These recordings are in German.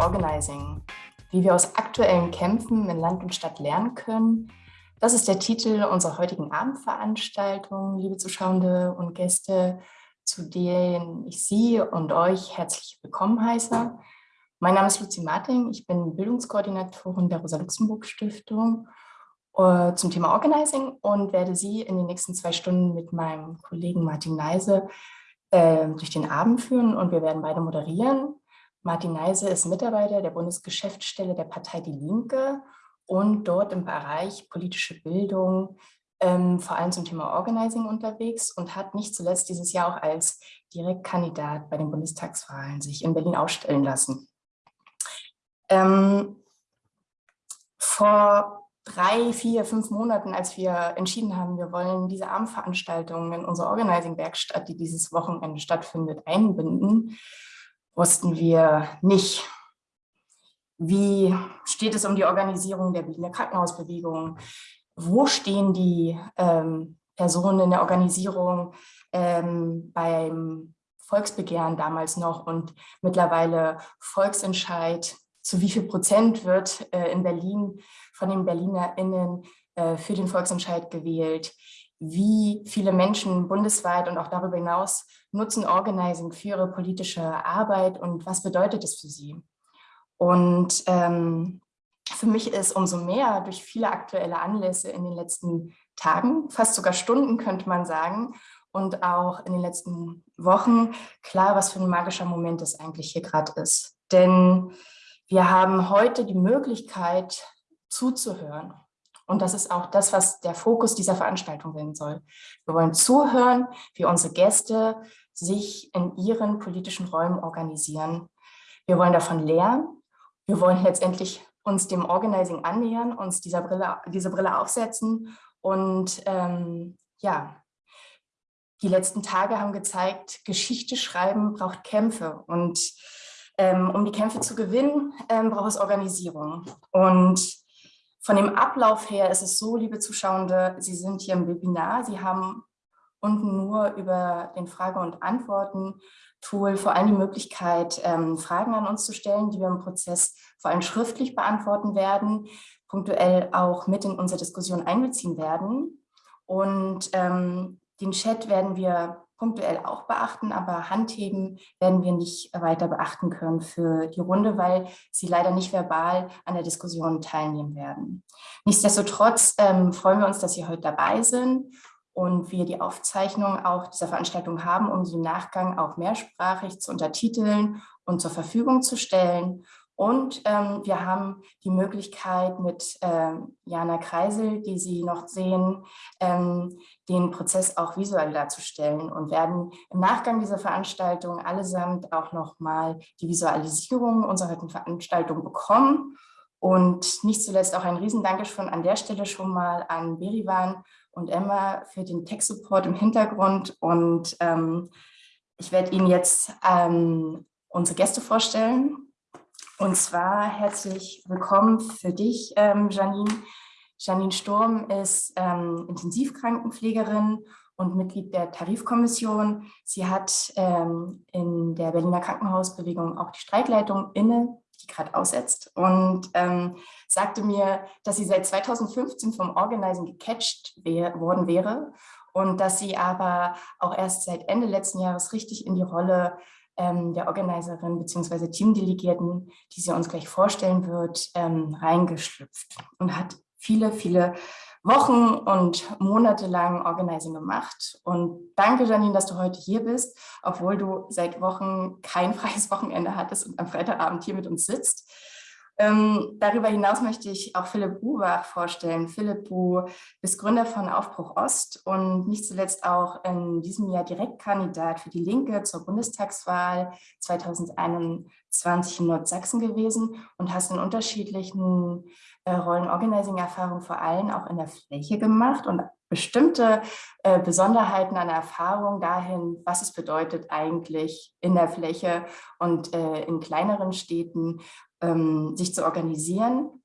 Organizing, wie wir aus aktuellen Kämpfen in Land und Stadt lernen können. Das ist der Titel unserer heutigen Abendveranstaltung, liebe Zuschauende und Gäste, zu denen ich Sie und euch herzlich willkommen heiße. Mein Name ist Luzi Marting, ich bin Bildungskoordinatorin der Rosa-Luxemburg-Stiftung äh, zum Thema Organizing und werde Sie in den nächsten zwei Stunden mit meinem Kollegen Martin Neise äh, durch den Abend führen und wir werden beide moderieren. Martin Neise ist Mitarbeiter der Bundesgeschäftsstelle der Partei Die Linke und dort im Bereich politische Bildung ähm, vor allem zum Thema Organizing unterwegs und hat nicht zuletzt dieses Jahr auch als Direktkandidat bei den Bundestagswahlen sich in Berlin ausstellen lassen. Ähm, vor drei, vier, fünf Monaten, als wir entschieden haben, wir wollen diese Abendveranstaltung in unserer Organizing-Werkstatt, die dieses Wochenende stattfindet, einbinden, wussten wir nicht, wie steht es um die Organisierung der Berliner Krankenhausbewegung, wo stehen die ähm, Personen in der Organisierung ähm, beim Volksbegehren damals noch? Und mittlerweile Volksentscheid, zu wie viel Prozent wird äh, in Berlin von den BerlinerInnen äh, für den Volksentscheid gewählt, wie viele Menschen bundesweit und auch darüber hinaus nutzen Organizing für ihre politische Arbeit und was bedeutet es für sie. Und ähm, für mich ist umso mehr durch viele aktuelle Anlässe in den letzten Tagen, fast sogar Stunden könnte man sagen, und auch in den letzten Wochen klar, was für ein magischer Moment es eigentlich hier gerade ist. Denn wir haben heute die Möglichkeit zuzuhören. Und das ist auch das, was der Fokus dieser Veranstaltung sein soll. Wir wollen zuhören, wie unsere Gäste sich in ihren politischen Räumen organisieren. Wir wollen davon lernen. Wir wollen letztendlich uns dem Organizing annähern, uns dieser Brille, diese Brille aufsetzen. Und ähm, ja, die letzten Tage haben gezeigt, Geschichte schreiben braucht Kämpfe. Und ähm, um die Kämpfe zu gewinnen, ähm, braucht es Organisierung. Und von dem Ablauf her ist es so, liebe Zuschauende, Sie sind hier im Webinar, Sie haben unten nur über den Frage- und Antworten-Tool vor allem die Möglichkeit, ähm, Fragen an uns zu stellen, die wir im Prozess vor allem schriftlich beantworten werden, punktuell auch mit in unsere Diskussion einbeziehen werden. Und ähm, den Chat werden wir punktuell auch beachten, aber Handheben werden wir nicht weiter beachten können für die Runde, weil sie leider nicht verbal an der Diskussion teilnehmen werden. Nichtsdestotrotz ähm, freuen wir uns, dass Sie heute dabei sind und wir die Aufzeichnung auch dieser Veranstaltung haben, um sie im Nachgang auch mehrsprachig zu untertiteln und zur Verfügung zu stellen. Und ähm, wir haben die Möglichkeit mit ähm, Jana Kreisel, die Sie noch sehen, ähm, den Prozess auch visuell darzustellen und werden im Nachgang dieser Veranstaltung allesamt auch nochmal die Visualisierung unserer Veranstaltung bekommen. Und nicht zuletzt auch ein Riesendankeschön an der Stelle schon mal an Berivan und Emma für den Tech-Support im Hintergrund. Und ähm, ich werde Ihnen jetzt ähm, unsere Gäste vorstellen. Und zwar herzlich willkommen für dich, ähm, Janine. Janine Sturm ist ähm, Intensivkrankenpflegerin und Mitglied der Tarifkommission. Sie hat ähm, in der Berliner Krankenhausbewegung auch die Streikleitung inne, die gerade aussetzt und sagte mir, dass sie seit 2015 vom Organizing gecatcht worden wäre und dass sie aber auch erst seit Ende letzten Jahres richtig in die Rolle der Organiserin bzw. Teamdelegierten, die sie uns gleich vorstellen wird, ähm, reingeschlüpft und hat viele, viele Wochen und Monate lang Organizing gemacht. Und danke, Janine, dass du heute hier bist, obwohl du seit Wochen kein freies Wochenende hattest und am Freitagabend hier mit uns sitzt. Ähm, darüber hinaus möchte ich auch Philipp Buwach vorstellen. Philipp, du bist Gründer von Aufbruch Ost und nicht zuletzt auch in diesem Jahr Direktkandidat für die Linke zur Bundestagswahl 2021 in Nordsachsen gewesen und hast in unterschiedlichen äh, Rollen-Organizing-Erfahrungen vor allem auch in der Fläche gemacht und bestimmte äh, Besonderheiten an Erfahrung dahin, was es bedeutet eigentlich in der Fläche und äh, in kleineren Städten ähm, sich zu organisieren,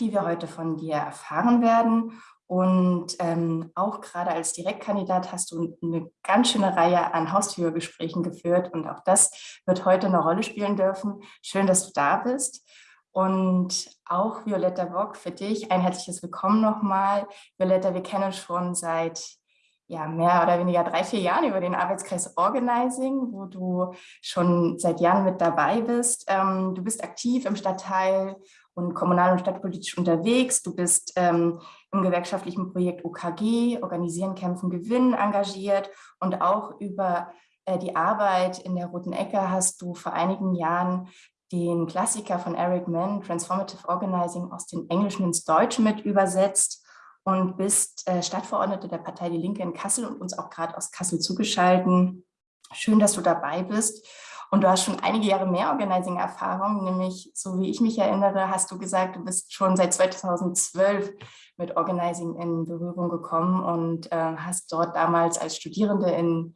die wir heute von dir erfahren werden. Und ähm, auch gerade als Direktkandidat hast du eine ganz schöne Reihe an Haustürgesprächen geführt und auch das wird heute eine Rolle spielen dürfen. Schön, dass du da bist. Und auch Violetta Bock, für dich ein herzliches Willkommen nochmal. Violetta, wir kennen schon seit ja, mehr oder weniger drei, vier Jahren über den Arbeitskreis Organizing, wo du schon seit Jahren mit dabei bist. Ähm, du bist aktiv im Stadtteil und kommunal- und stadtpolitisch unterwegs. Du bist ähm, im gewerkschaftlichen Projekt OKG, Organisieren, Kämpfen, Gewinnen engagiert und auch über äh, die Arbeit in der Roten Ecke hast du vor einigen Jahren den Klassiker von Eric Mann, Transformative Organizing, aus dem Englischen ins Deutsche mit übersetzt und bist äh, Stadtverordnete der Partei Die Linke in Kassel und uns auch gerade aus Kassel zugeschalten. Schön, dass du dabei bist. Und du hast schon einige Jahre mehr Organizing-Erfahrung, nämlich, so wie ich mich erinnere, hast du gesagt, du bist schon seit 2012 mit Organizing in Berührung gekommen und äh, hast dort damals als Studierende in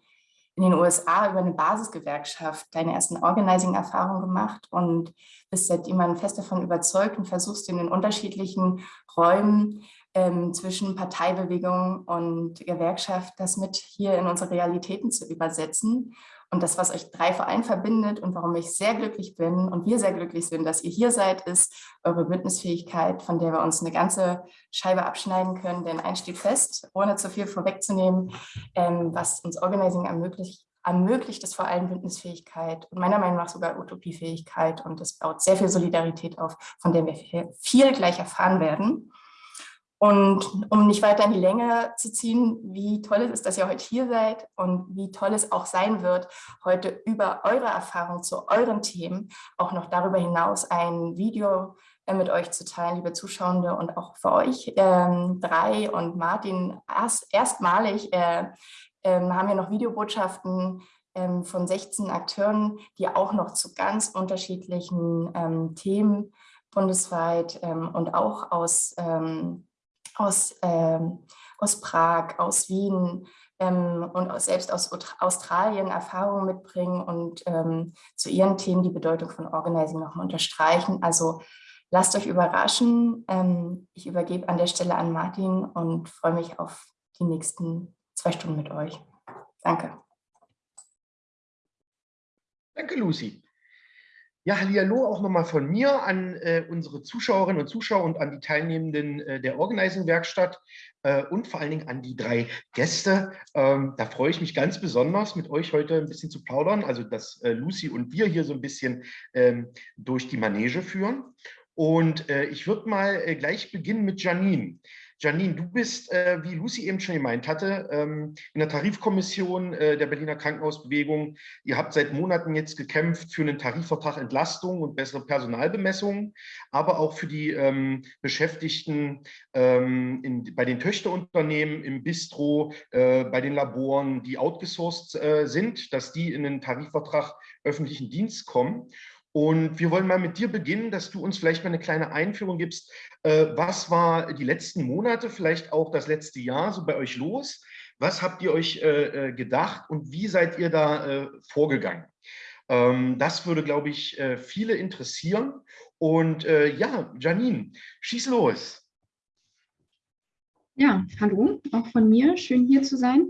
in den USA über eine Basisgewerkschaft deine ersten Organizing-Erfahrungen gemacht und bist seitdem fest davon überzeugt und versuchst in den unterschiedlichen Räumen ähm, zwischen Parteibewegung und Gewerkschaft das mit hier in unsere Realitäten zu übersetzen. Und das, was euch drei vor allem verbindet und warum ich sehr glücklich bin und wir sehr glücklich sind, dass ihr hier seid, ist eure Bündnisfähigkeit, von der wir uns eine ganze Scheibe abschneiden können. Denn eins steht fest, ohne zu viel vorwegzunehmen, ähm, was uns Organizing ermöglicht, ermöglicht es vor allem Bündnisfähigkeit und meiner Meinung nach sogar Utopiefähigkeit. Und das baut sehr viel Solidarität auf, von der wir viel gleich erfahren werden. Und um nicht weiter in die Länge zu ziehen, wie toll es ist, dass ihr heute hier seid und wie toll es auch sein wird, heute über eure Erfahrung zu euren Themen auch noch darüber hinaus ein Video äh, mit euch zu teilen, liebe Zuschauende und auch für euch ähm, drei und Martin erst, erstmalig äh, äh, haben wir noch Videobotschaften ähm, von 16 Akteuren, die auch noch zu ganz unterschiedlichen ähm, Themen bundesweit ähm, und auch aus ähm, aus, ähm, aus Prag, aus Wien ähm, und aus, selbst aus Australien Erfahrungen mitbringen und ähm, zu ihren Themen die Bedeutung von Organizing nochmal unterstreichen. Also lasst euch überraschen. Ähm, ich übergebe an der Stelle an Martin und freue mich auf die nächsten zwei Stunden mit euch. Danke. Danke, Lucy. Ja, hallo auch nochmal von mir an äh, unsere Zuschauerinnen und Zuschauer und an die Teilnehmenden äh, der Organizing-Werkstatt äh, und vor allen Dingen an die drei Gäste. Ähm, da freue ich mich ganz besonders, mit euch heute ein bisschen zu plaudern, also dass äh, Lucy und wir hier so ein bisschen ähm, durch die Manege führen. Und äh, ich würde mal äh, gleich beginnen mit Janine. Janine, du bist, äh, wie Lucy eben schon gemeint hatte, ähm, in der Tarifkommission äh, der Berliner Krankenhausbewegung. Ihr habt seit Monaten jetzt gekämpft für einen Tarifvertrag Entlastung und bessere Personalbemessung, aber auch für die ähm, Beschäftigten ähm, in, bei den Töchterunternehmen, im Bistro, äh, bei den Laboren, die outgesourced äh, sind, dass die in einen Tarifvertrag öffentlichen Dienst kommen. Und wir wollen mal mit dir beginnen, dass du uns vielleicht mal eine kleine Einführung gibst. Äh, was war die letzten Monate, vielleicht auch das letzte Jahr so bei euch los? Was habt ihr euch äh, äh, gedacht und wie seid ihr da vorgegangen? Ähm, das würde, glaube ich, viele interessieren. Und ja, Janine, schieß los. Ja, hallo, auch von mir. Schön hier zu sein.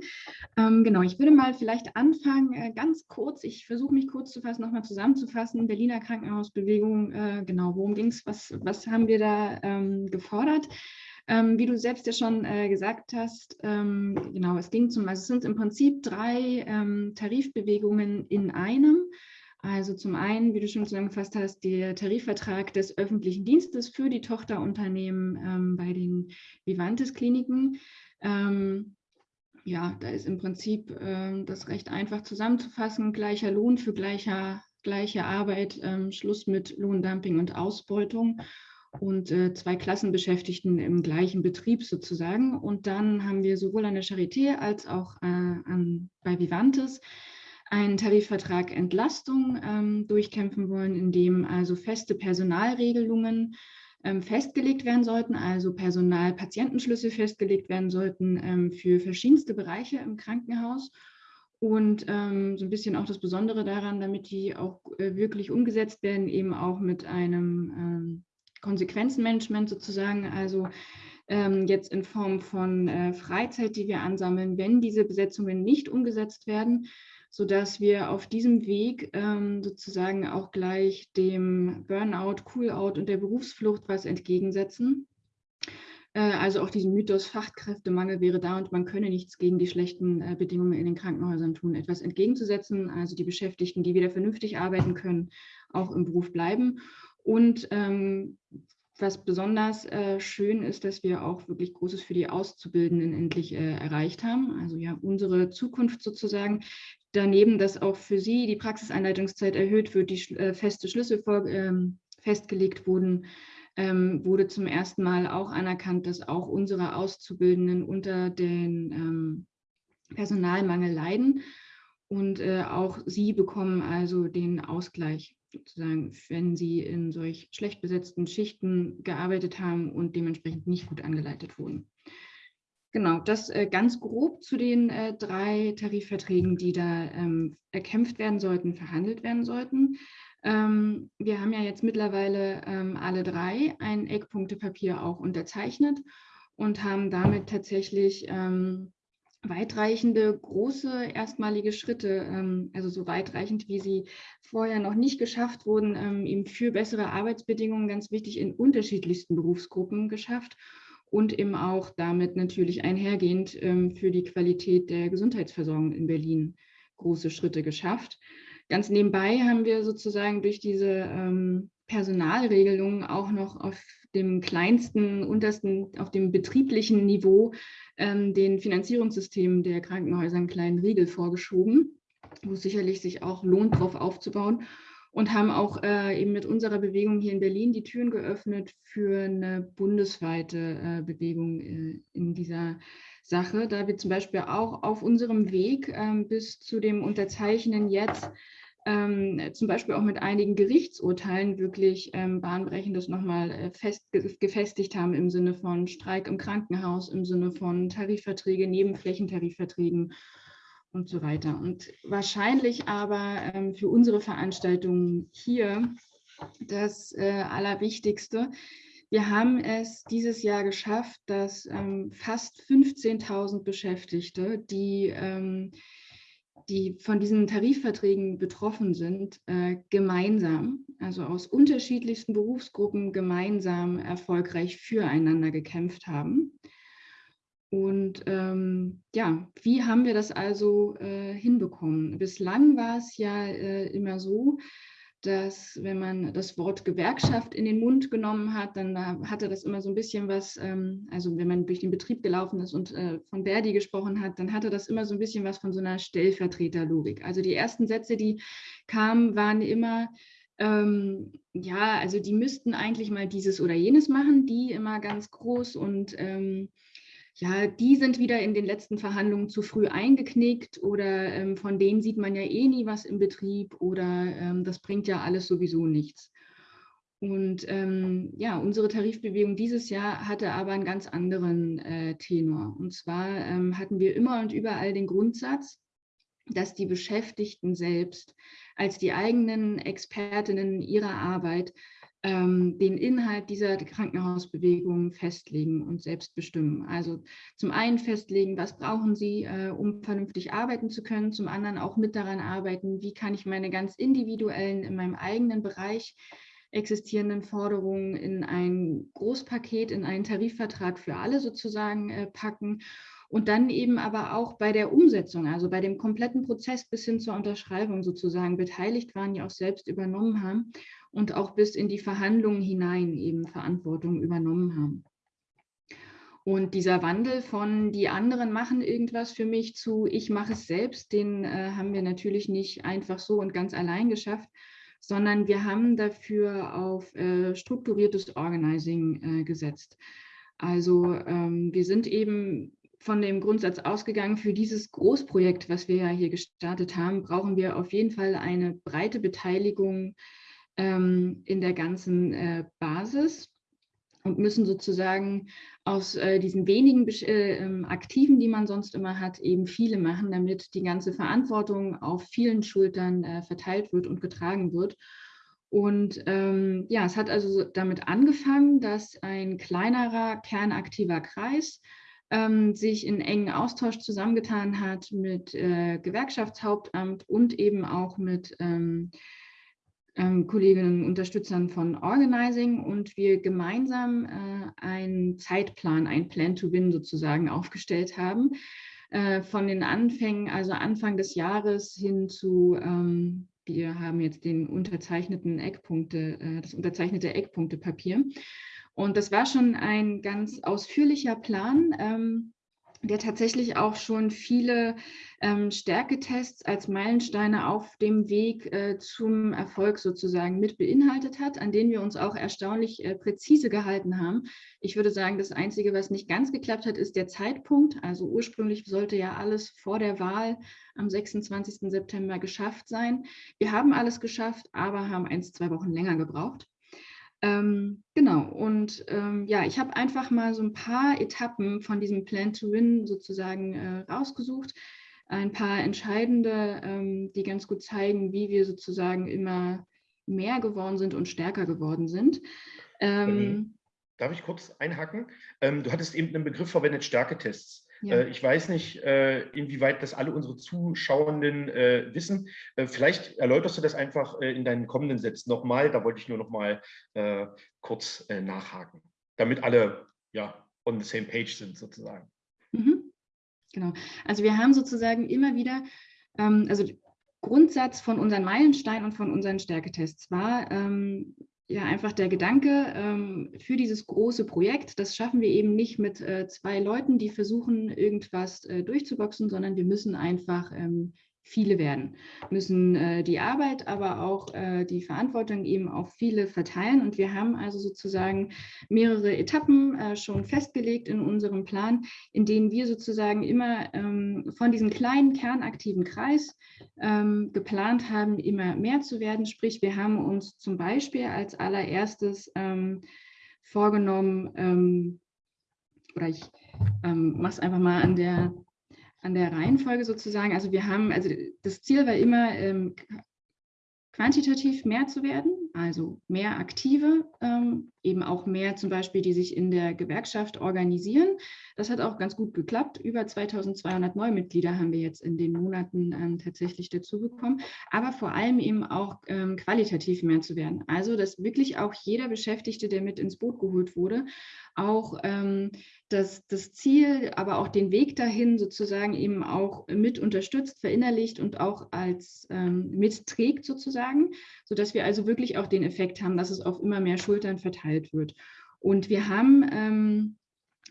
Ähm, genau, ich würde mal vielleicht anfangen, äh, ganz kurz, ich versuche mich kurz zu fassen, nochmal zusammenzufassen. Berliner Krankenhausbewegung, äh, genau, worum ging es, was, was haben wir da ähm, gefordert? Ähm, wie du selbst ja schon äh, gesagt hast, ähm, genau, es ging zum, also es sind im Prinzip drei ähm, Tarifbewegungen in einem. Also zum einen, wie du schon zusammengefasst hast, der Tarifvertrag des öffentlichen Dienstes für die Tochterunternehmen ähm, bei den Vivantes-Kliniken. Ähm, ja, da ist im Prinzip äh, das recht einfach zusammenzufassen. Gleicher Lohn für gleicher, gleiche Arbeit, ähm, Schluss mit Lohndumping und Ausbeutung und äh, zwei Klassenbeschäftigten im gleichen Betrieb sozusagen. Und dann haben wir sowohl an der Charité als auch äh, an, bei Vivantes einen Tarifvertrag Entlastung ähm, durchkämpfen wollen, in dem also feste Personalregelungen ähm, festgelegt werden sollten, also Personalpatientenschlüsse festgelegt werden sollten ähm, für verschiedenste Bereiche im Krankenhaus. Und ähm, so ein bisschen auch das Besondere daran, damit die auch äh, wirklich umgesetzt werden, eben auch mit einem ähm, Konsequenzenmanagement sozusagen. Also ähm, jetzt in Form von äh, Freizeit, die wir ansammeln, wenn diese Besetzungen nicht umgesetzt werden, sodass wir auf diesem Weg ähm, sozusagen auch gleich dem Burnout, Cool-out und der Berufsflucht was entgegensetzen. Äh, also auch diesen Mythos Fachkräftemangel wäre da und man könne nichts gegen die schlechten äh, Bedingungen in den Krankenhäusern tun, etwas entgegenzusetzen, also die Beschäftigten, die wieder vernünftig arbeiten können, auch im Beruf bleiben. Und ähm, was besonders äh, schön ist, dass wir auch wirklich Großes für die Auszubildenden endlich äh, erreicht haben. Also ja, unsere Zukunft sozusagen. Daneben, dass auch für sie die Praxiseinleitungszeit erhöht wird, die äh, feste Schlüssel vor, ähm, festgelegt wurden, ähm, wurde zum ersten Mal auch anerkannt, dass auch unsere Auszubildenden unter den ähm, Personalmangel leiden. Und äh, auch sie bekommen also den Ausgleich sozusagen, wenn sie in solch schlecht besetzten Schichten gearbeitet haben und dementsprechend nicht gut angeleitet wurden. Genau, das äh, ganz grob zu den äh, drei Tarifverträgen, die da ähm, erkämpft werden sollten, verhandelt werden sollten. Ähm, wir haben ja jetzt mittlerweile ähm, alle drei ein Eckpunktepapier auch unterzeichnet und haben damit tatsächlich ähm, weitreichende, große, erstmalige Schritte, ähm, also so weitreichend, wie sie vorher noch nicht geschafft wurden, ähm, eben für bessere Arbeitsbedingungen, ganz wichtig, in unterschiedlichsten Berufsgruppen geschafft und eben auch damit natürlich einhergehend ähm, für die Qualität der Gesundheitsversorgung in Berlin große Schritte geschafft. Ganz nebenbei haben wir sozusagen durch diese ähm, Personalregelungen auch noch auf dem kleinsten, untersten, auf dem betrieblichen Niveau ähm, den Finanzierungssystemen der Krankenhäuser einen kleinen Riegel vorgeschoben, wo es sicherlich sich auch lohnt, darauf aufzubauen und haben auch äh, eben mit unserer Bewegung hier in Berlin die Türen geöffnet für eine bundesweite äh, Bewegung äh, in dieser Sache, da wir zum Beispiel auch auf unserem Weg ähm, bis zu dem Unterzeichnen jetzt ähm, zum Beispiel auch mit einigen Gerichtsurteilen wirklich ähm, bahnbrechendes nochmal äh, fest, gefestigt haben im Sinne von Streik im Krankenhaus, im Sinne von Tarifverträge, Nebenflächentarifverträgen und so weiter. Und wahrscheinlich aber ähm, für unsere Veranstaltung hier das äh, Allerwichtigste. Wir haben es dieses Jahr geschafft, dass ähm, fast 15.000 Beschäftigte, die ähm, die von diesen Tarifverträgen betroffen sind, äh, gemeinsam, also aus unterschiedlichsten Berufsgruppen gemeinsam erfolgreich füreinander gekämpft haben. Und ähm, ja, wie haben wir das also äh, hinbekommen? Bislang war es ja äh, immer so, dass wenn man das Wort Gewerkschaft in den Mund genommen hat, dann hatte das immer so ein bisschen was, ähm, also wenn man durch den Betrieb gelaufen ist und äh, von Verdi gesprochen hat, dann hatte das immer so ein bisschen was von so einer Stellvertreterlogik. Also die ersten Sätze, die kamen, waren immer, ähm, ja, also die müssten eigentlich mal dieses oder jenes machen, die immer ganz groß und ähm, ja, die sind wieder in den letzten Verhandlungen zu früh eingeknickt oder ähm, von denen sieht man ja eh nie was im Betrieb oder ähm, das bringt ja alles sowieso nichts. Und ähm, ja, unsere Tarifbewegung dieses Jahr hatte aber einen ganz anderen äh, Tenor. Und zwar ähm, hatten wir immer und überall den Grundsatz, dass die Beschäftigten selbst als die eigenen Expertinnen ihrer Arbeit ähm, den Inhalt dieser Krankenhausbewegung festlegen und selbst bestimmen. Also zum einen festlegen, was brauchen Sie, äh, um vernünftig arbeiten zu können, zum anderen auch mit daran arbeiten, wie kann ich meine ganz individuellen, in meinem eigenen Bereich existierenden Forderungen in ein Großpaket, in einen Tarifvertrag für alle sozusagen äh, packen. Und dann eben aber auch bei der Umsetzung, also bei dem kompletten Prozess bis hin zur Unterschreibung sozusagen. Beteiligt waren, die auch selbst übernommen haben und auch bis in die Verhandlungen hinein eben Verantwortung übernommen haben. Und dieser Wandel von die anderen machen irgendwas für mich zu ich mache es selbst, den äh, haben wir natürlich nicht einfach so und ganz allein geschafft, sondern wir haben dafür auf äh, strukturiertes Organizing äh, gesetzt. Also ähm, wir sind eben von dem Grundsatz ausgegangen, für dieses Großprojekt, was wir ja hier gestartet haben, brauchen wir auf jeden Fall eine breite Beteiligung ähm, in der ganzen äh, Basis und müssen sozusagen aus äh, diesen wenigen äh, ähm, Aktiven, die man sonst immer hat, eben viele machen, damit die ganze Verantwortung auf vielen Schultern äh, verteilt wird und getragen wird. Und ähm, ja, es hat also damit angefangen, dass ein kleinerer kernaktiver Kreis ähm, sich in engen Austausch zusammengetan hat mit äh, Gewerkschaftshauptamt und eben auch mit ähm, Kolleginnen und Unterstützern von Organizing und wir gemeinsam äh, einen Zeitplan, ein Plan to Win sozusagen aufgestellt haben. Äh, von den Anfängen, also Anfang des Jahres hin zu, ähm, wir haben jetzt den unterzeichneten Eckpunkte, äh, das unterzeichnete Eckpunktepapier. Und das war schon ein ganz ausführlicher Plan, ähm, der tatsächlich auch schon viele ähm, Stärketests als Meilensteine auf dem Weg äh, zum Erfolg sozusagen mit beinhaltet hat, an denen wir uns auch erstaunlich äh, präzise gehalten haben. Ich würde sagen, das Einzige, was nicht ganz geklappt hat, ist der Zeitpunkt. Also ursprünglich sollte ja alles vor der Wahl am 26. September geschafft sein. Wir haben alles geschafft, aber haben eins, zwei Wochen länger gebraucht. Ähm, genau, und ähm, ja, ich habe einfach mal so ein paar Etappen von diesem Plan to Win sozusagen äh, rausgesucht. Ein paar entscheidende, ähm, die ganz gut zeigen, wie wir sozusagen immer mehr geworden sind und stärker geworden sind. Ähm, Darf ich kurz einhaken? Ähm, du hattest eben einen Begriff verwendet, Stärketests. Ja. Äh, ich weiß nicht, äh, inwieweit das alle unsere Zuschauenden äh, wissen. Vielleicht erläuterst du das einfach in deinen kommenden Sätzen nochmal. Da wollte ich nur noch mal kurz nachhaken, damit alle ja on the same page sind sozusagen. Mhm. Genau. Also wir haben sozusagen immer wieder, ähm, also Grundsatz von unseren Meilensteinen und von unseren Stärketests war, ähm, ja einfach der Gedanke ähm, für dieses große Projekt, das schaffen wir eben nicht mit äh, zwei Leuten, die versuchen, irgendwas äh, durchzuboxen, sondern wir müssen einfach ähm, viele werden, müssen äh, die Arbeit, aber auch äh, die Verantwortung eben auf viele verteilen. Und wir haben also sozusagen mehrere Etappen äh, schon festgelegt in unserem Plan, in denen wir sozusagen immer ähm, von diesem kleinen kernaktiven Kreis ähm, geplant haben, immer mehr zu werden. Sprich, wir haben uns zum Beispiel als allererstes ähm, vorgenommen, ähm, oder ich ähm, mache es einfach mal an der an der Reihenfolge sozusagen. Also wir haben, also das Ziel war immer, ähm, quantitativ mehr zu werden, also mehr Aktive, ähm, eben auch mehr zum Beispiel, die sich in der Gewerkschaft organisieren. Das hat auch ganz gut geklappt. Über 2200 Neumitglieder haben wir jetzt in den Monaten ähm, tatsächlich dazu bekommen, aber vor allem eben auch ähm, qualitativ mehr zu werden. Also, dass wirklich auch jeder Beschäftigte, der mit ins Boot geholt wurde, auch ähm, das, das Ziel, aber auch den Weg dahin sozusagen eben auch mit unterstützt, verinnerlicht und auch als ähm, mitträgt sozusagen, sodass wir also wirklich auch den Effekt haben, dass es auf immer mehr Schultern verteilt wird. Und wir haben ähm,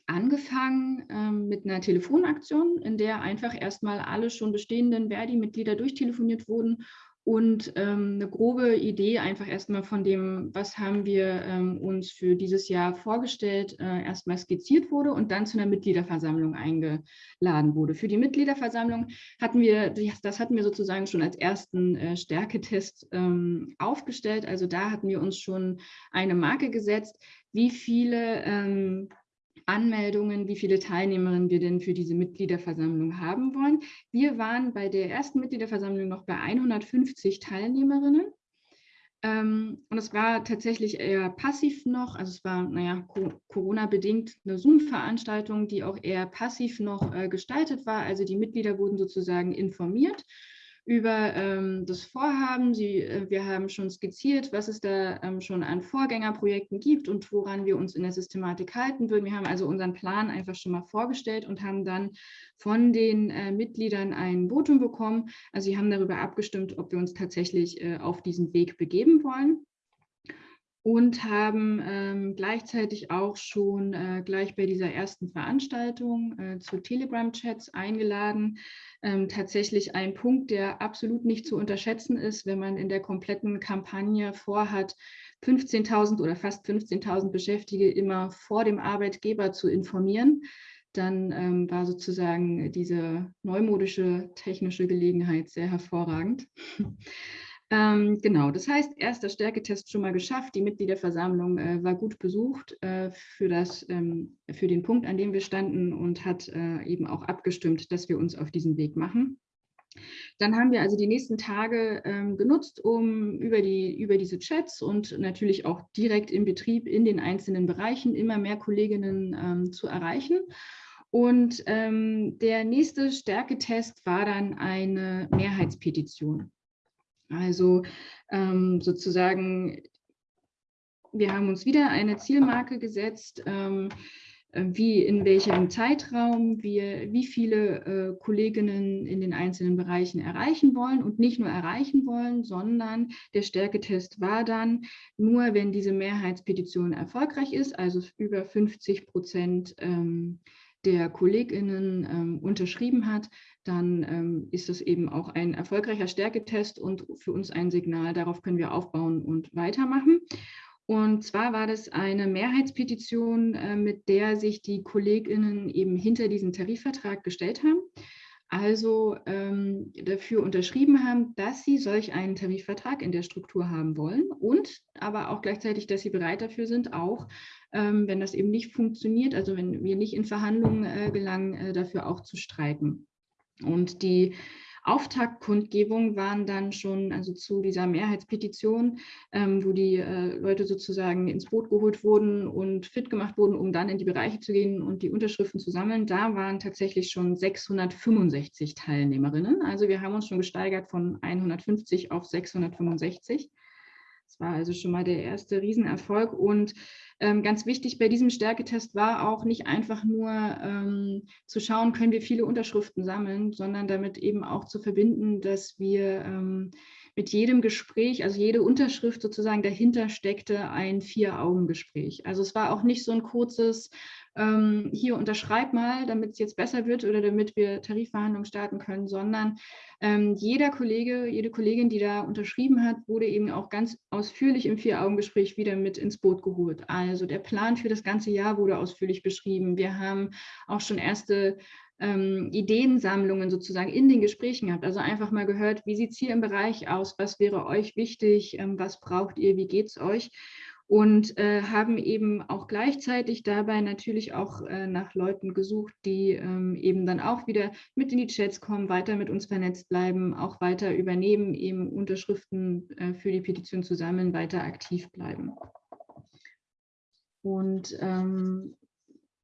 angefangen ähm, mit einer Telefonaktion, in der einfach erstmal alle schon bestehenden Verdi-Mitglieder durchtelefoniert wurden und ähm, eine grobe Idee einfach erstmal von dem, was haben wir ähm, uns für dieses Jahr vorgestellt, äh, erstmal skizziert wurde und dann zu einer Mitgliederversammlung eingeladen wurde. Für die Mitgliederversammlung hatten wir, das hatten wir sozusagen schon als ersten äh, Stärketest ähm, aufgestellt. Also da hatten wir uns schon eine Marke gesetzt, wie viele ähm, Anmeldungen, wie viele Teilnehmerinnen wir denn für diese Mitgliederversammlung haben wollen. Wir waren bei der ersten Mitgliederversammlung noch bei 150 Teilnehmerinnen. Ähm, und es war tatsächlich eher passiv noch, also es war, naja, Corona-bedingt eine Zoom-Veranstaltung, die auch eher passiv noch äh, gestaltet war. Also die Mitglieder wurden sozusagen informiert über ähm, das Vorhaben. Sie, äh, wir haben schon skizziert, was es da ähm, schon an Vorgängerprojekten gibt und woran wir uns in der Systematik halten würden. Wir haben also unseren Plan einfach schon mal vorgestellt und haben dann von den äh, Mitgliedern ein Votum bekommen. Also sie haben darüber abgestimmt, ob wir uns tatsächlich äh, auf diesen Weg begeben wollen und haben ähm, gleichzeitig auch schon äh, gleich bei dieser ersten Veranstaltung äh, zu Telegram-Chats eingeladen. Ähm, tatsächlich ein Punkt, der absolut nicht zu unterschätzen ist, wenn man in der kompletten Kampagne vorhat, 15.000 oder fast 15.000 Beschäftigte immer vor dem Arbeitgeber zu informieren. Dann ähm, war sozusagen diese neumodische technische Gelegenheit sehr hervorragend. Ähm, genau, das heißt, erster Stärketest schon mal geschafft. Die Mitgliederversammlung äh, war gut besucht äh, für, das, ähm, für den Punkt, an dem wir standen und hat äh, eben auch abgestimmt, dass wir uns auf diesen Weg machen. Dann haben wir also die nächsten Tage ähm, genutzt, um über, die, über diese Chats und natürlich auch direkt im Betrieb in den einzelnen Bereichen immer mehr Kolleginnen ähm, zu erreichen. Und ähm, der nächste Stärketest war dann eine Mehrheitspetition. Also ähm, sozusagen, wir haben uns wieder eine Zielmarke gesetzt, ähm, äh, wie in welchem Zeitraum wir wie viele äh, Kolleginnen in den einzelnen Bereichen erreichen wollen und nicht nur erreichen wollen, sondern der Stärketest war dann, nur wenn diese Mehrheitspetition erfolgreich ist, also über 50 Prozent ähm, der KollegInnen ähm, unterschrieben hat, dann ähm, ist das eben auch ein erfolgreicher Stärketest und für uns ein Signal, darauf können wir aufbauen und weitermachen. Und zwar war das eine Mehrheitspetition, äh, mit der sich die KollegInnen eben hinter diesen Tarifvertrag gestellt haben. Also ähm, dafür unterschrieben haben, dass sie solch einen Tarifvertrag in der Struktur haben wollen und aber auch gleichzeitig, dass sie bereit dafür sind, auch ähm, wenn das eben nicht funktioniert, also wenn wir nicht in Verhandlungen äh, gelangen, äh, dafür auch zu streiken. Und die Auftaktkundgebung waren dann schon, also zu dieser Mehrheitspetition, ähm, wo die äh, Leute sozusagen ins Boot geholt wurden und fit gemacht wurden, um dann in die Bereiche zu gehen und die Unterschriften zu sammeln. Da waren tatsächlich schon 665 Teilnehmerinnen. Also wir haben uns schon gesteigert von 150 auf 665. Das war also schon mal der erste Riesenerfolg und ähm, ganz wichtig bei diesem Stärketest war auch nicht einfach nur ähm, zu schauen, können wir viele Unterschriften sammeln, sondern damit eben auch zu verbinden, dass wir ähm, mit jedem Gespräch, also jede Unterschrift sozusagen dahinter steckte ein Vier-Augen-Gespräch. Also es war auch nicht so ein kurzes, ähm, hier unterschreib mal, damit es jetzt besser wird oder damit wir Tarifverhandlungen starten können, sondern ähm, jeder Kollege, jede Kollegin, die da unterschrieben hat, wurde eben auch ganz ausführlich im Vier-Augen-Gespräch wieder mit ins Boot geholt. Also der Plan für das ganze Jahr wurde ausführlich beschrieben. Wir haben auch schon erste ähm, Ideensammlungen sozusagen in den Gesprächen gehabt. Also einfach mal gehört, wie sieht es hier im Bereich aus, was wäre euch wichtig, ähm, was braucht ihr, wie geht es euch? Und äh, haben eben auch gleichzeitig dabei natürlich auch äh, nach Leuten gesucht, die ähm, eben dann auch wieder mit in die Chats kommen, weiter mit uns vernetzt bleiben, auch weiter übernehmen, eben Unterschriften äh, für die Petition zu sammeln, weiter aktiv bleiben. Und ähm,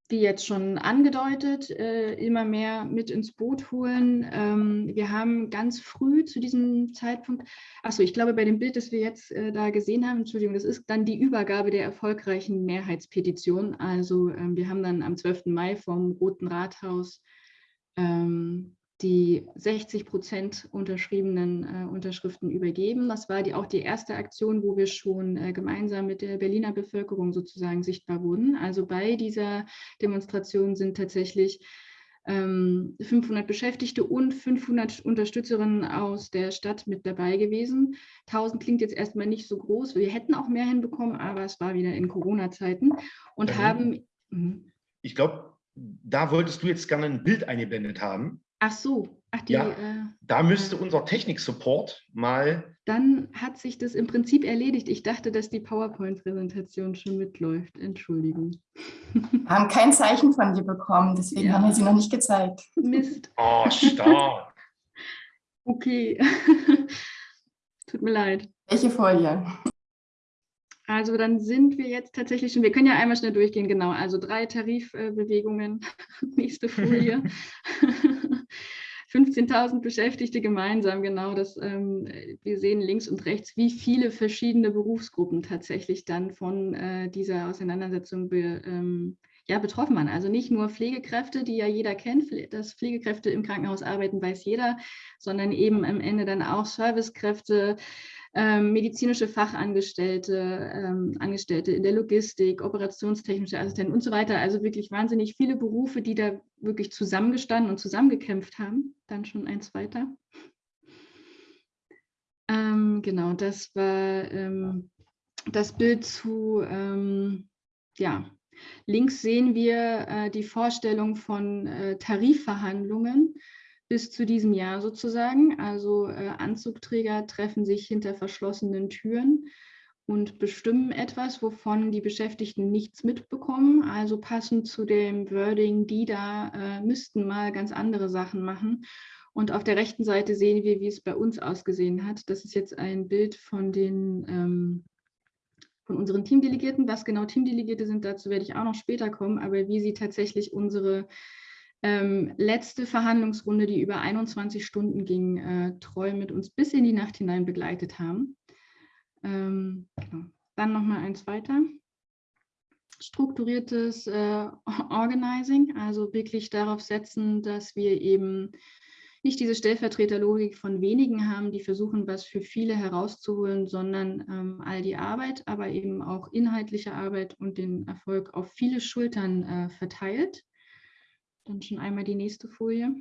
wie jetzt schon angedeutet, äh, immer mehr mit ins Boot holen. Ähm, wir haben ganz früh zu diesem Zeitpunkt, achso, ich glaube, bei dem Bild, das wir jetzt äh, da gesehen haben, Entschuldigung, das ist dann die Übergabe der erfolgreichen Mehrheitspetition. Also ähm, wir haben dann am 12. Mai vom Roten Rathaus ähm, die 60 Prozent unterschriebenen äh, Unterschriften übergeben. Das war die, auch die erste Aktion, wo wir schon äh, gemeinsam mit der Berliner Bevölkerung sozusagen sichtbar wurden. Also bei dieser Demonstration sind tatsächlich ähm, 500 Beschäftigte und 500 Unterstützerinnen aus der Stadt mit dabei gewesen. 1000 klingt jetzt erstmal nicht so groß. Wir hätten auch mehr hinbekommen, aber es war wieder in Corona-Zeiten und mhm. haben... Mh. Ich glaube, da wolltest du jetzt gerne ein Bild eingeblendet haben. Ach so, ach die, ja, äh, da müsste unser Technik-Support mal... Dann hat sich das im Prinzip erledigt. Ich dachte, dass die PowerPoint-Präsentation schon mitläuft. Entschuldigung. Wir haben kein Zeichen von dir bekommen, deswegen ja. haben wir sie noch nicht gezeigt. Mist. Oh, stark. okay. Tut mir leid. Welche Folie? Also dann sind wir jetzt tatsächlich schon, wir können ja einmal schnell durchgehen, genau, also drei Tarifbewegungen, nächste Folie. 15.000 Beschäftigte gemeinsam, genau. Das, ähm, wir sehen links und rechts, wie viele verschiedene Berufsgruppen tatsächlich dann von äh, dieser Auseinandersetzung be, ähm, ja, betroffen waren. Also nicht nur Pflegekräfte, die ja jeder kennt, dass Pflegekräfte im Krankenhaus arbeiten, weiß jeder, sondern eben am Ende dann auch Servicekräfte, ähm, medizinische Fachangestellte, ähm, Angestellte in der Logistik, operationstechnische Assistenten und so weiter. Also wirklich wahnsinnig viele Berufe, die da wirklich zusammengestanden und zusammengekämpft haben. Dann schon eins weiter. Ähm, genau, das war ähm, das Bild zu, ähm, ja, links sehen wir äh, die Vorstellung von äh, Tarifverhandlungen bis zu diesem Jahr sozusagen. Also äh, Anzugträger treffen sich hinter verschlossenen Türen und bestimmen etwas, wovon die Beschäftigten nichts mitbekommen. Also passend zu dem Wording, die da äh, müssten mal ganz andere Sachen machen. Und auf der rechten Seite sehen wir, wie es bei uns ausgesehen hat. Das ist jetzt ein Bild von den ähm, von unseren Teamdelegierten. Was genau Teamdelegierte sind, dazu werde ich auch noch später kommen, aber wie sie tatsächlich unsere ähm, letzte Verhandlungsrunde, die über 21 Stunden ging, äh, treu mit uns bis in die Nacht hinein begleitet haben. Ähm, genau. Dann nochmal eins weiter. Strukturiertes äh, Organizing, also wirklich darauf setzen, dass wir eben nicht diese Stellvertreterlogik von wenigen haben, die versuchen, was für viele herauszuholen, sondern ähm, all die Arbeit, aber eben auch inhaltliche Arbeit und den Erfolg auf viele Schultern äh, verteilt. Dann schon einmal die nächste Folie.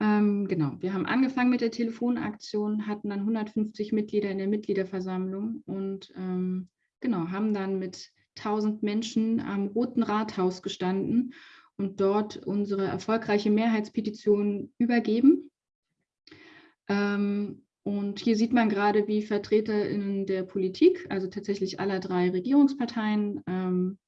Ähm, genau, wir haben angefangen mit der Telefonaktion, hatten dann 150 Mitglieder in der Mitgliederversammlung und ähm, genau, haben dann mit 1000 Menschen am Roten Rathaus gestanden und dort unsere erfolgreiche Mehrheitspetition übergeben. Ähm, und hier sieht man gerade, wie VertreterInnen der Politik, also tatsächlich aller drei Regierungsparteien, ähm,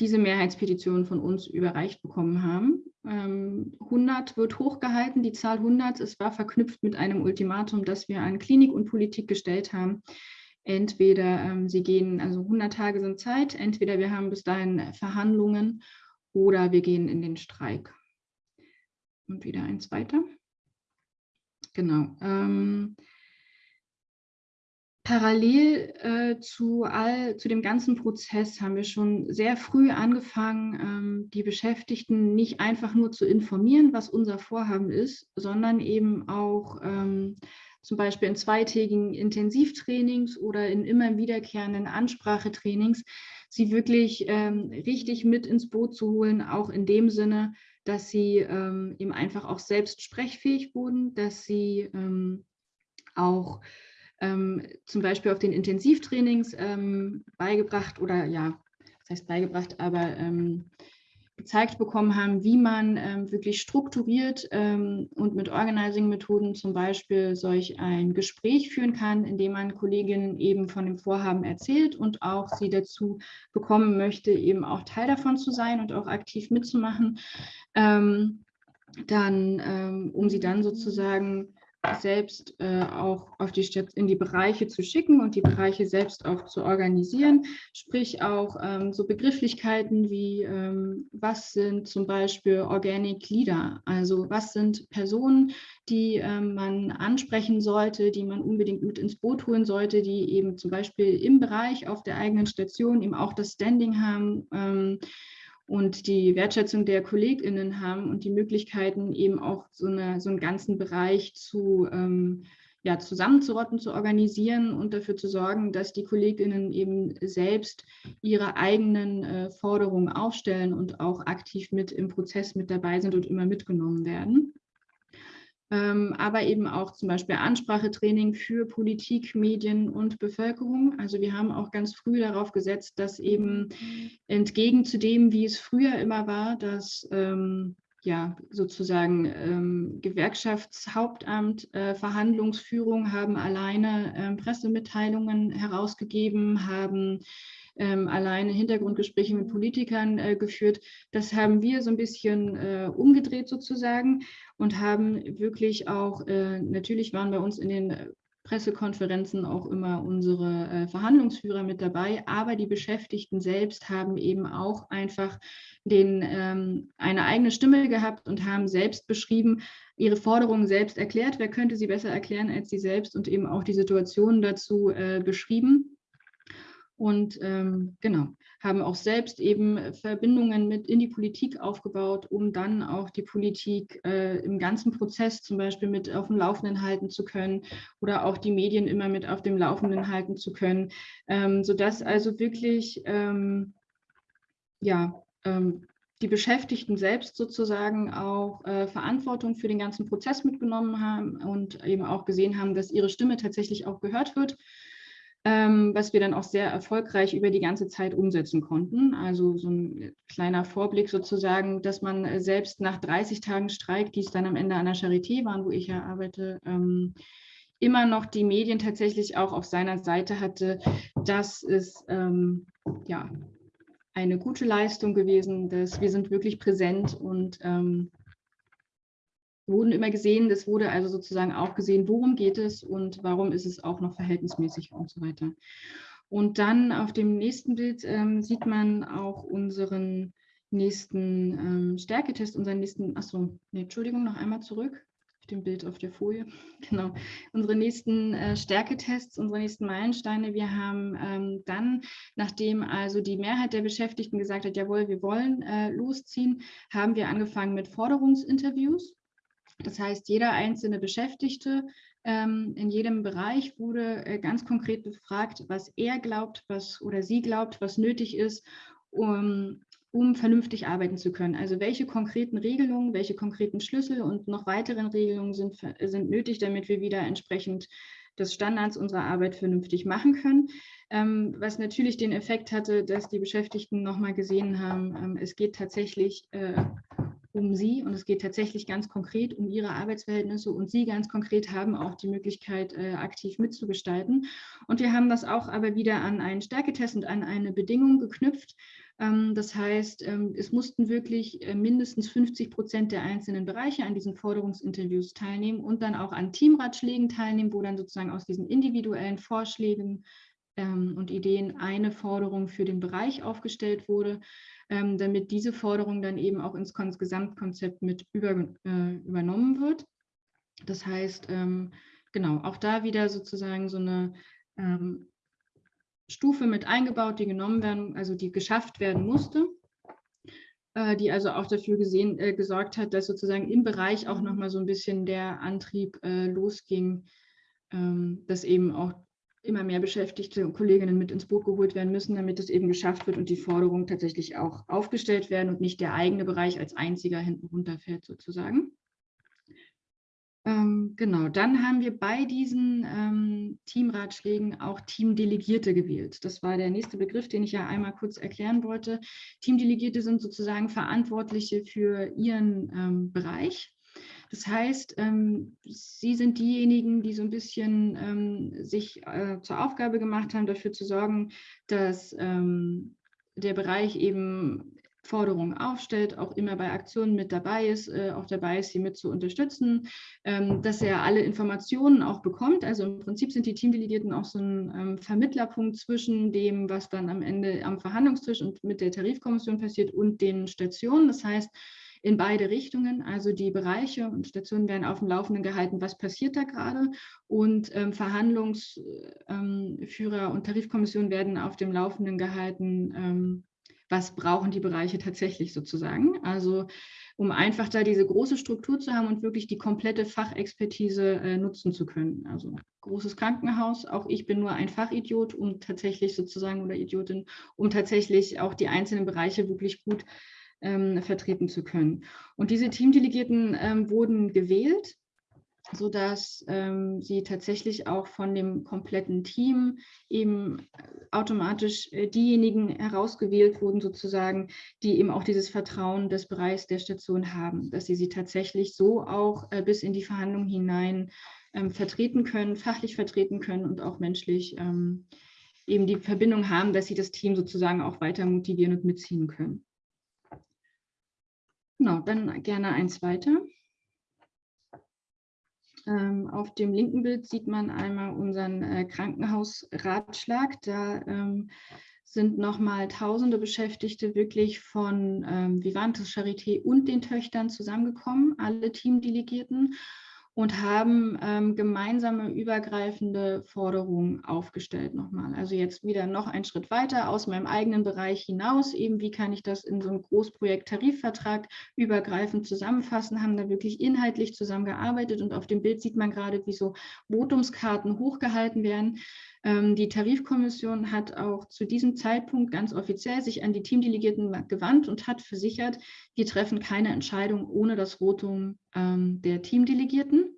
diese Mehrheitspetition von uns überreicht bekommen haben. 100 ähm, wird hochgehalten, die Zahl 100, es war verknüpft mit einem Ultimatum, das wir an Klinik und Politik gestellt haben. Entweder sie gehen, also 100 Tage sind Zeit, entweder wir haben bis dahin Verhandlungen oder wir gehen in den Streik. Und wieder eins weiter. Genau. Parallel äh, zu, all, zu dem ganzen Prozess haben wir schon sehr früh angefangen, ähm, die Beschäftigten nicht einfach nur zu informieren, was unser Vorhaben ist, sondern eben auch ähm, zum Beispiel in zweitägigen Intensivtrainings oder in immer wiederkehrenden Ansprachetrainings sie wirklich ähm, richtig mit ins Boot zu holen, auch in dem Sinne, dass sie ähm, eben einfach auch selbst sprechfähig wurden, dass sie ähm, auch ähm, zum Beispiel auf den Intensivtrainings ähm, beigebracht oder ja, das heißt beigebracht, aber ähm, gezeigt bekommen haben, wie man ähm, wirklich strukturiert ähm, und mit Organizing-Methoden zum Beispiel solch ein Gespräch führen kann, indem man Kolleginnen eben von dem Vorhaben erzählt und auch sie dazu bekommen möchte, eben auch Teil davon zu sein und auch aktiv mitzumachen, dann, ähm, um sie dann sozusagen selbst äh, auch auf die in die Bereiche zu schicken und die Bereiche selbst auch zu organisieren, sprich auch ähm, so Begrifflichkeiten wie ähm, was sind zum Beispiel Organic Leader, also was sind Personen, die ähm, man ansprechen sollte, die man unbedingt mit ins Boot holen sollte, die eben zum Beispiel im Bereich auf der eigenen Station eben auch das Standing haben, ähm, und die Wertschätzung der KollegInnen haben und die Möglichkeiten eben auch so, eine, so einen ganzen Bereich zu ähm, ja, zusammenzurotten, zu organisieren und dafür zu sorgen, dass die KollegInnen eben selbst ihre eigenen äh, Forderungen aufstellen und auch aktiv mit im Prozess mit dabei sind und immer mitgenommen werden. Ähm, aber eben auch zum Beispiel Ansprachetraining für Politik, Medien und Bevölkerung. Also wir haben auch ganz früh darauf gesetzt, dass eben entgegen zu dem, wie es früher immer war, dass ähm, ja, sozusagen ähm, Gewerkschaftshauptamt, äh, Verhandlungsführung haben alleine äh, Pressemitteilungen herausgegeben, haben ähm, alleine Hintergrundgespräche mit Politikern äh, geführt. Das haben wir so ein bisschen äh, umgedreht sozusagen und haben wirklich auch, äh, natürlich waren bei uns in den Pressekonferenzen auch immer unsere äh, Verhandlungsführer mit dabei, aber die Beschäftigten selbst haben eben auch einfach den, ähm, eine eigene Stimme gehabt und haben selbst beschrieben, ihre Forderungen selbst erklärt. Wer könnte sie besser erklären als sie selbst und eben auch die Situation dazu äh, beschrieben? Und ähm, genau, haben auch selbst eben Verbindungen mit in die Politik aufgebaut, um dann auch die Politik äh, im ganzen Prozess zum Beispiel mit auf dem Laufenden halten zu können oder auch die Medien immer mit auf dem Laufenden halten zu können, ähm, sodass also wirklich ähm, ja, ähm, die Beschäftigten selbst sozusagen auch äh, Verantwortung für den ganzen Prozess mitgenommen haben und eben auch gesehen haben, dass ihre Stimme tatsächlich auch gehört wird ähm, was wir dann auch sehr erfolgreich über die ganze Zeit umsetzen konnten. Also so ein kleiner Vorblick sozusagen, dass man äh, selbst nach 30 Tagen Streik, die es dann am Ende an der Charité waren, wo ich ja arbeite, ähm, immer noch die Medien tatsächlich auch auf seiner Seite hatte. Das ist ähm, ja eine gute Leistung gewesen, dass wir sind wirklich präsent und ähm, wurden immer gesehen. Es wurde also sozusagen auch gesehen, worum geht es und warum ist es auch noch verhältnismäßig und so weiter. Und dann auf dem nächsten Bild ähm, sieht man auch unseren nächsten ähm, Stärketest, unseren nächsten, achso, nee, Entschuldigung, noch einmal zurück auf dem Bild auf der Folie. Genau, unsere nächsten äh, Stärketests, unsere nächsten Meilensteine. Wir haben ähm, dann, nachdem also die Mehrheit der Beschäftigten gesagt hat, jawohl, wir wollen äh, losziehen, haben wir angefangen mit Forderungsinterviews. Das heißt, jeder einzelne Beschäftigte ähm, in jedem Bereich wurde äh, ganz konkret befragt, was er glaubt, was oder sie glaubt, was nötig ist, um, um vernünftig arbeiten zu können. Also welche konkreten Regelungen, welche konkreten Schlüssel und noch weiteren Regelungen sind, sind nötig, damit wir wieder entsprechend des Standards unserer Arbeit vernünftig machen können. Ähm, was natürlich den Effekt hatte, dass die Beschäftigten nochmal gesehen haben, ähm, es geht tatsächlich äh, um sie und es geht tatsächlich ganz konkret um ihre Arbeitsverhältnisse und sie ganz konkret haben auch die Möglichkeit, äh, aktiv mitzugestalten. Und wir haben das auch aber wieder an einen Stärketest und an eine Bedingung geknüpft. Ähm, das heißt, ähm, es mussten wirklich äh, mindestens 50 Prozent der einzelnen Bereiche an diesen Forderungsinterviews teilnehmen und dann auch an Teamratschlägen teilnehmen, wo dann sozusagen aus diesen individuellen Vorschlägen ähm, und Ideen eine Forderung für den Bereich aufgestellt wurde ähm, damit diese Forderung dann eben auch ins Gesamtkonzept mit über, äh, übernommen wird. Das heißt, ähm, genau, auch da wieder sozusagen so eine ähm, Stufe mit eingebaut, die genommen werden, also die geschafft werden musste, äh, die also auch dafür gesehen, äh, gesorgt hat, dass sozusagen im Bereich auch nochmal so ein bisschen der Antrieb äh, losging, ähm, dass eben auch immer mehr Beschäftigte und Kolleginnen mit ins Boot geholt werden müssen, damit es eben geschafft wird und die Forderungen tatsächlich auch aufgestellt werden und nicht der eigene Bereich als einziger hinten runterfällt sozusagen. Ähm, genau, dann haben wir bei diesen ähm, Teamratschlägen auch Teamdelegierte gewählt. Das war der nächste Begriff, den ich ja einmal kurz erklären wollte. Teamdelegierte sind sozusagen Verantwortliche für ihren ähm, Bereich das heißt, ähm, Sie sind diejenigen, die so ein bisschen ähm, sich äh, zur Aufgabe gemacht haben, dafür zu sorgen, dass ähm, der Bereich eben Forderungen aufstellt, auch immer bei Aktionen mit dabei ist, äh, auch dabei ist, sie mit zu unterstützen, ähm, dass er alle Informationen auch bekommt. Also im Prinzip sind die Teamdelegierten auch so ein ähm, Vermittlerpunkt zwischen dem, was dann am Ende am Verhandlungstisch und mit der Tarifkommission passiert und den Stationen. Das heißt, in beide Richtungen. Also die Bereiche und Stationen werden auf dem Laufenden gehalten, was passiert da gerade. Und ähm, Verhandlungsführer ähm, und Tarifkommissionen werden auf dem Laufenden gehalten, ähm, was brauchen die Bereiche tatsächlich sozusagen. Also um einfach da diese große Struktur zu haben und wirklich die komplette Fachexpertise äh, nutzen zu können. Also großes Krankenhaus, auch ich bin nur ein Fachidiot, um tatsächlich sozusagen oder Idiotin, um tatsächlich auch die einzelnen Bereiche wirklich gut ähm, vertreten zu können. Und diese Teamdelegierten ähm, wurden gewählt, sodass ähm, sie tatsächlich auch von dem kompletten Team eben automatisch äh, diejenigen herausgewählt wurden, sozusagen, die eben auch dieses Vertrauen des Bereichs der Station haben, dass sie sie tatsächlich so auch äh, bis in die Verhandlungen hinein ähm, vertreten können, fachlich vertreten können und auch menschlich ähm, eben die Verbindung haben, dass sie das Team sozusagen auch weiter motivieren und mitziehen können. Genau, dann gerne eins weiter. Ähm, auf dem linken Bild sieht man einmal unseren äh, Krankenhausratschlag. Da ähm, sind nochmal tausende Beschäftigte wirklich von ähm, Vivantes Charité und den Töchtern zusammengekommen, alle Teamdelegierten und haben ähm, gemeinsame übergreifende Forderungen aufgestellt nochmal. Also jetzt wieder noch einen Schritt weiter aus meinem eigenen Bereich hinaus, eben wie kann ich das in so einem Großprojekt Tarifvertrag übergreifend zusammenfassen, haben da wirklich inhaltlich zusammengearbeitet und auf dem Bild sieht man gerade, wie so Votumskarten hochgehalten werden. Ähm, die Tarifkommission hat auch zu diesem Zeitpunkt ganz offiziell sich an die Teamdelegierten gewandt und hat versichert, wir treffen keine Entscheidung ohne das Votum ähm, der Teamdelegierten.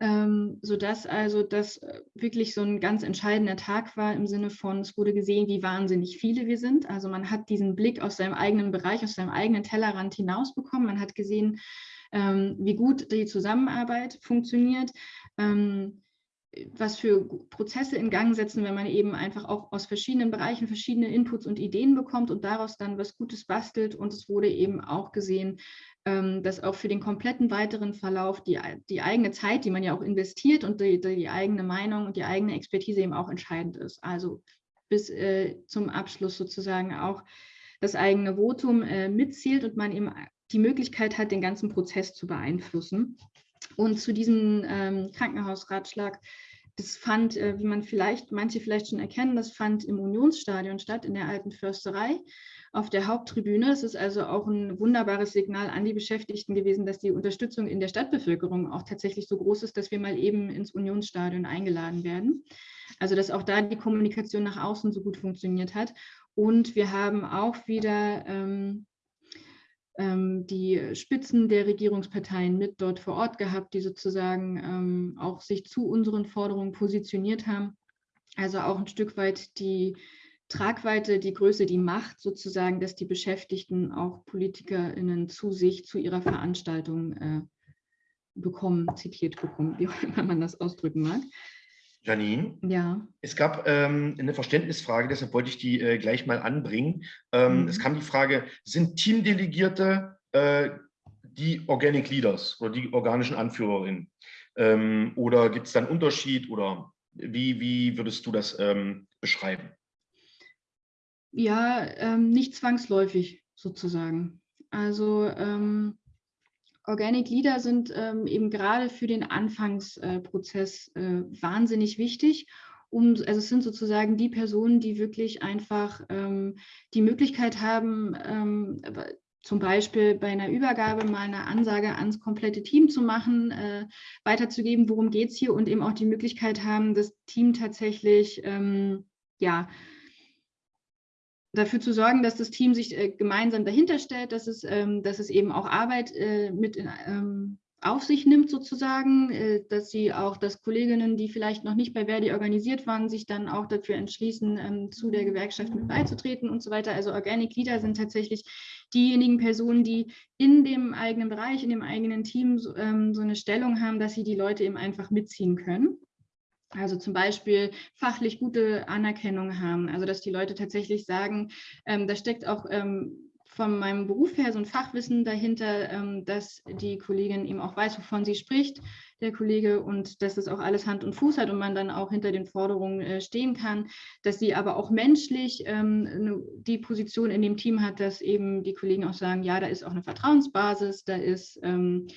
Ähm, sodass also das äh, wirklich so ein ganz entscheidender Tag war im Sinne von, es wurde gesehen, wie wahnsinnig viele wir sind. Also man hat diesen Blick aus seinem eigenen Bereich, aus seinem eigenen Tellerrand hinausbekommen. Man hat gesehen, ähm, wie gut die Zusammenarbeit funktioniert. Ähm, was für Prozesse in Gang setzen, wenn man eben einfach auch aus verschiedenen Bereichen verschiedene Inputs und Ideen bekommt und daraus dann was Gutes bastelt. Und es wurde eben auch gesehen, ähm, dass auch für den kompletten weiteren Verlauf die, die eigene Zeit, die man ja auch investiert und die, die eigene Meinung und die eigene Expertise eben auch entscheidend ist. Also bis äh, zum Abschluss sozusagen auch das eigene Votum äh, mitzielt und man eben die Möglichkeit hat, den ganzen Prozess zu beeinflussen. Und zu diesem ähm, Krankenhausratschlag, das fand, äh, wie man vielleicht, manche vielleicht schon erkennen, das fand im Unionsstadion statt, in der alten Försterei auf der Haupttribüne. Es ist also auch ein wunderbares Signal an die Beschäftigten gewesen, dass die Unterstützung in der Stadtbevölkerung auch tatsächlich so groß ist, dass wir mal eben ins Unionsstadion eingeladen werden. Also dass auch da die Kommunikation nach außen so gut funktioniert hat. Und wir haben auch wieder ähm, die Spitzen der Regierungsparteien mit dort vor Ort gehabt, die sozusagen ähm, auch sich zu unseren Forderungen positioniert haben. Also auch ein Stück weit die Tragweite, die Größe, die Macht sozusagen, dass die Beschäftigten auch PolitikerInnen zu sich, zu ihrer Veranstaltung äh, bekommen, zitiert bekommen, wie auch immer man das ausdrücken mag. Janine, ja. es gab ähm, eine Verständnisfrage, deshalb wollte ich die äh, gleich mal anbringen. Ähm, mhm. Es kam die Frage, sind Teamdelegierte äh, die Organic Leaders oder die organischen Anführerinnen? Ähm, oder gibt es da einen Unterschied oder wie, wie würdest du das ähm, beschreiben? Ja, ähm, nicht zwangsläufig sozusagen. Also ähm, Organic Leader sind ähm, eben gerade für den Anfangsprozess äh, wahnsinnig wichtig. Um, also es sind sozusagen die Personen, die wirklich einfach ähm, die Möglichkeit haben, ähm, zum Beispiel bei einer Übergabe mal eine Ansage ans komplette Team zu machen, äh, weiterzugeben, worum geht es hier und eben auch die Möglichkeit haben, das Team tatsächlich ähm, ja, dafür zu sorgen, dass das Team sich äh, gemeinsam dahinter stellt, dass es, ähm, dass es eben auch Arbeit äh, mit in, ähm, auf sich nimmt sozusagen, äh, dass sie auch, dass Kolleginnen, die vielleicht noch nicht bei Verdi organisiert waren, sich dann auch dafür entschließen, ähm, zu der Gewerkschaft mit beizutreten und so weiter. Also Organic Leader sind tatsächlich diejenigen Personen, die in dem eigenen Bereich, in dem eigenen Team so, ähm, so eine Stellung haben, dass sie die Leute eben einfach mitziehen können. Also zum Beispiel fachlich gute Anerkennung haben, also dass die Leute tatsächlich sagen, ähm, da steckt auch ähm, von meinem Beruf her so ein Fachwissen dahinter, ähm, dass die Kollegin eben auch weiß, wovon sie spricht, der Kollege, und dass es auch alles Hand und Fuß hat und man dann auch hinter den Forderungen äh, stehen kann, dass sie aber auch menschlich ähm, die Position in dem Team hat, dass eben die Kollegen auch sagen, ja, da ist auch eine Vertrauensbasis, da ist ähm,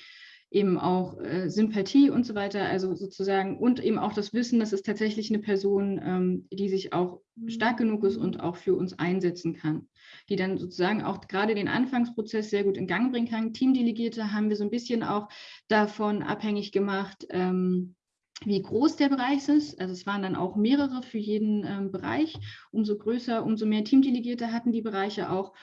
eben auch äh, Sympathie und so weiter, also sozusagen und eben auch das Wissen, dass es tatsächlich eine Person, ähm, die sich auch stark genug ist und auch für uns einsetzen kann, die dann sozusagen auch gerade den Anfangsprozess sehr gut in Gang bringen kann. Teamdelegierte haben wir so ein bisschen auch davon abhängig gemacht, ähm, wie groß der Bereich ist. Also es waren dann auch mehrere für jeden ähm, Bereich. Umso größer, umso mehr Teamdelegierte hatten die Bereiche auch.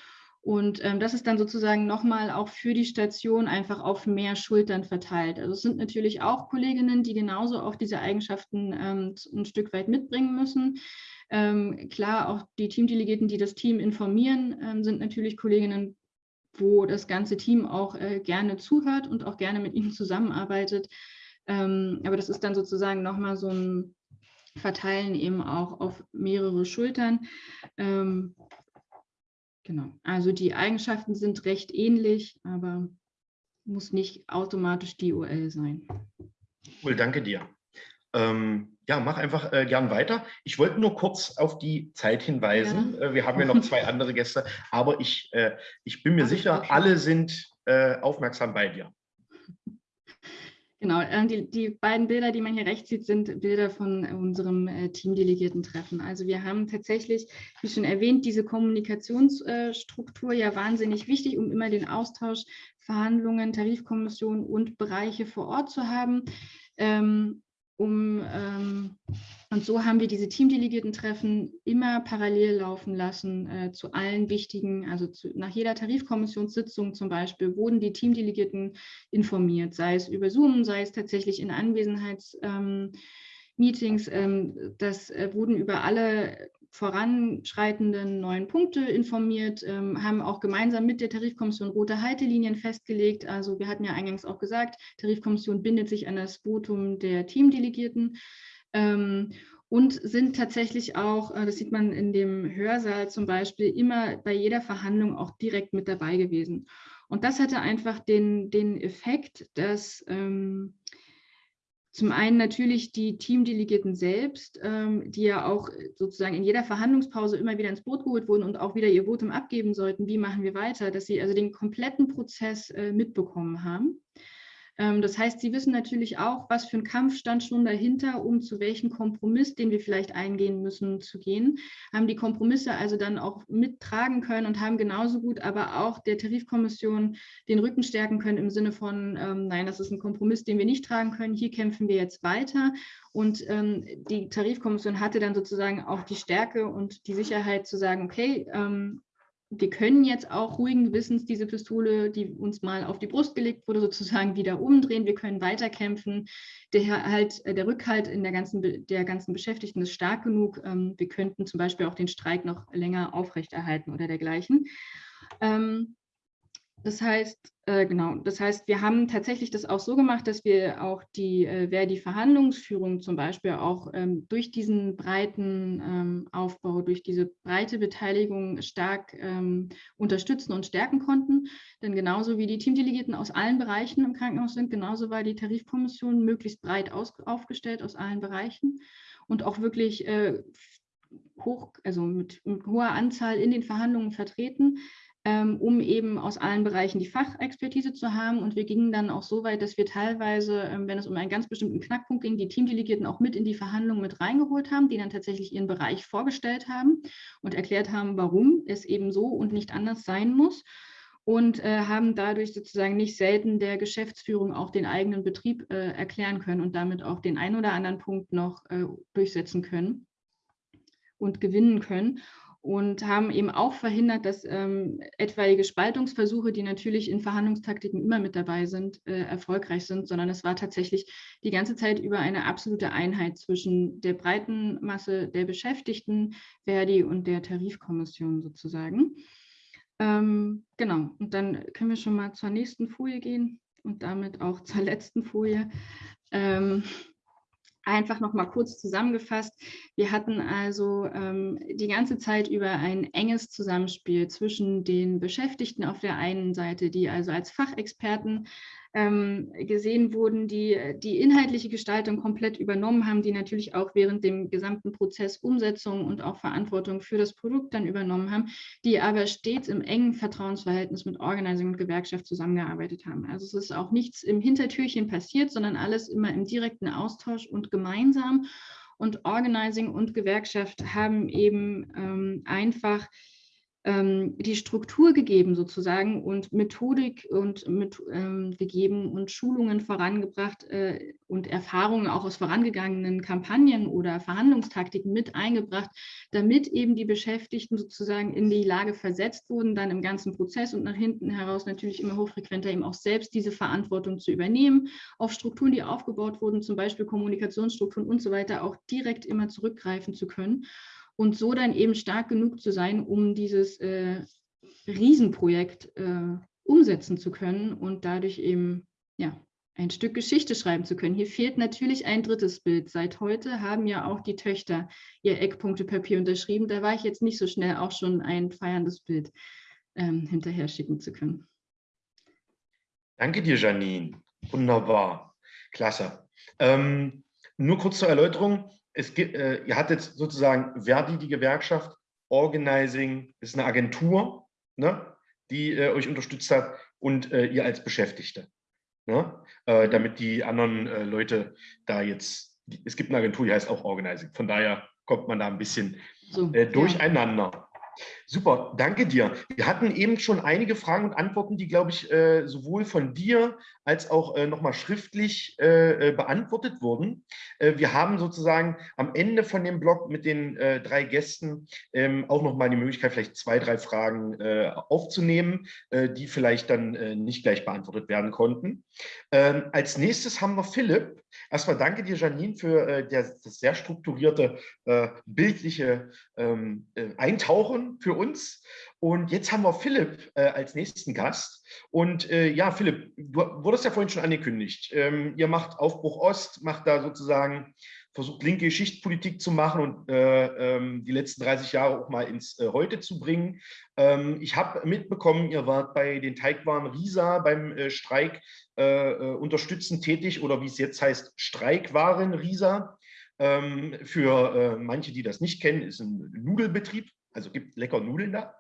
Und ähm, das ist dann sozusagen nochmal auch für die Station einfach auf mehr Schultern verteilt. Also es sind natürlich auch Kolleginnen, die genauso auch diese Eigenschaften ähm, ein Stück weit mitbringen müssen. Ähm, klar, auch die Teamdelegierten, die das Team informieren, ähm, sind natürlich Kolleginnen, wo das ganze Team auch äh, gerne zuhört und auch gerne mit ihnen zusammenarbeitet. Ähm, aber das ist dann sozusagen nochmal so ein Verteilen eben auch auf mehrere Schultern. Ähm, Genau. Also die Eigenschaften sind recht ähnlich, aber muss nicht automatisch die UL sein. Cool, danke dir. Ähm, ja, mach einfach äh, gern weiter. Ich wollte nur kurz auf die Zeit hinweisen. Ja. Äh, wir haben ja noch zwei andere Gäste, aber ich, äh, ich bin mir Ach, sicher, alle sind äh, aufmerksam bei dir. Genau, äh, die, die, beiden Bilder, die man hier rechts sieht, sind Bilder von unserem äh, Teamdelegierten-Treffen. Also wir haben tatsächlich, wie schon erwähnt, diese Kommunikationsstruktur ja wahnsinnig wichtig, um immer den Austausch, Verhandlungen, Tarifkommission und Bereiche vor Ort zu haben. Ähm, um, ähm, und so haben wir diese Teamdelegierten-Treffen immer parallel laufen lassen äh, zu allen wichtigen, also zu, nach jeder Tarifkommissionssitzung zum Beispiel, wurden die Teamdelegierten informiert, sei es über Zoom, sei es tatsächlich in Anwesenheitsmeetings. Ähm, ähm, das äh, wurden über alle voranschreitenden neuen Punkte informiert, ähm, haben auch gemeinsam mit der Tarifkommission rote Haltelinien festgelegt. Also wir hatten ja eingangs auch gesagt, Tarifkommission bindet sich an das Votum der Teamdelegierten ähm, und sind tatsächlich auch, äh, das sieht man in dem Hörsaal zum Beispiel, immer bei jeder Verhandlung auch direkt mit dabei gewesen. Und das hatte einfach den, den Effekt, dass ähm, zum einen natürlich die Teamdelegierten selbst, ähm, die ja auch sozusagen in jeder Verhandlungspause immer wieder ins Boot geholt wurden und auch wieder ihr Votum abgeben sollten, wie machen wir weiter, dass sie also den kompletten Prozess äh, mitbekommen haben. Ähm, das heißt, Sie wissen natürlich auch, was für ein Kampf stand schon dahinter, um zu welchem Kompromiss, den wir vielleicht eingehen müssen, zu gehen. Haben die Kompromisse also dann auch mittragen können und haben genauso gut aber auch der Tarifkommission den Rücken stärken können im Sinne von, ähm, nein, das ist ein Kompromiss, den wir nicht tragen können, hier kämpfen wir jetzt weiter. Und ähm, die Tarifkommission hatte dann sozusagen auch die Stärke und die Sicherheit zu sagen, okay, ähm, wir können jetzt auch ruhigen Gewissens diese Pistole, die uns mal auf die Brust gelegt wurde, sozusagen wieder umdrehen. Wir können weiterkämpfen. Der, halt, der Rückhalt in der ganzen, der ganzen Beschäftigten ist stark genug. Ähm, wir könnten zum Beispiel auch den Streik noch länger aufrechterhalten oder dergleichen. Ähm, das heißt, äh, genau, das heißt, wir haben tatsächlich das auch so gemacht, dass wir auch die äh, Verdi-Verhandlungsführung zum Beispiel auch ähm, durch diesen breiten ähm, Aufbau, durch diese breite Beteiligung stark ähm, unterstützen und stärken konnten. Denn genauso wie die Teamdelegierten aus allen Bereichen im Krankenhaus sind, genauso war die Tarifkommission möglichst breit aus, aufgestellt aus allen Bereichen und auch wirklich äh, hoch, also mit, mit hoher Anzahl in den Verhandlungen vertreten um eben aus allen Bereichen die Fachexpertise zu haben. Und wir gingen dann auch so weit, dass wir teilweise, ähm, wenn es um einen ganz bestimmten Knackpunkt ging, die Teamdelegierten auch mit in die Verhandlungen mit reingeholt haben, die dann tatsächlich ihren Bereich vorgestellt haben und erklärt haben, warum es eben so und nicht anders sein muss und äh, haben dadurch sozusagen nicht selten der Geschäftsführung auch den eigenen Betrieb äh, erklären können und damit auch den einen oder anderen Punkt noch äh, durchsetzen können und gewinnen können und haben eben auch verhindert, dass ähm, etwaige Spaltungsversuche, die natürlich in Verhandlungstaktiken immer mit dabei sind, äh, erfolgreich sind, sondern es war tatsächlich die ganze Zeit über eine absolute Einheit zwischen der breiten Masse der Beschäftigten, Verdi und der Tarifkommission sozusagen. Ähm, genau, und dann können wir schon mal zur nächsten Folie gehen und damit auch zur letzten Folie. Ähm, Einfach noch mal kurz zusammengefasst. Wir hatten also ähm, die ganze Zeit über ein enges Zusammenspiel zwischen den Beschäftigten auf der einen Seite, die also als Fachexperten ähm, gesehen wurden, die die inhaltliche Gestaltung komplett übernommen haben, die natürlich auch während dem gesamten Prozess Umsetzung und auch Verantwortung für das Produkt dann übernommen haben, die aber stets im engen Vertrauensverhältnis mit Organizing und Gewerkschaft zusammengearbeitet haben. Also es ist auch nichts im Hintertürchen passiert, sondern alles immer im direkten Austausch und gemeinsam. Und Organizing und Gewerkschaft haben eben ähm, einfach die Struktur gegeben sozusagen und Methodik und mit, ähm, gegeben und Schulungen vorangebracht äh, und Erfahrungen auch aus vorangegangenen Kampagnen oder Verhandlungstaktiken mit eingebracht, damit eben die Beschäftigten sozusagen in die Lage versetzt wurden, dann im ganzen Prozess und nach hinten heraus natürlich immer hochfrequenter eben auch selbst diese Verantwortung zu übernehmen, auf Strukturen, die aufgebaut wurden, zum Beispiel Kommunikationsstrukturen und so weiter, auch direkt immer zurückgreifen zu können und so dann eben stark genug zu sein, um dieses äh, Riesenprojekt äh, umsetzen zu können und dadurch eben ja, ein Stück Geschichte schreiben zu können. Hier fehlt natürlich ein drittes Bild. Seit heute haben ja auch die Töchter ihr Eckpunktepapier unterschrieben. Da war ich jetzt nicht so schnell, auch schon ein feierndes Bild ähm, hinterher schicken zu können. Danke dir, Janine. Wunderbar. Klasse. Ähm, nur kurz zur Erläuterung es gibt, äh, ihr hattet sozusagen Verdi, die Gewerkschaft, Organizing ist eine Agentur, ne, die äh, euch unterstützt hat und äh, ihr als Beschäftigte. Ne, äh, damit die anderen äh, Leute da jetzt, die, es gibt eine Agentur, die heißt auch Organizing. Von daher kommt man da ein bisschen so, äh, durcheinander. Ja. Super, danke dir. Wir hatten eben schon einige Fragen und Antworten, die, glaube ich, äh, sowohl von dir als auch äh, nochmal schriftlich äh, beantwortet wurden. wir haben sozusagen am Ende von dem Blog mit den drei Gästen ähm, auch nochmal die Möglichkeit, vielleicht zwei, drei Fragen aufzunehmen, die vielleicht dann nicht gleich beantwortet werden konnten. Ähm, als nächstes haben wir Philipp. Erstmal danke dir, Janine, für das sehr strukturierte, bildliche ähm, Eintauchen für uns. Und jetzt haben wir Philipp äh, als nächsten Gast. Und äh, ja, Philipp, du wurdest ja vorhin schon angekündigt. Ähm, ihr macht Aufbruch Ost, macht da sozusagen versucht linke Schichtpolitik zu machen und äh, ähm, die letzten 30 Jahre auch mal ins äh, Heute zu bringen. Ähm, ich habe mitbekommen, ihr wart bei den Teigwaren Risa beim äh, Streik äh, äh, unterstützend tätig oder wie es jetzt heißt, Streikwaren Risa. Ähm, für äh, manche, die das nicht kennen, ist ein Nudelbetrieb, also gibt lecker Nudeln da.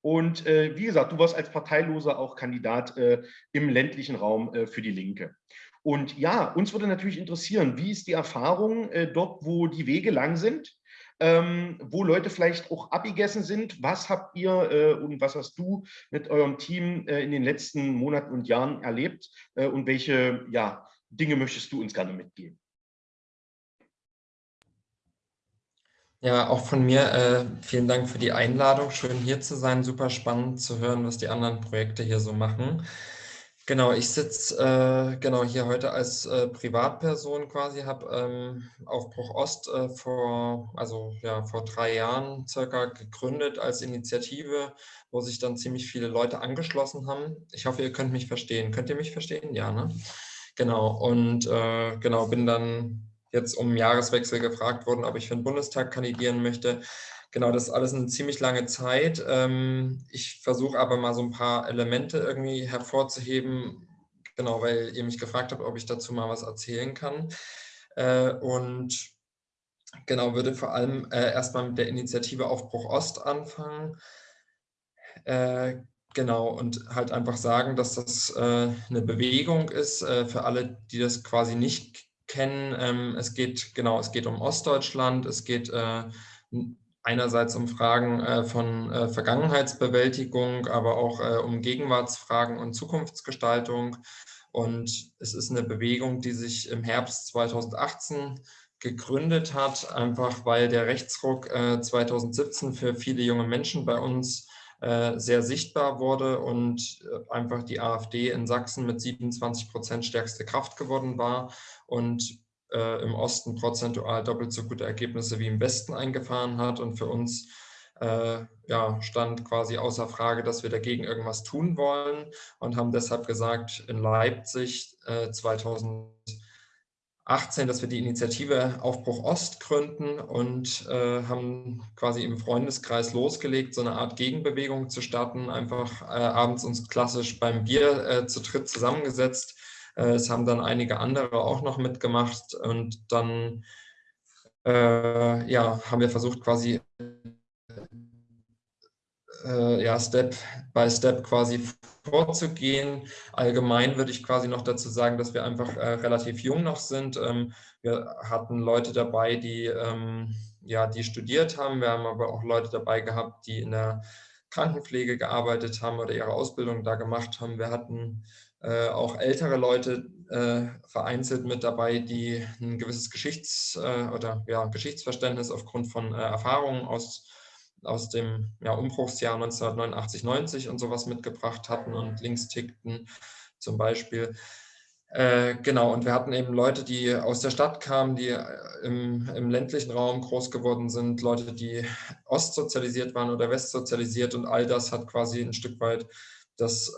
Und wie gesagt, du warst als Parteiloser auch Kandidat im ländlichen Raum für die Linke. Und ja, uns würde natürlich interessieren, wie ist die Erfahrung äh, dort, wo die Wege lang sind, ähm, wo Leute vielleicht auch abgegessen sind. Was habt ihr äh, und was hast du mit eurem Team äh, in den letzten Monaten und Jahren erlebt äh, und welche ja, Dinge möchtest du uns gerne mitgeben? Ja, auch von mir äh, vielen Dank für die Einladung. Schön hier zu sein. Super spannend zu hören, was die anderen Projekte hier so machen. Genau, ich sitze äh, genau hier heute als äh, Privatperson quasi, habe ähm, Aufbruch Ost äh, vor, also ja, vor drei Jahren circa gegründet als Initiative, wo sich dann ziemlich viele Leute angeschlossen haben. Ich hoffe, ihr könnt mich verstehen. Könnt ihr mich verstehen? Ja, ne? Genau, und äh, genau, bin dann jetzt um Jahreswechsel gefragt worden, ob ich für den Bundestag kandidieren möchte. Genau, das ist alles eine ziemlich lange Zeit. Ähm, ich versuche aber mal so ein paar Elemente irgendwie hervorzuheben, genau, weil ihr mich gefragt habt, ob ich dazu mal was erzählen kann. Äh, und genau, würde vor allem äh, erstmal mit der Initiative Aufbruch Ost anfangen. Äh, genau, und halt einfach sagen, dass das eine Bewegung ist für alle, die das quasi nicht kennen. Ähm, es geht, genau, es geht um Ostdeutschland, es geht einerseits um Fragen äh, von äh, Vergangenheitsbewältigung, aber auch äh, um Gegenwartsfragen und Zukunftsgestaltung. Und es ist eine Bewegung, die sich im Herbst 2018 gegründet hat, einfach weil der Rechtsruck 2017 für viele junge Menschen bei uns sehr sichtbar wurde und einfach die AfD in Sachsen mit 27 Prozent stärkste Kraft geworden war und äh, im Osten prozentual doppelt so gute Ergebnisse wie im Westen eingefahren hat. Und für uns äh, ja, stand quasi außer Frage, dass wir dagegen irgendwas tun wollen und haben deshalb gesagt, in Leipzig äh, 2018, dass wir die Initiative Aufbruch Ost gründen und äh, haben quasi im Freundeskreis losgelegt, so eine Art Gegenbewegung zu starten, einfach äh, abends uns klassisch beim Bier äh, zu dritt zusammengesetzt, es haben dann einige andere auch noch mitgemacht und dann äh, ja, haben wir versucht quasi äh, ja, Step by Step quasi vorzugehen. Allgemein würde ich quasi noch dazu sagen, dass wir einfach äh, relativ jung noch sind. Ähm, wir hatten Leute dabei, die, ähm, ja, die studiert haben. Wir haben aber auch Leute dabei gehabt, die in der Krankenpflege gearbeitet haben oder ihre Ausbildung da gemacht haben. Wir hatten äh, auch ältere Leute äh, vereinzelt mit dabei, die ein gewisses Geschichts- äh, oder ja, Geschichtsverständnis aufgrund von äh, Erfahrungen aus, aus dem ja, Umbruchsjahr 1989, 90 und sowas mitgebracht hatten und links tickten zum Beispiel. Äh, genau, und wir hatten eben Leute, die aus der Stadt kamen, die im, im, ländlichen Raum groß geworden sind, Leute, die ostsozialisiert waren oder westsozialisiert und all das hat quasi ein Stück weit das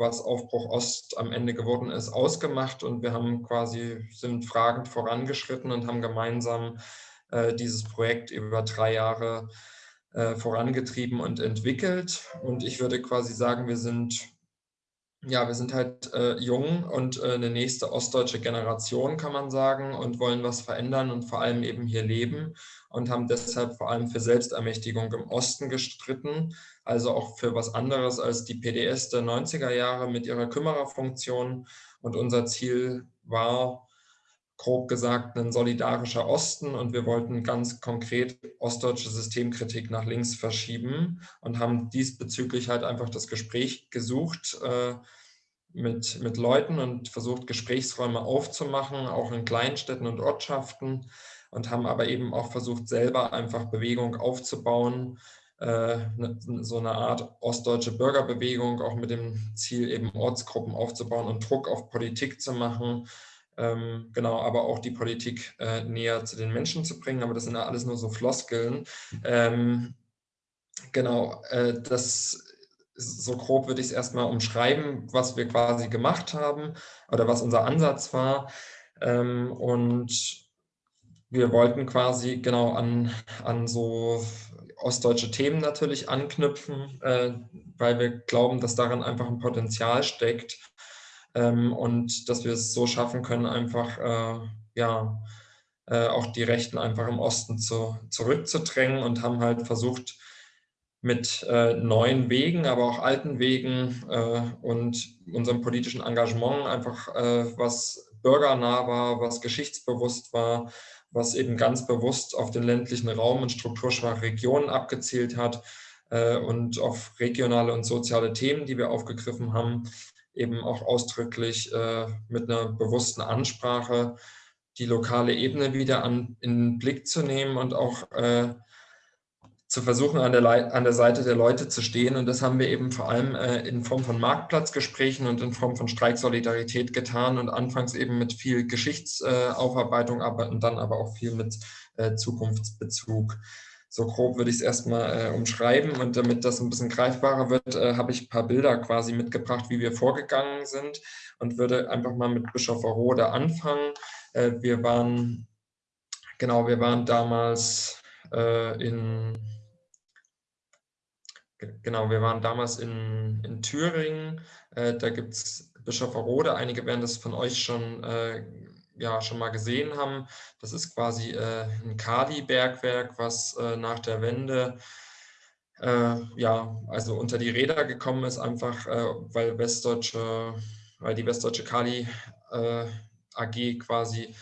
was Aufbruch Ost am Ende geworden ist, ausgemacht und wir haben quasi, sind fragend vorangeschritten und haben gemeinsam äh, dieses Projekt über drei Jahre äh, vorangetrieben und entwickelt. Und ich würde quasi sagen, wir sind ja, wir sind halt äh, jung und äh, eine nächste ostdeutsche Generation, kann man sagen, und wollen was verändern und vor allem eben hier leben und haben deshalb vor allem für Selbstermächtigung im Osten gestritten, also auch für was anderes als die PDS der 90er Jahre mit ihrer Kümmererfunktion. Und unser Ziel war, grob gesagt, ein solidarischer Osten und wir wollten ganz konkret ostdeutsche Systemkritik nach links verschieben und haben diesbezüglich halt einfach das Gespräch gesucht äh, mit, mit Leuten und versucht, Gesprächsräume aufzumachen, auch in Kleinstädten und Ortschaften und haben aber eben auch versucht, selber einfach Bewegung aufzubauen, äh, ne, so eine Art ostdeutsche Bürgerbewegung, auch mit dem Ziel, eben Ortsgruppen aufzubauen und Druck auf Politik zu machen genau, aber auch die Politik äh, näher zu den Menschen zu bringen. Aber das sind ja alles nur so Floskeln. Ähm, genau, äh, das so grob würde ich es erstmal umschreiben, was wir quasi gemacht haben oder was unser Ansatz war. Ähm, und wir wollten quasi genau an, an so ostdeutsche Themen natürlich anknüpfen, äh, weil wir glauben, dass darin einfach ein Potenzial steckt ähm, und dass wir es so schaffen können, einfach äh, ja, äh, auch die Rechten einfach im Osten zu, zurückzudrängen und haben halt versucht, mit äh, neuen Wegen, aber auch alten Wegen äh, und unserem politischen Engagement einfach äh, was bürgernah war, was geschichtsbewusst war, was eben ganz bewusst auf den ländlichen Raum und strukturschwache Regionen abgezielt hat äh, und auf regionale und soziale Themen, die wir aufgegriffen haben, eben auch ausdrücklich äh, mit einer bewussten Ansprache die lokale Ebene wieder an, in den Blick zu nehmen und auch äh, zu versuchen, an der, an der Seite der Leute zu stehen. Und das haben wir eben vor allem äh, in Form von Marktplatzgesprächen und in Form von Streiksolidarität getan und anfangs eben mit viel Geschichtsaufarbeitung, aber und dann aber auch viel mit äh, Zukunftsbezug. So grob würde ich es erstmal äh, umschreiben und damit das ein bisschen greifbarer wird, äh, habe ich ein paar Bilder quasi mitgebracht, wie wir vorgegangen sind und würde einfach mal mit Bischof Rode anfangen. Äh, wir waren, genau, wir waren damals äh, in, genau, wir waren damals in, in Thüringen. Äh, da gibt es Bischof Rode. Einige werden das von euch schon ja schon mal gesehen haben. Das ist quasi äh, ein Kali-Bergwerk, was äh, nach der Wende äh, ja also unter die Räder gekommen ist, einfach weil westdeutsche, weil die westdeutsche Kali AG quasi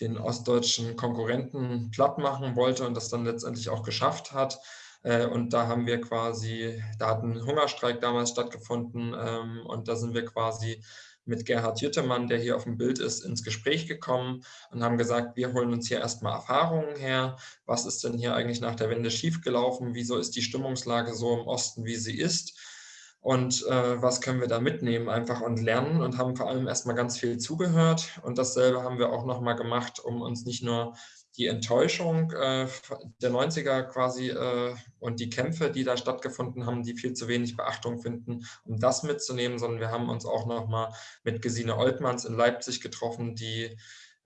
den ostdeutschen Konkurrenten platt machen wollte und das dann letztendlich auch geschafft hat. Äh, und da haben wir quasi, da hat ein Hungerstreik damals stattgefunden ähm, und da sind wir quasi mit Gerhard Jüttemann, der hier auf dem Bild ist, ins Gespräch gekommen und haben gesagt, wir holen uns hier erstmal Erfahrungen her. Was ist denn hier eigentlich nach der Wende schiefgelaufen? Wieso ist die Stimmungslage so im Osten, wie sie ist? und äh, was können wir da mitnehmen einfach und lernen und haben vor allem erstmal ganz viel zugehört und dasselbe haben wir auch nochmal gemacht, um uns nicht nur die Enttäuschung äh, der 90er quasi äh, und die Kämpfe, die da stattgefunden haben, die viel zu wenig Beachtung finden, um das mitzunehmen, sondern wir haben uns auch nochmal mit Gesine Oltmanns in Leipzig getroffen, die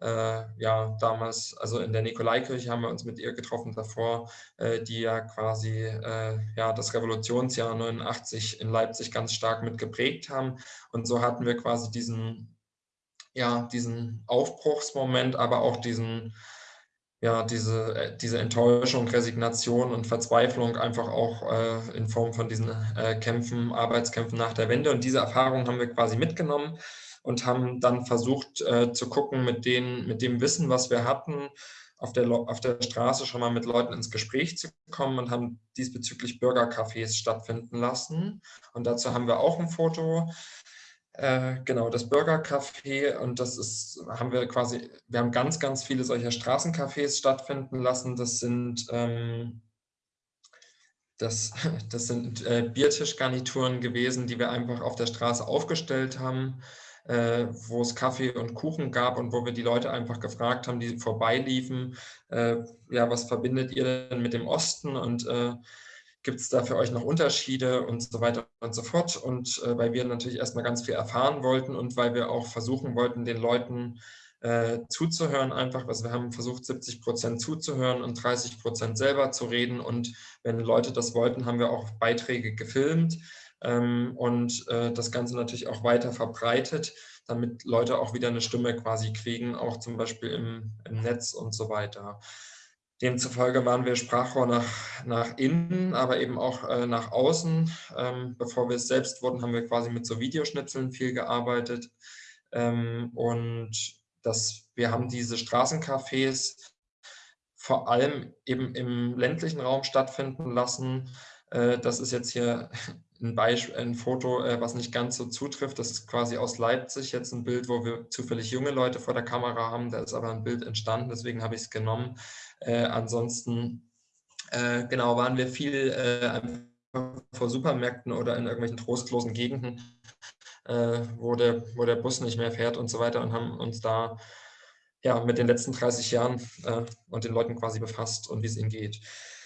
äh, ja damals, also in der Nikolaikirche haben wir uns mit ihr getroffen davor, äh, die ja quasi äh, ja das Revolutionsjahr 89 in Leipzig ganz stark mit geprägt haben. Und so hatten wir quasi diesen, ja, diesen Aufbruchsmoment, aber auch diesen ja, diese, äh, diese Enttäuschung, Resignation und Verzweiflung einfach auch äh, in Form von diesen äh, Kämpfen, Arbeitskämpfen nach der Wende. Und diese Erfahrung haben wir quasi mitgenommen und haben dann versucht äh, zu gucken, mit, den, mit dem Wissen, was wir hatten, auf der, auf der Straße schon mal mit Leuten ins Gespräch zu kommen und haben diesbezüglich Bürgercafés stattfinden lassen. Und dazu haben wir auch ein Foto. Äh, genau, das Bürgercafé und das ist, haben wir quasi, wir haben ganz, ganz viele solcher Straßencafés stattfinden lassen. Das sind ähm, das, das sind äh, Biertischgarnituren gewesen, die wir einfach auf der Straße aufgestellt haben äh, wo es Kaffee und Kuchen gab und wo wir die Leute einfach gefragt haben, die vorbeiliefen, äh, ja, was verbindet ihr denn mit dem Osten und äh, gibt es da für euch noch Unterschiede und so weiter und so fort. Und äh, weil wir natürlich erstmal ganz viel erfahren wollten und weil wir auch versuchen wollten, den Leuten äh, zuzuhören einfach. Also wir haben versucht, 70 Prozent zuzuhören und 30 Prozent selber zu reden. Und wenn Leute das wollten, haben wir auch Beiträge gefilmt ähm, und äh, das Ganze natürlich auch weiter verbreitet, damit Leute auch wieder eine Stimme quasi kriegen, auch zum Beispiel im, im Netz und so weiter. Demzufolge waren wir Sprachrohr nach, nach innen, aber eben auch äh, nach außen. Ähm, bevor wir es selbst wurden, haben wir quasi mit so Videoschnitzeln viel gearbeitet. Ähm, und das, wir haben diese Straßencafés vor allem eben im ländlichen Raum stattfinden lassen. Äh, das ist jetzt hier ein, Beispiel, ein Foto, äh, was nicht ganz so zutrifft. Das ist quasi aus Leipzig jetzt ein Bild, wo wir zufällig junge Leute vor der Kamera haben. Da ist aber ein Bild entstanden, deswegen habe ich es genommen. Äh, ansonsten, äh, genau, waren wir viel äh, vor Supermärkten oder in irgendwelchen trostlosen Gegenden, äh, wo, der, wo der Bus nicht mehr fährt und so weiter und haben uns da ja, mit den letzten 30 Jahren äh, und den Leuten quasi befasst und wie es ihnen geht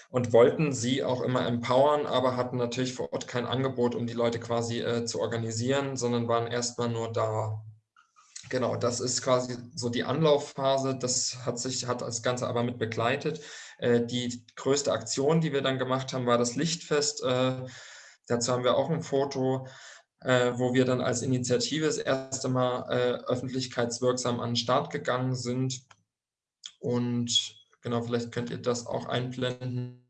und wollten sie auch immer empowern, aber hatten natürlich vor Ort kein Angebot, um die Leute quasi äh, zu organisieren, sondern waren erstmal nur da. Genau, das ist quasi so die Anlaufphase. Das hat sich hat das Ganze aber mit begleitet. Äh, die größte Aktion, die wir dann gemacht haben, war das Lichtfest. Äh, dazu haben wir auch ein Foto, äh, wo wir dann als Initiative das erste Mal öffentlichkeitswirksam an den Start gegangen sind. Und genau, vielleicht könnt ihr das auch einblenden.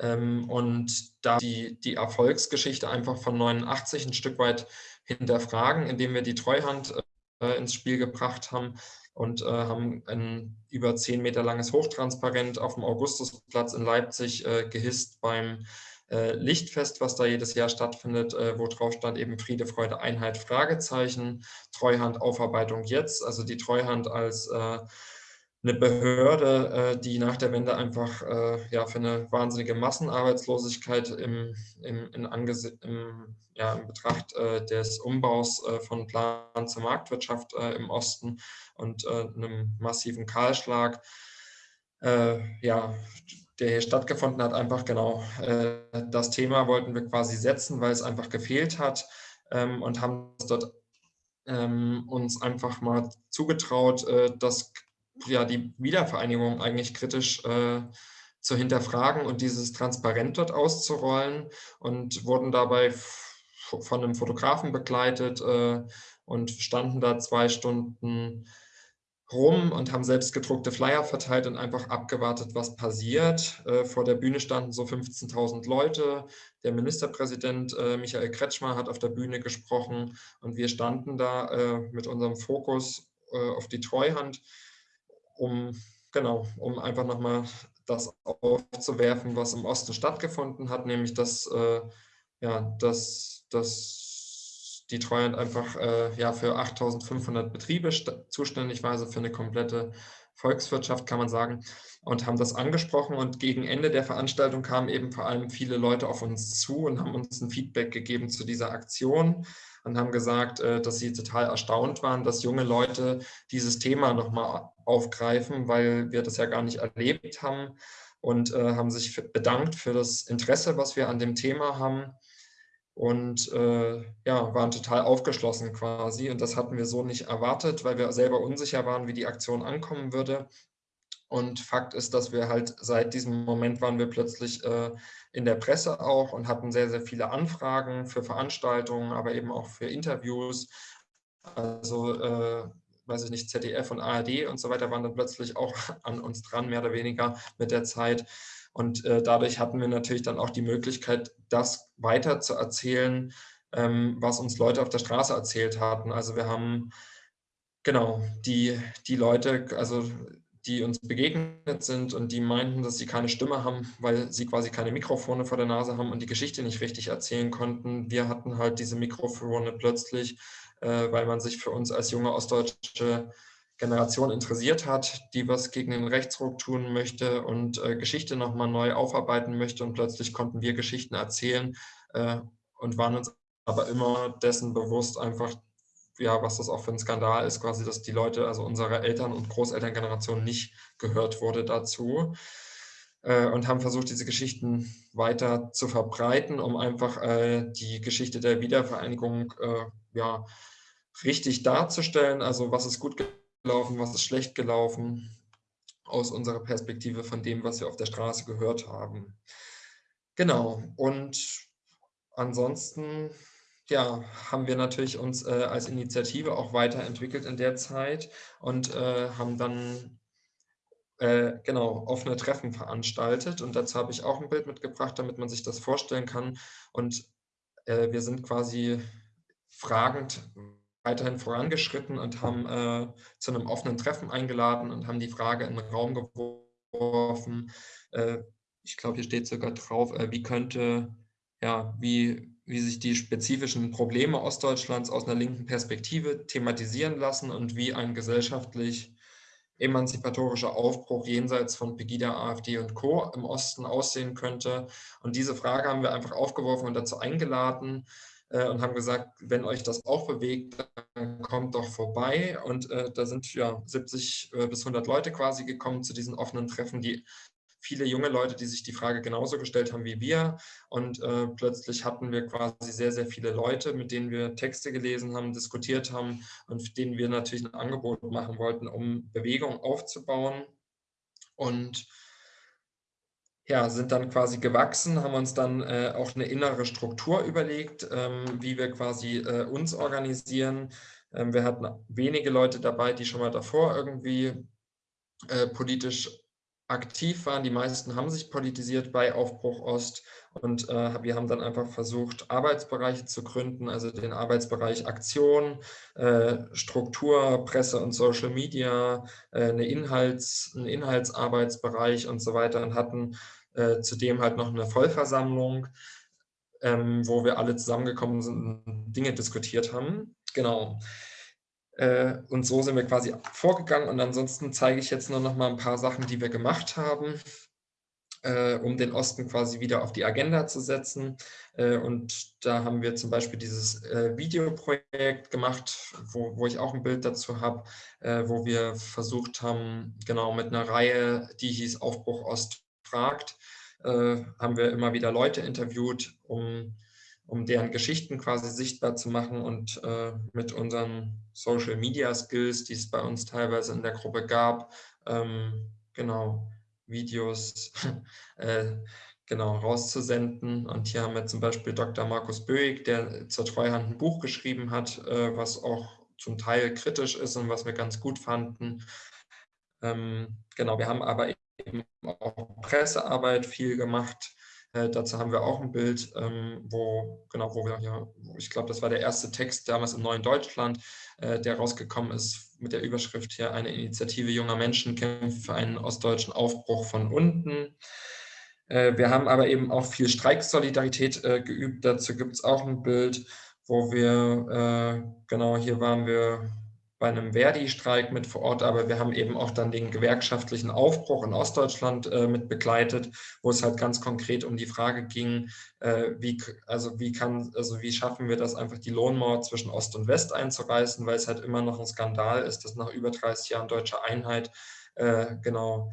Ähm, und da die, die Erfolgsgeschichte einfach von 89 ein Stück weit hinterfragen, indem wir die Treuhand äh, ins Spiel gebracht haben und äh, haben ein über zehn Meter langes Hochtransparent auf dem Augustusplatz in Leipzig äh, gehisst beim äh, Lichtfest, was da jedes Jahr stattfindet, äh, wo drauf stand eben Friede, Freude, Einheit, Fragezeichen, Treuhand, Aufarbeitung jetzt, also die Treuhand als äh, eine Behörde, äh, die nach der Wende einfach äh, ja, für eine wahnsinnige Massenarbeitslosigkeit im, im, in im, ja, in Betracht äh, des Umbaus von Plan zur Marktwirtschaft im Osten und einem massiven Kahlschlag, ja, der hier stattgefunden hat, einfach genau das Thema wollten wir quasi setzen, weil es einfach gefehlt hat ähm, und haben dort ähm, uns einfach mal zugetraut, das ja, die Wiedervereinigung eigentlich kritisch äh, zu hinterfragen und dieses Transparent dort auszurollen und wurden dabei von einem Fotografen begleitet äh, und standen da zwei Stunden rum und haben selbst gedruckte Flyer verteilt und einfach abgewartet, was passiert. Äh, vor der Bühne standen so 15.000 Leute. Der Ministerpräsident äh, Michael Kretschmer hat auf der Bühne gesprochen und wir standen da äh, mit unserem Fokus äh, auf die Treuhand um, genau, um einfach nochmal das aufzuwerfen, was im Osten stattgefunden hat, nämlich dass, äh, ja, dass, dass die Treuhand einfach äh, ja, für 8500 Betriebe zuständig war, also für eine komplette Volkswirtschaft, kann man sagen, und haben das angesprochen. Und gegen Ende der Veranstaltung kamen eben vor allem viele Leute auf uns zu und haben uns ein Feedback gegeben zu dieser Aktion und haben gesagt, äh, dass sie total erstaunt waren, dass junge Leute dieses Thema nochmal aufgreifen, weil wir das ja gar nicht erlebt haben und äh, haben sich bedankt für das Interesse, was wir an dem Thema haben und äh, ja, waren total aufgeschlossen quasi. Und das hatten wir so nicht erwartet, weil wir selber unsicher waren, wie die Aktion ankommen würde. Und Fakt ist, dass wir halt seit diesem Moment waren wir plötzlich äh, in der Presse auch und hatten sehr, sehr viele Anfragen für Veranstaltungen, aber eben auch für Interviews. Also, äh, weiß ich nicht, ZDF und ARD und so weiter waren dann plötzlich auch an uns dran, mehr oder weniger mit der Zeit. Und äh, dadurch hatten wir natürlich dann auch die Möglichkeit, das weiter zu erzählen, ähm, was uns Leute auf der Straße erzählt hatten. Also wir haben genau die, die Leute, also die uns begegnet sind und die meinten, dass sie keine Stimme haben, weil sie quasi keine Mikrofone vor der Nase haben und die Geschichte nicht richtig erzählen konnten. Wir hatten halt diese Mikrofone plötzlich, äh, weil man sich für uns als junge ostdeutsche Generation interessiert hat, die was gegen den Rechtsruck tun möchte und äh, Geschichte nochmal neu aufarbeiten möchte. Und plötzlich konnten wir Geschichten erzählen äh, und waren uns aber immer dessen bewusst, einfach ja, was das auch für ein Skandal ist, quasi, dass die Leute, also unsere Eltern- und Großelterngeneration nicht gehört wurde dazu äh, und haben versucht, diese Geschichten weiter zu verbreiten, um einfach äh, die Geschichte der Wiedervereinigung äh, ja, richtig darzustellen. Also was ist gut gelaufen, was ist schlecht gelaufen, aus unserer Perspektive von dem, was wir auf der Straße gehört haben. Genau, und ansonsten ja, haben wir natürlich uns äh, als Initiative auch weiterentwickelt in der Zeit und äh, haben dann äh, genau offene Treffen veranstaltet. Und dazu habe ich auch ein Bild mitgebracht, damit man sich das vorstellen kann. Und äh, wir sind quasi fragend weiterhin vorangeschritten und haben äh, zu einem offenen Treffen eingeladen und haben die Frage in den Raum geworfen. Äh, ich glaube, hier steht sogar drauf, wie könnte, ja, wie wie sich die spezifischen Probleme Ostdeutschlands aus einer linken Perspektive thematisieren lassen und wie ein gesellschaftlich emanzipatorischer Aufbruch jenseits von Pegida, AfD und Co. im Osten aussehen könnte. Und diese Frage haben wir einfach aufgeworfen und dazu eingeladen äh, und haben gesagt, wenn euch das auch bewegt, dann kommt doch vorbei. Und äh, da sind ja 70 äh, bis 100 Leute quasi gekommen zu diesen offenen Treffen, die viele junge Leute, die sich die Frage genauso gestellt haben wie wir. Und äh, plötzlich hatten wir quasi sehr, sehr viele Leute, mit denen wir Texte gelesen haben, diskutiert haben und denen wir natürlich ein Angebot machen wollten, um Bewegung aufzubauen. Und ja, sind dann quasi gewachsen, haben uns dann äh, auch eine innere Struktur überlegt, ähm, wie wir quasi äh, uns organisieren. Ähm, wir hatten wenige Leute dabei, die schon mal davor irgendwie äh, politisch aktiv waren. Die meisten haben sich politisiert bei Aufbruch Ost und äh, wir haben dann einfach versucht, Arbeitsbereiche zu gründen, also den Arbeitsbereich Aktion, äh, Struktur, Presse und Social Media, äh, eine Inhalts-, einen Inhaltsarbeitsbereich und so weiter und hatten äh, zudem halt noch eine Vollversammlung, ähm, wo wir alle zusammengekommen sind und Dinge diskutiert haben. Genau. Äh, und so sind wir quasi vorgegangen und ansonsten zeige ich jetzt nur noch mal ein paar Sachen, die wir gemacht haben, äh, um den Osten quasi wieder auf die Agenda zu setzen. Äh, und da haben wir zum Beispiel dieses Videoprojekt gemacht, wo, wo ich auch ein Bild dazu habe, wo wir versucht haben, genau mit einer Reihe, die hieß Aufbruch Ost fragt, haben wir immer wieder Leute interviewt, um, um deren Geschichten quasi sichtbar zu machen und äh, mit unseren Social Media Skills, die es bei uns teilweise in der Gruppe gab, ähm, genau, Videos äh, genau rauszusenden. Und hier haben wir zum Beispiel Dr. Markus Böig, der zur Treuhand ein Buch geschrieben hat, äh, was auch zum Teil kritisch ist und was wir ganz gut fanden. Ähm, genau, wir haben aber eben auch Pressearbeit viel gemacht. Äh, dazu haben wir auch ein Bild, ähm, wo, genau, wo wir hier, ich glaube, das war der erste Text damals im Neuen Deutschland, äh, der rausgekommen ist mit der Überschrift hier, eine Initiative junger Menschen kämpft für einen ostdeutschen Aufbruch von unten. Äh, wir haben aber eben auch viel Streiksolidarität äh, geübt. Dazu gibt es auch ein Bild, wo wir, genau hier waren wir bei einem Verdi-Streik mit vor Ort, aber wir haben eben auch dann den gewerkschaftlichen Aufbruch in Ostdeutschland äh, mit begleitet, wo es halt ganz konkret um die Frage ging, äh, wie, also wie kann, also wie schaffen wir das einfach die Lohnmauer zwischen Ost und West einzureißen, weil es halt immer noch ein Skandal ist, dass nach über 30 Jahren deutscher Einheit äh, genau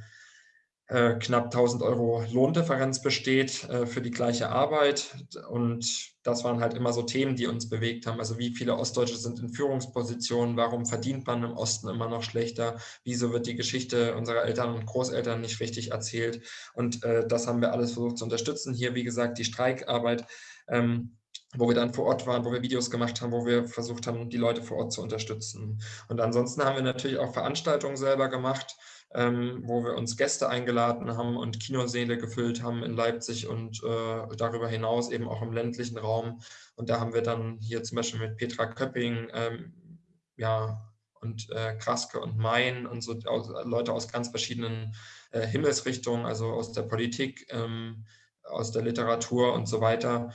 äh, knapp 1000 Euro Lohndifferenz besteht äh, für die gleiche Arbeit. Und das waren halt immer so Themen, die uns bewegt haben. Also wie viele Ostdeutsche sind in Führungspositionen? Warum verdient man im Osten immer noch schlechter? Wieso wird die Geschichte unserer Eltern und Großeltern nicht richtig erzählt? Und äh, das haben wir alles versucht zu unterstützen. Hier, wie gesagt, die Streikarbeit. Ähm, wo wir dann vor Ort waren, wo wir Videos gemacht haben, wo wir versucht haben, die Leute vor Ort zu unterstützen. Und ansonsten haben wir natürlich auch Veranstaltungen selber gemacht ähm, wo wir uns Gäste eingeladen haben und Kinoseele gefüllt haben in Leipzig und äh, darüber hinaus eben auch im ländlichen Raum. Und da haben wir dann hier zum Beispiel mit Petra Köpping, ähm, ja, und äh, Kraske und Main und so aus, Leute aus ganz verschiedenen äh, Himmelsrichtungen, also aus der Politik, ähm, aus der Literatur und so weiter,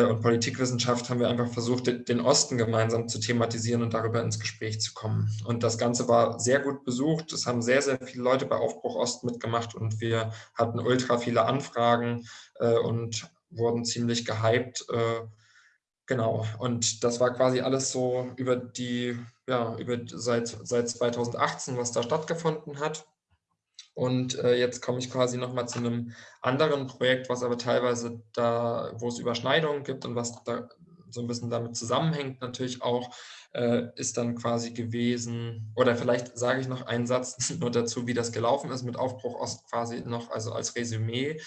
und Politikwissenschaft haben wir einfach versucht, den Osten gemeinsam zu thematisieren und darüber ins Gespräch zu kommen. Und das Ganze war sehr gut besucht. Es haben sehr, sehr viele Leute bei Aufbruch Ost mitgemacht und wir hatten ultra viele Anfragen äh, und wurden ziemlich gehypt. Äh, genau. Und das war quasi alles so über die, ja, über seit, seit 2018, was da stattgefunden hat. Und äh, jetzt komme ich quasi nochmal zu einem anderen Projekt, was aber teilweise da, wo es Überschneidungen gibt und was da so ein bisschen damit zusammenhängt natürlich auch, äh, ist dann quasi gewesen, oder vielleicht sage ich noch einen Satz nur dazu, wie das gelaufen ist mit Aufbruch Ost quasi noch, also als Resümee,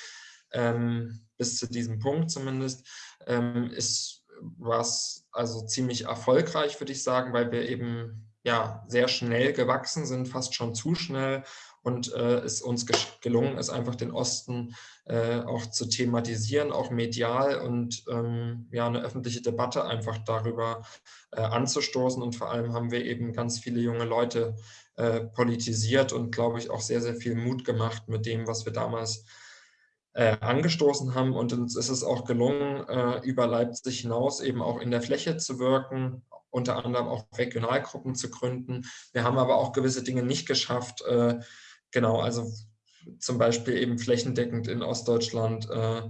ähm, bis zu diesem Punkt zumindest, ähm, ist was also ziemlich erfolgreich, würde ich sagen, weil wir eben ja sehr schnell gewachsen sind, fast schon zu schnell und äh, es uns gelungen ist, einfach den Osten äh, auch zu thematisieren, auch medial und ähm, ja, eine öffentliche Debatte einfach darüber äh, anzustoßen. Und vor allem haben wir eben ganz viele junge Leute äh, politisiert und, glaube ich, auch sehr, sehr viel Mut gemacht mit dem, was wir damals äh, angestoßen haben. Und uns ist es auch gelungen, äh, über Leipzig hinaus eben auch in der Fläche zu wirken, unter anderem auch Regionalgruppen zu gründen. Wir haben aber auch gewisse Dinge nicht geschafft, Genau, also zum Beispiel eben flächendeckend in Ostdeutschland äh,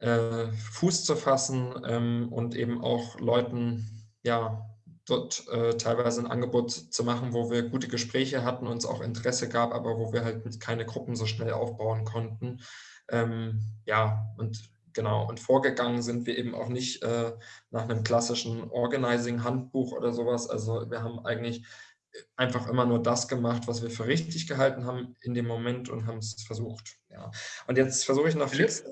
äh, Fuß zu fassen ähm, und eben auch Leuten ja, dort äh, teilweise ein Angebot zu machen, wo wir gute Gespräche hatten, uns auch Interesse gab, aber wo wir halt keine Gruppen so schnell aufbauen konnten. Ähm, ja, und genau, und vorgegangen sind wir eben auch nicht äh, nach einem klassischen Organizing-Handbuch oder sowas. Also wir haben eigentlich einfach immer nur das gemacht, was wir für richtig gehalten haben in dem Moment und haben es versucht. Ja. Und jetzt versuche ich noch fix.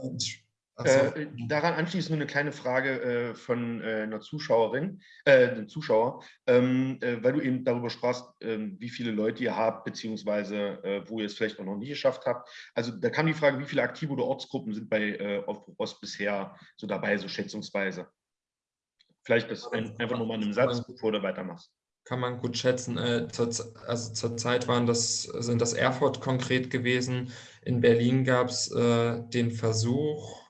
Äh, daran anschließend nur eine kleine Frage äh, von äh, einer Zuschauerin, äh, einem Zuschauer, ähm, äh, weil du eben darüber sprachst, ähm, wie viele Leute ihr habt, beziehungsweise äh, wo ihr es vielleicht auch noch nie geschafft habt. Also da kam die Frage, wie viele aktive oder Ortsgruppen sind bei Aufbruch Ost bisher so dabei, so schätzungsweise? Vielleicht das ein, einfach nur mal in einem Satz, bevor du weitermachst kann man gut schätzen. Zur, also zurzeit waren das, sind das Erfurt konkret gewesen. In Berlin gab es äh, den Versuch,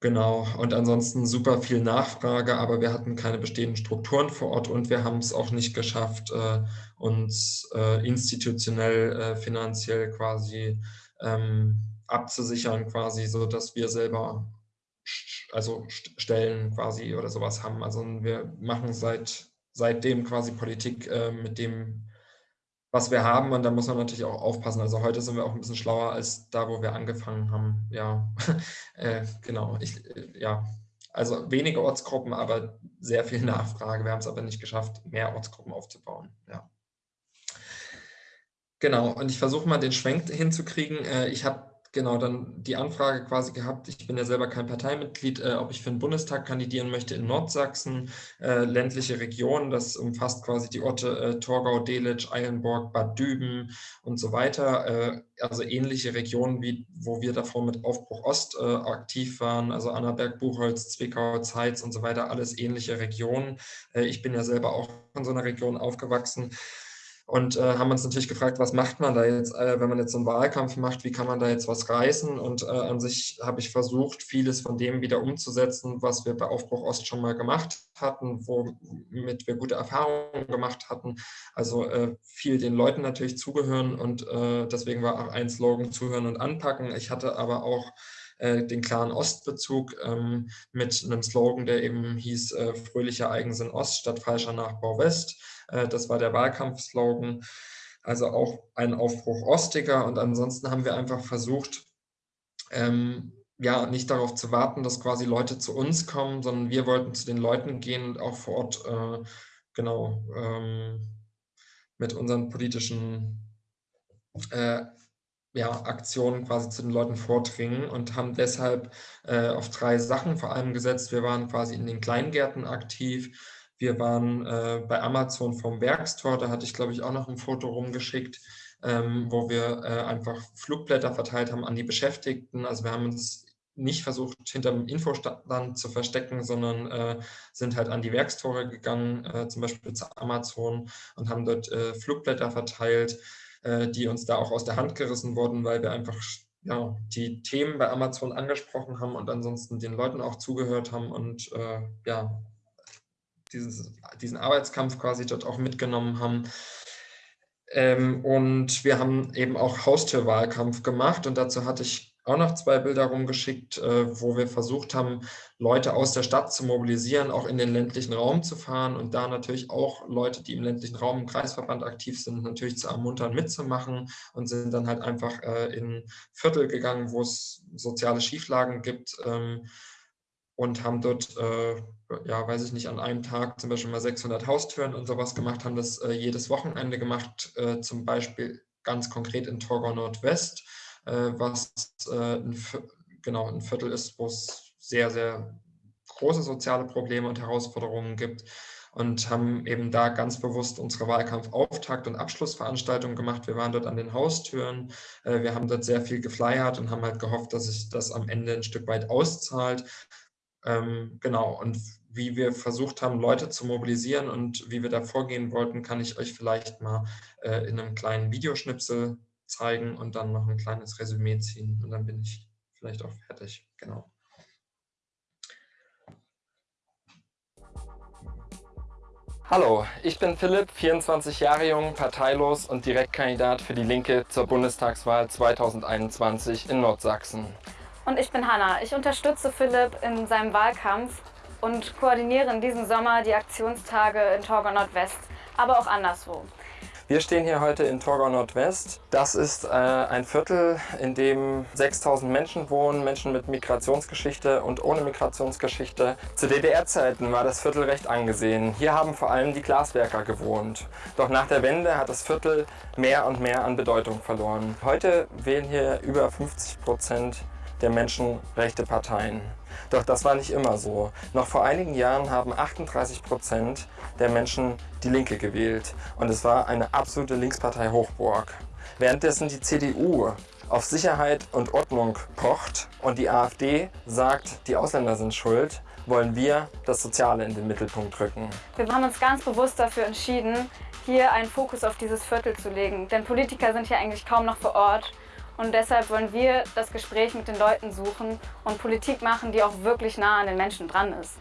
Genau, und ansonsten super viel Nachfrage, aber wir hatten keine bestehenden Strukturen vor Ort und wir haben es auch nicht geschafft, äh, uns äh, institutionell, äh, finanziell quasi ähm, abzusichern, quasi, so dass wir selber also Stellen quasi oder sowas haben. Also wir machen seit seitdem quasi Politik äh, mit dem was wir haben und da muss man natürlich auch aufpassen. Also heute sind wir auch ein bisschen schlauer als da, wo wir angefangen haben. Ja, äh, genau. Ich, äh, ja, also wenige Ortsgruppen, aber sehr viel Nachfrage. Wir haben es aber nicht geschafft, mehr Ortsgruppen aufzubauen. Ja. Genau, und ich versuche mal den Schwenk hinzukriegen. Äh, ich habe genau dann die Anfrage quasi gehabt, ich bin ja selber kein Parteimitglied, äh, ob ich für den Bundestag kandidieren möchte in Nordsachsen, äh, ländliche Region, das umfasst quasi die Orte äh, Torgau, Delitzsch, Eilenburg, Bad Düben und so weiter, äh, also ähnliche Regionen, wie wo wir davor mit Aufbruch Ost äh, aktiv waren, also Annaberg, Buchholz, Zwickau, Zeitz und so weiter, alles ähnliche Regionen. Äh, ich bin ja selber auch in so einer Region aufgewachsen und äh, haben uns natürlich gefragt, was macht man da jetzt, äh, wenn man jetzt so einen Wahlkampf macht, wie kann man da jetzt was reißen? Und äh, an sich habe ich versucht, vieles von dem wieder umzusetzen, was wir bei Aufbruch Ost schon mal gemacht hatten, womit wir gute Erfahrungen gemacht hatten. Also äh, viel den Leuten natürlich zugehören und äh, deswegen war auch ein Slogan zuhören und anpacken. Ich hatte aber auch äh, den klaren Ostbezug ähm, mit einem Slogan, der eben hieß fröhlicher Eigensinn Ost statt falscher Nachbau West äh, das war der Wahlkampfslogan. Also auch ein Aufbruch Ostiger. Und ansonsten haben wir einfach versucht, ähm, ja, nicht darauf zu warten, dass quasi Leute zu uns kommen, sondern wir wollten zu den Leuten gehen und auch vor Ort äh, genau ähm, mit unseren politischen äh, ja, Aktionen quasi zu den Leuten vordringen und haben deshalb äh, auf drei Sachen vor allem gesetzt. Wir waren quasi in den Kleingärten aktiv, wir waren äh, bei Amazon vom Werkstor, da hatte ich, glaube ich, auch noch ein Foto rumgeschickt, ähm, wo wir äh, einfach Flugblätter verteilt haben an die Beschäftigten. Also wir haben uns nicht versucht, hinter dem Infostand zu verstecken, sondern äh, sind halt an die Werkstore gegangen, äh, zum Beispiel zu Amazon und haben dort äh, Flugblätter verteilt, äh, die uns da auch aus der Hand gerissen wurden, weil wir einfach ja, die Themen bei Amazon angesprochen haben und ansonsten den Leuten auch zugehört haben und äh, ja, dieses, diesen Arbeitskampf quasi dort auch mitgenommen haben. Ähm, und wir haben eben auch Haustürwahlkampf gemacht und dazu hatte ich auch noch zwei Bilder rumgeschickt, äh, wo wir versucht haben, Leute aus der Stadt zu mobilisieren, auch in den ländlichen Raum zu fahren und da natürlich auch Leute, die im ländlichen Raum im Kreisverband aktiv sind, natürlich zu ermuntern, mitzumachen und sind dann halt einfach äh, in Viertel gegangen, wo es soziale Schieflagen gibt ähm, und haben dort, äh, ja, weiß ich nicht, an einem Tag zum Beispiel mal 600 Haustüren und sowas gemacht, haben das jedes Wochenende gemacht, zum Beispiel ganz konkret in Torgau Nordwest, was äh, ein, genau ein Viertel ist, wo es sehr, sehr große soziale Probleme und Herausforderungen gibt und haben eben da ganz bewusst unsere Wahlkampfauftakt- und Abschlussveranstaltungen gemacht. Wir waren dort an den Haustüren, äh, wir haben dort sehr viel geflyert und haben halt gehofft, dass sich das am Ende ein Stück weit auszahlt. Ähm, genau, und wie wir versucht haben, Leute zu mobilisieren und wie wir da vorgehen wollten, kann ich euch vielleicht mal äh, in einem kleinen Videoschnipsel zeigen und dann noch ein kleines Resümee ziehen und dann bin ich vielleicht auch fertig. Genau. Hallo, ich bin Philipp, 24 Jahre jung, parteilos und Direktkandidat für die Linke zur Bundestagswahl 2021 in Nordsachsen. Und ich bin Hanna. Ich unterstütze Philipp in seinem Wahlkampf und koordinieren diesen Sommer die Aktionstage in Torgau Nordwest, aber auch anderswo. Wir stehen hier heute in Torgau Nordwest. Das ist äh, ein Viertel, in dem 6000 Menschen wohnen, Menschen mit Migrationsgeschichte und ohne Migrationsgeschichte. Zu DDR-Zeiten war das Viertel recht angesehen. Hier haben vor allem die Glaswerker gewohnt. Doch nach der Wende hat das Viertel mehr und mehr an Bedeutung verloren. Heute wählen hier über 50 Prozent der Menschen rechte Parteien. Doch das war nicht immer so. Noch vor einigen Jahren haben 38 Prozent der Menschen die Linke gewählt. Und es war eine absolute Linkspartei Hochburg. Währenddessen die CDU auf Sicherheit und Ordnung pocht und die AfD sagt, die Ausländer sind schuld, wollen wir das Soziale in den Mittelpunkt rücken. Wir haben uns ganz bewusst dafür entschieden, hier einen Fokus auf dieses Viertel zu legen. Denn Politiker sind hier eigentlich kaum noch vor Ort. Und deshalb wollen wir das Gespräch mit den Leuten suchen und Politik machen, die auch wirklich nah an den Menschen dran ist.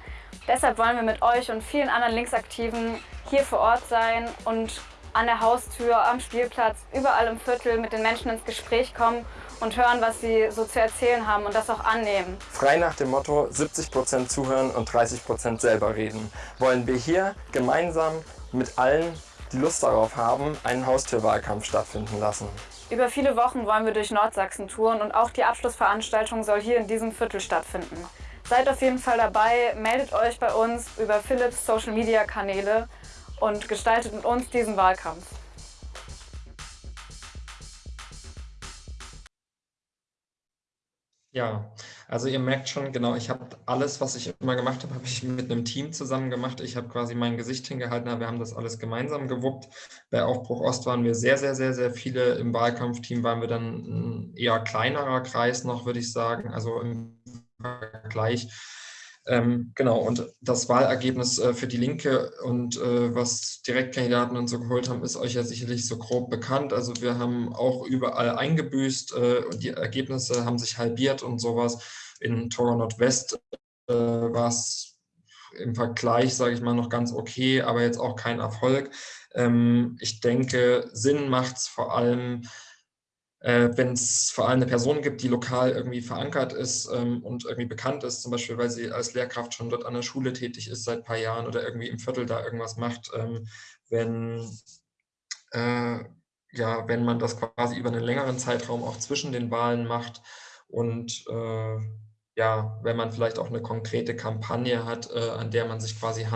Deshalb wollen wir mit euch und vielen anderen Linksaktiven hier vor Ort sein und an der Haustür, am Spielplatz, überall im Viertel mit den Menschen ins Gespräch kommen und hören, was sie so zu erzählen haben und das auch annehmen. Frei nach dem Motto 70% zuhören und 30% selber reden, wollen wir hier gemeinsam mit allen, die Lust darauf haben, einen Haustürwahlkampf stattfinden lassen. Über viele Wochen wollen wir durch Nordsachsen touren und auch die Abschlussveranstaltung soll hier in diesem Viertel stattfinden. Seid auf jeden Fall dabei, meldet euch bei uns über Philips Social Media Kanäle und gestaltet mit uns diesen Wahlkampf. Ja, also ihr merkt schon, genau, ich habe alles, was ich immer gemacht habe, habe ich mit einem Team zusammen gemacht. Ich habe quasi mein Gesicht hingehalten, aber wir haben das alles gemeinsam gewuppt. Bei Aufbruch Ost waren wir sehr, sehr, sehr, sehr viele. Im Wahlkampfteam waren wir dann ein eher kleinerer Kreis noch, würde ich sagen, also im Vergleich ähm, genau, und das Wahlergebnis äh, für die Linke und äh, was Direktkandidaten und so geholt haben, ist euch ja sicherlich so grob bekannt. Also wir haben auch überall eingebüßt äh, und die Ergebnisse haben sich halbiert und sowas. In Toro Nordwest äh, war es im Vergleich, sage ich mal, noch ganz okay, aber jetzt auch kein Erfolg. Ähm, ich denke, Sinn macht es vor allem, äh, wenn es vor allem eine Person gibt, die lokal irgendwie verankert ist ähm, und irgendwie bekannt ist, zum Beispiel, weil sie als Lehrkraft schon dort an der Schule tätig ist seit ein paar Jahren oder irgendwie im Viertel da irgendwas macht, ähm, wenn, äh, ja, wenn man das quasi über einen längeren Zeitraum auch zwischen den Wahlen macht und äh, ja, wenn man vielleicht auch eine konkrete Kampagne hat, äh, an der man sich quasi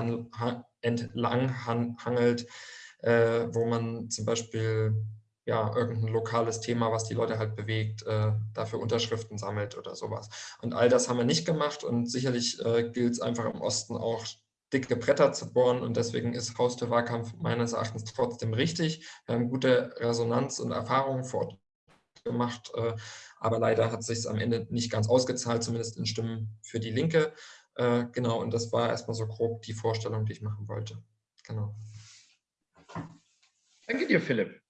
entlang hangelt, äh, wo man zum Beispiel ja, irgendein lokales Thema, was die Leute halt bewegt, äh, dafür Unterschriften sammelt oder sowas. Und all das haben wir nicht gemacht und sicherlich äh, gilt es einfach im Osten auch dicke Bretter zu bohren und deswegen ist Haustürwahlkampf meines Erachtens trotzdem richtig. Wir haben gute Resonanz und Erfahrungen vor Ort gemacht, äh, aber leider hat es sich am Ende nicht ganz ausgezahlt, zumindest in Stimmen für die Linke. Äh, genau, und das war erstmal so grob die Vorstellung, die ich machen wollte. Genau. Danke dir, Philipp.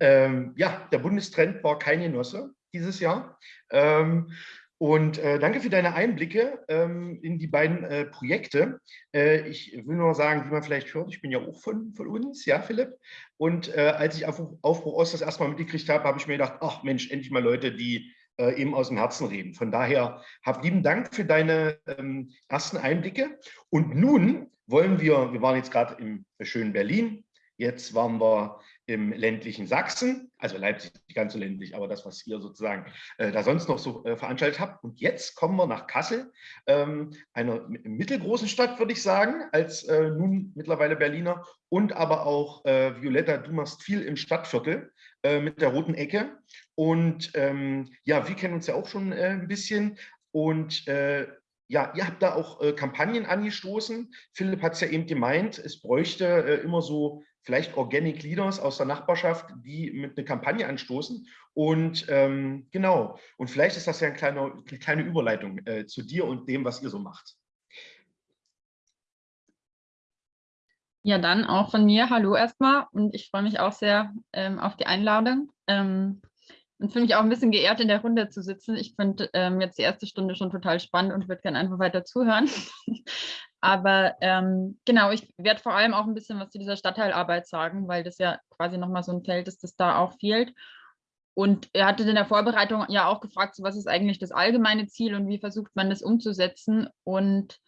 Ähm, ja, der Bundestrend war kein Genosse dieses Jahr. Ähm, und äh, danke für deine Einblicke ähm, in die beiden äh, Projekte. Äh, ich will nur sagen, wie man vielleicht hört, ich bin ja auch von, von uns, ja, Philipp. Und äh, als ich Aufbruch, Aufbruch Ost das erstmal mitgekriegt habe, habe ich mir gedacht, ach Mensch, endlich mal Leute, die äh, eben aus dem Herzen reden. Von daher, hab lieben Dank für deine ähm, ersten Einblicke. Und nun wollen wir, wir waren jetzt gerade im schönen Berlin, Jetzt waren wir im ländlichen Sachsen, also Leipzig nicht ganz so ländlich, aber das, was ihr sozusagen äh, da sonst noch so äh, veranstaltet habt. Und jetzt kommen wir nach Kassel, ähm, einer mittelgroßen Stadt, würde ich sagen, als äh, nun mittlerweile Berliner. Und aber auch, äh, Violetta, du machst viel im Stadtviertel äh, mit der roten Ecke. Und ähm, ja, wir kennen uns ja auch schon äh, ein bisschen. Und ja, ihr habt da auch Kampagnen angestoßen. Philipp hat es ja eben gemeint, es bräuchte immer so vielleicht Organic Leaders aus der Nachbarschaft, die mit einer Kampagne anstoßen. Und ähm, genau, und vielleicht ist das ja eine kleine, eine kleine Überleitung äh, zu dir und dem, was ihr so macht. Ja, dann auch von mir. Hallo erstmal und ich freue mich auch sehr ähm, auf die Einladung. Ähm, und fühle mich auch ein bisschen geehrt, in der Runde zu sitzen. Ich finde ähm, jetzt die erste Stunde schon total spannend und würde gerne einfach weiter zuhören. Aber ähm, genau, ich werde vor allem auch ein bisschen was zu dieser Stadtteilarbeit sagen, weil das ja quasi nochmal so ein Feld ist, das da auch fehlt. Und er hatte in der Vorbereitung ja auch gefragt, so was ist eigentlich das allgemeine Ziel und wie versucht man das umzusetzen. Und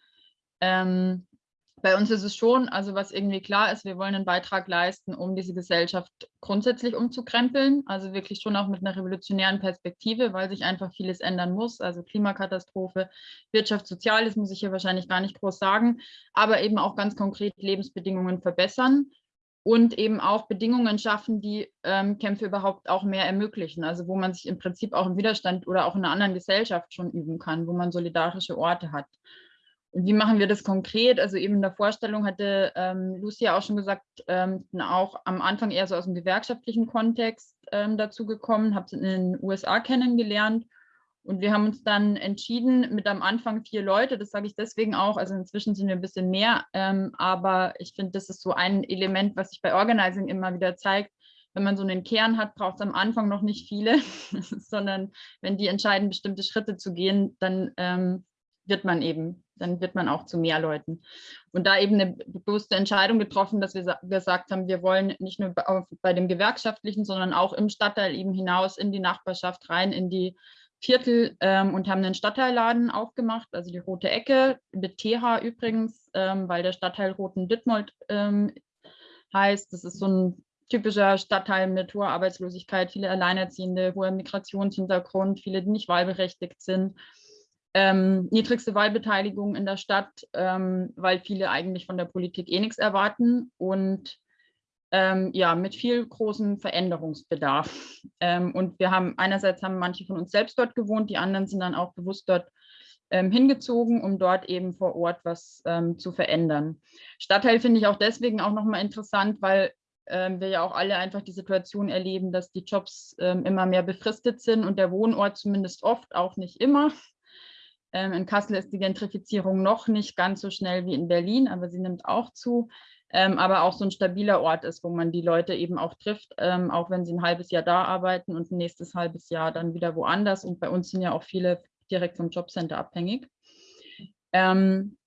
Ähm, bei uns ist es schon, also was irgendwie klar ist, wir wollen einen Beitrag leisten, um diese Gesellschaft grundsätzlich umzukrempeln, also wirklich schon auch mit einer revolutionären Perspektive, weil sich einfach vieles ändern muss, also Klimakatastrophe, Wirtschaft, Soziales muss ich hier wahrscheinlich gar nicht groß sagen, aber eben auch ganz konkret Lebensbedingungen verbessern und eben auch Bedingungen schaffen, die ähm, Kämpfe überhaupt auch mehr ermöglichen, also wo man sich im Prinzip auch im Widerstand oder auch in einer anderen Gesellschaft schon üben kann, wo man solidarische Orte hat. Wie machen wir das konkret? Also eben in der Vorstellung hatte ähm, Lucia auch schon gesagt, ähm, auch am Anfang eher so aus dem gewerkschaftlichen Kontext ähm, dazu gekommen, habe es in den USA kennengelernt und wir haben uns dann entschieden mit am Anfang vier Leute, das sage ich deswegen auch, also inzwischen sind wir ein bisschen mehr, ähm, aber ich finde, das ist so ein Element, was sich bei Organizing immer wieder zeigt, wenn man so einen Kern hat, braucht es am Anfang noch nicht viele, sondern wenn die entscheiden, bestimmte Schritte zu gehen, dann ähm, wird man eben, dann wird man auch zu mehr Leuten. Und da eben eine bewusste Entscheidung getroffen, dass wir gesagt haben, wir wollen nicht nur bei dem Gewerkschaftlichen, sondern auch im Stadtteil eben hinaus in die Nachbarschaft rein, in die Viertel ähm, und haben einen Stadtteilladen aufgemacht, also die Rote Ecke mit TH übrigens, ähm, weil der Stadtteil Roten Dittmold ähm, heißt. Das ist so ein typischer Stadtteil mit hoher Arbeitslosigkeit, viele Alleinerziehende, hoher Migrationshintergrund, viele, die nicht wahlberechtigt sind ähm, niedrigste Wahlbeteiligung in der Stadt, ähm, weil viele eigentlich von der Politik eh nichts erwarten und ähm, ja, mit viel großem Veränderungsbedarf. Ähm, und wir haben einerseits haben manche von uns selbst dort gewohnt, die anderen sind dann auch bewusst dort ähm, hingezogen, um dort eben vor Ort was ähm, zu verändern. Stadtteil finde ich auch deswegen auch nochmal interessant, weil wir ja auch alle einfach die Situation erleben, dass die Jobs immer mehr befristet sind und der Wohnort zumindest oft, auch nicht immer, ähm, in Kassel ist die Gentrifizierung noch nicht ganz so schnell wie in Berlin, aber sie nimmt auch zu. Ähm, aber auch so ein stabiler Ort ist, wo man die Leute eben auch trifft, ähm, auch wenn sie ein halbes Jahr da arbeiten und ein nächstes halbes Jahr dann wieder woanders. Und bei uns sind ja auch viele direkt vom Jobcenter abhängig. Ähm,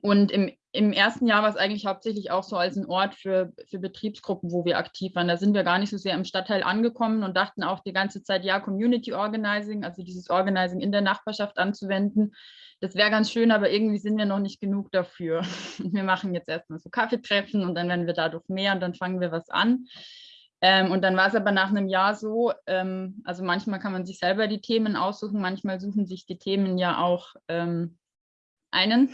und im, im ersten Jahr war es eigentlich hauptsächlich auch so als ein Ort für, für Betriebsgruppen, wo wir aktiv waren. Da sind wir gar nicht so sehr im Stadtteil angekommen und dachten auch die ganze Zeit, ja, Community Organizing, also dieses Organizing in der Nachbarschaft anzuwenden, das wäre ganz schön, aber irgendwie sind wir noch nicht genug dafür. Wir machen jetzt erstmal so Kaffeetreffen und dann werden wir dadurch mehr und dann fangen wir was an. Ähm, und dann war es aber nach einem Jahr so, ähm, also manchmal kann man sich selber die Themen aussuchen, manchmal suchen sich die Themen ja auch ähm, einen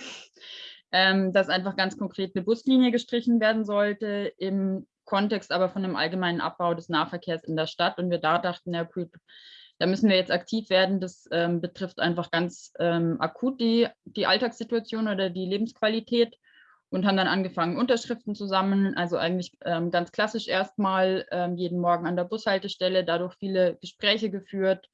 ähm, dass einfach ganz konkret eine Buslinie gestrichen werden sollte, im Kontext aber von einem allgemeinen Abbau des Nahverkehrs in der Stadt. Und wir da dachten, ja, cool, da müssen wir jetzt aktiv werden. Das ähm, betrifft einfach ganz ähm, akut die, die Alltagssituation oder die Lebensqualität und haben dann angefangen, Unterschriften zu sammeln. Also eigentlich ähm, ganz klassisch erstmal ähm, jeden Morgen an der Bushaltestelle, dadurch viele Gespräche geführt,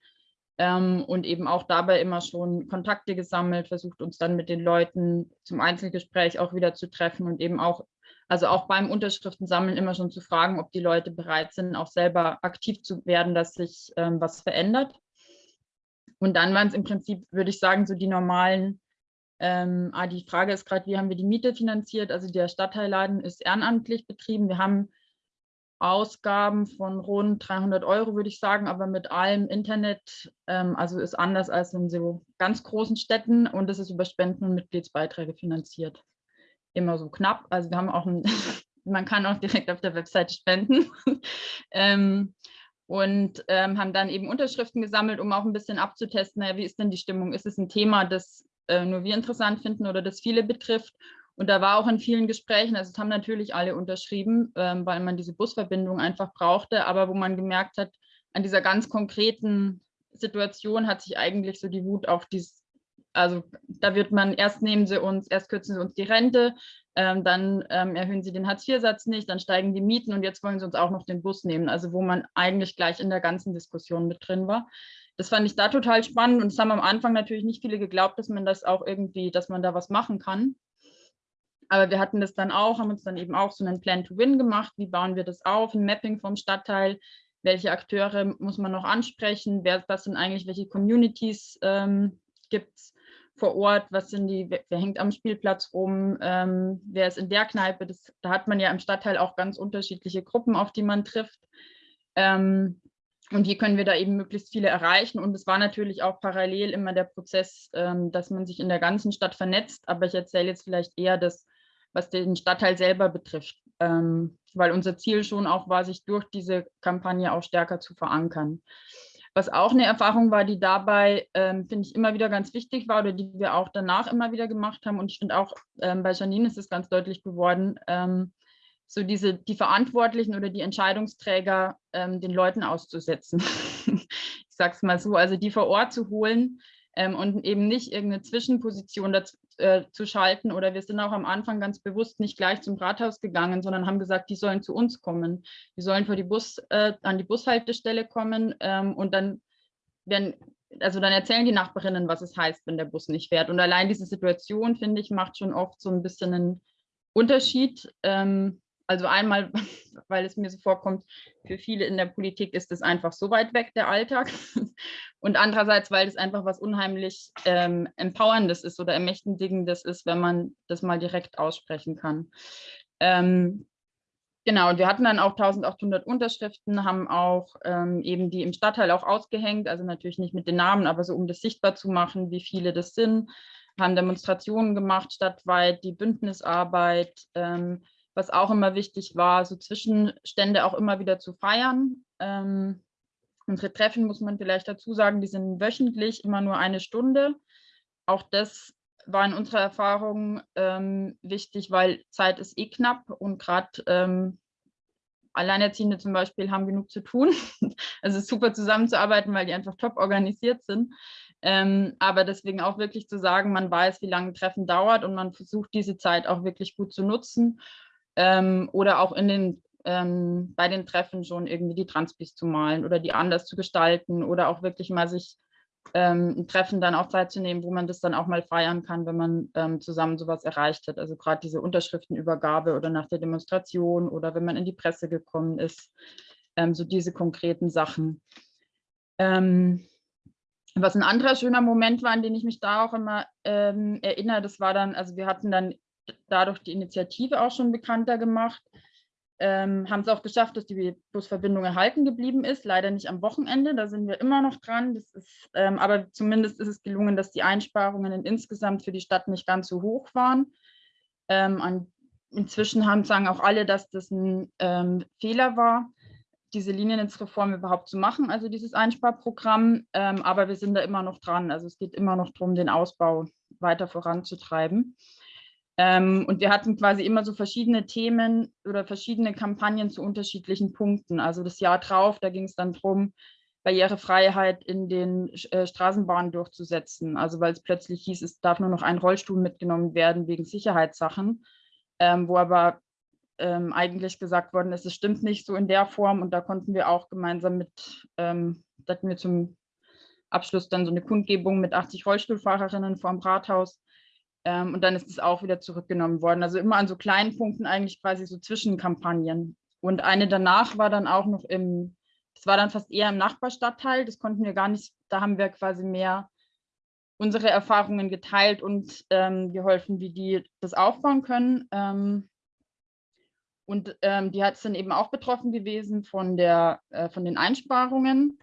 ähm, und eben auch dabei immer schon Kontakte gesammelt, versucht uns dann mit den Leuten zum Einzelgespräch auch wieder zu treffen und eben auch, also auch beim Unterschriftensammeln immer schon zu fragen, ob die Leute bereit sind, auch selber aktiv zu werden, dass sich ähm, was verändert. Und dann waren es im Prinzip, würde ich sagen, so die normalen, ähm, ah, die Frage ist gerade, wie haben wir die Miete finanziert? Also der Stadtteilladen ist ehrenamtlich betrieben. Wir haben Ausgaben von rund 300 Euro, würde ich sagen, aber mit allem Internet, ähm, also ist anders als in so ganz großen Städten und es ist über Spenden und Mitgliedsbeiträge finanziert. Immer so knapp, also wir haben auch, ein, man kann auch direkt auf der Webseite spenden. ähm, und ähm, haben dann eben Unterschriften gesammelt, um auch ein bisschen abzutesten, naja, wie ist denn die Stimmung? Ist es ein Thema, das äh, nur wir interessant finden oder das viele betrifft? Und da war auch in vielen Gesprächen, also es haben natürlich alle unterschrieben, ähm, weil man diese Busverbindung einfach brauchte, aber wo man gemerkt hat, an dieser ganz konkreten Situation hat sich eigentlich so die Wut auf dieses, also da wird man, erst nehmen sie uns, erst kürzen sie uns die Rente, ähm, dann ähm, erhöhen sie den Hartz-IV-Satz nicht, dann steigen die Mieten und jetzt wollen sie uns auch noch den Bus nehmen, also wo man eigentlich gleich in der ganzen Diskussion mit drin war. Das fand ich da total spannend und es haben am Anfang natürlich nicht viele geglaubt, dass man das auch irgendwie, dass man da was machen kann. Aber wir hatten das dann auch, haben uns dann eben auch so einen Plan to Win gemacht. Wie bauen wir das auf? Ein Mapping vom Stadtteil. Welche Akteure muss man noch ansprechen? Wer, was sind eigentlich, welche Communities ähm, gibt es vor Ort? Was sind die, wer hängt am Spielplatz rum? Ähm, wer ist in der Kneipe? Das, da hat man ja im Stadtteil auch ganz unterschiedliche Gruppen, auf die man trifft. Ähm, und wie können wir da eben möglichst viele erreichen. Und es war natürlich auch parallel immer der Prozess, ähm, dass man sich in der ganzen Stadt vernetzt. Aber ich erzähle jetzt vielleicht eher das, was den Stadtteil selber betrifft, ähm, weil unser Ziel schon auch war, sich durch diese Kampagne auch stärker zu verankern. Was auch eine Erfahrung war, die dabei, ähm, finde ich, immer wieder ganz wichtig war oder die wir auch danach immer wieder gemacht haben. Und ich finde auch ähm, bei Janine ist es ganz deutlich geworden, ähm, so diese, die Verantwortlichen oder die Entscheidungsträger ähm, den Leuten auszusetzen. ich sage es mal so, also die vor Ort zu holen ähm, und eben nicht irgendeine Zwischenposition dazu, äh, zu schalten. Oder wir sind auch am Anfang ganz bewusst nicht gleich zum Rathaus gegangen, sondern haben gesagt, die sollen zu uns kommen. Die sollen vor die Bus, äh, an die Bushaltestelle kommen ähm, und dann werden also dann erzählen die Nachbarinnen, was es heißt, wenn der Bus nicht fährt. Und allein diese Situation, finde ich, macht schon oft so ein bisschen einen Unterschied. Ähm, also einmal, weil es mir so vorkommt, für viele in der Politik ist es einfach so weit weg, der Alltag. Und andererseits, weil es einfach was unheimlich ähm, Empowerndes ist oder Ermächtigendes ist, wenn man das mal direkt aussprechen kann. Ähm, genau, und wir hatten dann auch 1800 Unterschriften, haben auch ähm, eben die im Stadtteil auch ausgehängt, also natürlich nicht mit den Namen, aber so um das sichtbar zu machen, wie viele das sind, haben Demonstrationen gemacht stadtweit, die Bündnisarbeit, ähm, was auch immer wichtig war, so Zwischenstände auch immer wieder zu feiern. Ähm, unsere Treffen, muss man vielleicht dazu sagen, die sind wöchentlich, immer nur eine Stunde. Auch das war in unserer Erfahrung ähm, wichtig, weil Zeit ist eh knapp und gerade ähm, Alleinerziehende zum Beispiel haben genug zu tun. Also es ist super zusammenzuarbeiten, weil die einfach top organisiert sind. Ähm, aber deswegen auch wirklich zu sagen, man weiß, wie lange ein Treffen dauert und man versucht diese Zeit auch wirklich gut zu nutzen ähm, oder auch in den, ähm, bei den Treffen schon irgendwie die Transpis zu malen oder die anders zu gestalten oder auch wirklich mal sich ähm, ein Treffen dann auch Zeit zu nehmen, wo man das dann auch mal feiern kann, wenn man ähm, zusammen sowas erreicht hat. Also gerade diese Unterschriftenübergabe oder nach der Demonstration oder wenn man in die Presse gekommen ist, ähm, so diese konkreten Sachen. Was ein anderer schöner Moment war, an den ich mich da auch immer ähm, erinnere, das war dann, also wir hatten dann dadurch die Initiative auch schon bekannter gemacht. Ähm, haben es auch geschafft, dass die Busverbindung erhalten geblieben ist. Leider nicht am Wochenende, da sind wir immer noch dran. Das ist, ähm, aber zumindest ist es gelungen, dass die Einsparungen insgesamt für die Stadt nicht ganz so hoch waren. Ähm, an, inzwischen haben, sagen auch alle, dass das ein ähm, Fehler war, diese Liniennetzreform überhaupt zu machen, also dieses Einsparprogramm. Ähm, aber wir sind da immer noch dran. Also es geht immer noch darum, den Ausbau weiter voranzutreiben. Ähm, und wir hatten quasi immer so verschiedene Themen oder verschiedene Kampagnen zu unterschiedlichen Punkten. Also das Jahr drauf, da ging es dann darum, Barrierefreiheit in den äh, Straßenbahnen durchzusetzen. Also weil es plötzlich hieß, es darf nur noch ein Rollstuhl mitgenommen werden wegen Sicherheitssachen, ähm, wo aber ähm, eigentlich gesagt worden ist, es stimmt nicht so in der Form. Und da konnten wir auch gemeinsam mit, ähm, hatten wir zum Abschluss dann so eine Kundgebung mit 80 Rollstuhlfahrerinnen vor dem Rathaus, ähm, und dann ist es auch wieder zurückgenommen worden. Also immer an so kleinen Punkten eigentlich quasi so Zwischenkampagnen. Und eine danach war dann auch noch im, das war dann fast eher im Nachbarstadtteil. Das konnten wir gar nicht, da haben wir quasi mehr unsere Erfahrungen geteilt und ähm, geholfen, wie die das aufbauen können. Ähm, und ähm, die hat es dann eben auch betroffen gewesen von, der, äh, von den Einsparungen.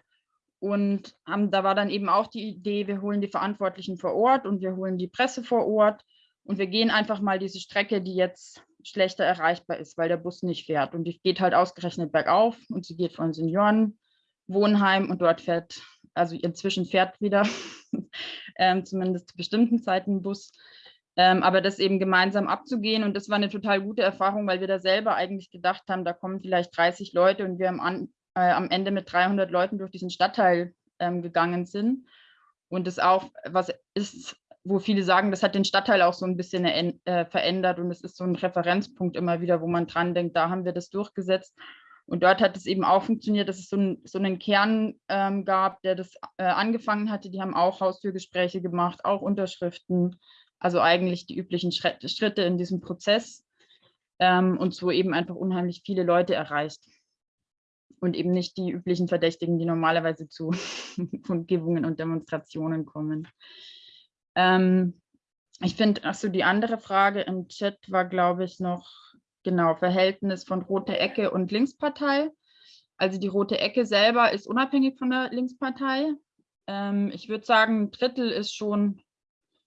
Und haben, da war dann eben auch die Idee, wir holen die Verantwortlichen vor Ort und wir holen die Presse vor Ort und wir gehen einfach mal diese Strecke, die jetzt schlechter erreichbar ist, weil der Bus nicht fährt. Und die geht halt ausgerechnet bergauf und sie geht von Seniorenwohnheim und dort fährt, also inzwischen fährt wieder, ähm, zumindest zu bestimmten Zeiten ein Bus. Ähm, aber das eben gemeinsam abzugehen und das war eine total gute Erfahrung, weil wir da selber eigentlich gedacht haben, da kommen vielleicht 30 Leute und wir haben äh, am Ende mit 300 Leuten durch diesen Stadtteil ähm, gegangen sind. Und das auch, was ist, wo viele sagen, das hat den Stadtteil auch so ein bisschen äh, verändert und es ist so ein Referenzpunkt immer wieder, wo man dran denkt, da haben wir das durchgesetzt. Und dort hat es eben auch funktioniert, dass es so, ein, so einen Kern ähm, gab, der das äh, angefangen hatte. Die haben auch Haustürgespräche gemacht, auch Unterschriften, also eigentlich die üblichen Schritte in diesem Prozess ähm, und so eben einfach unheimlich viele Leute erreicht und eben nicht die üblichen Verdächtigen, die normalerweise zu Kundgebungen und Demonstrationen kommen. Ähm, ich finde, achso, die andere Frage im Chat war, glaube ich, noch genau Verhältnis von Rote Ecke und Linkspartei. Also die Rote Ecke selber ist unabhängig von der Linkspartei. Ähm, ich würde sagen, ein Drittel ist schon,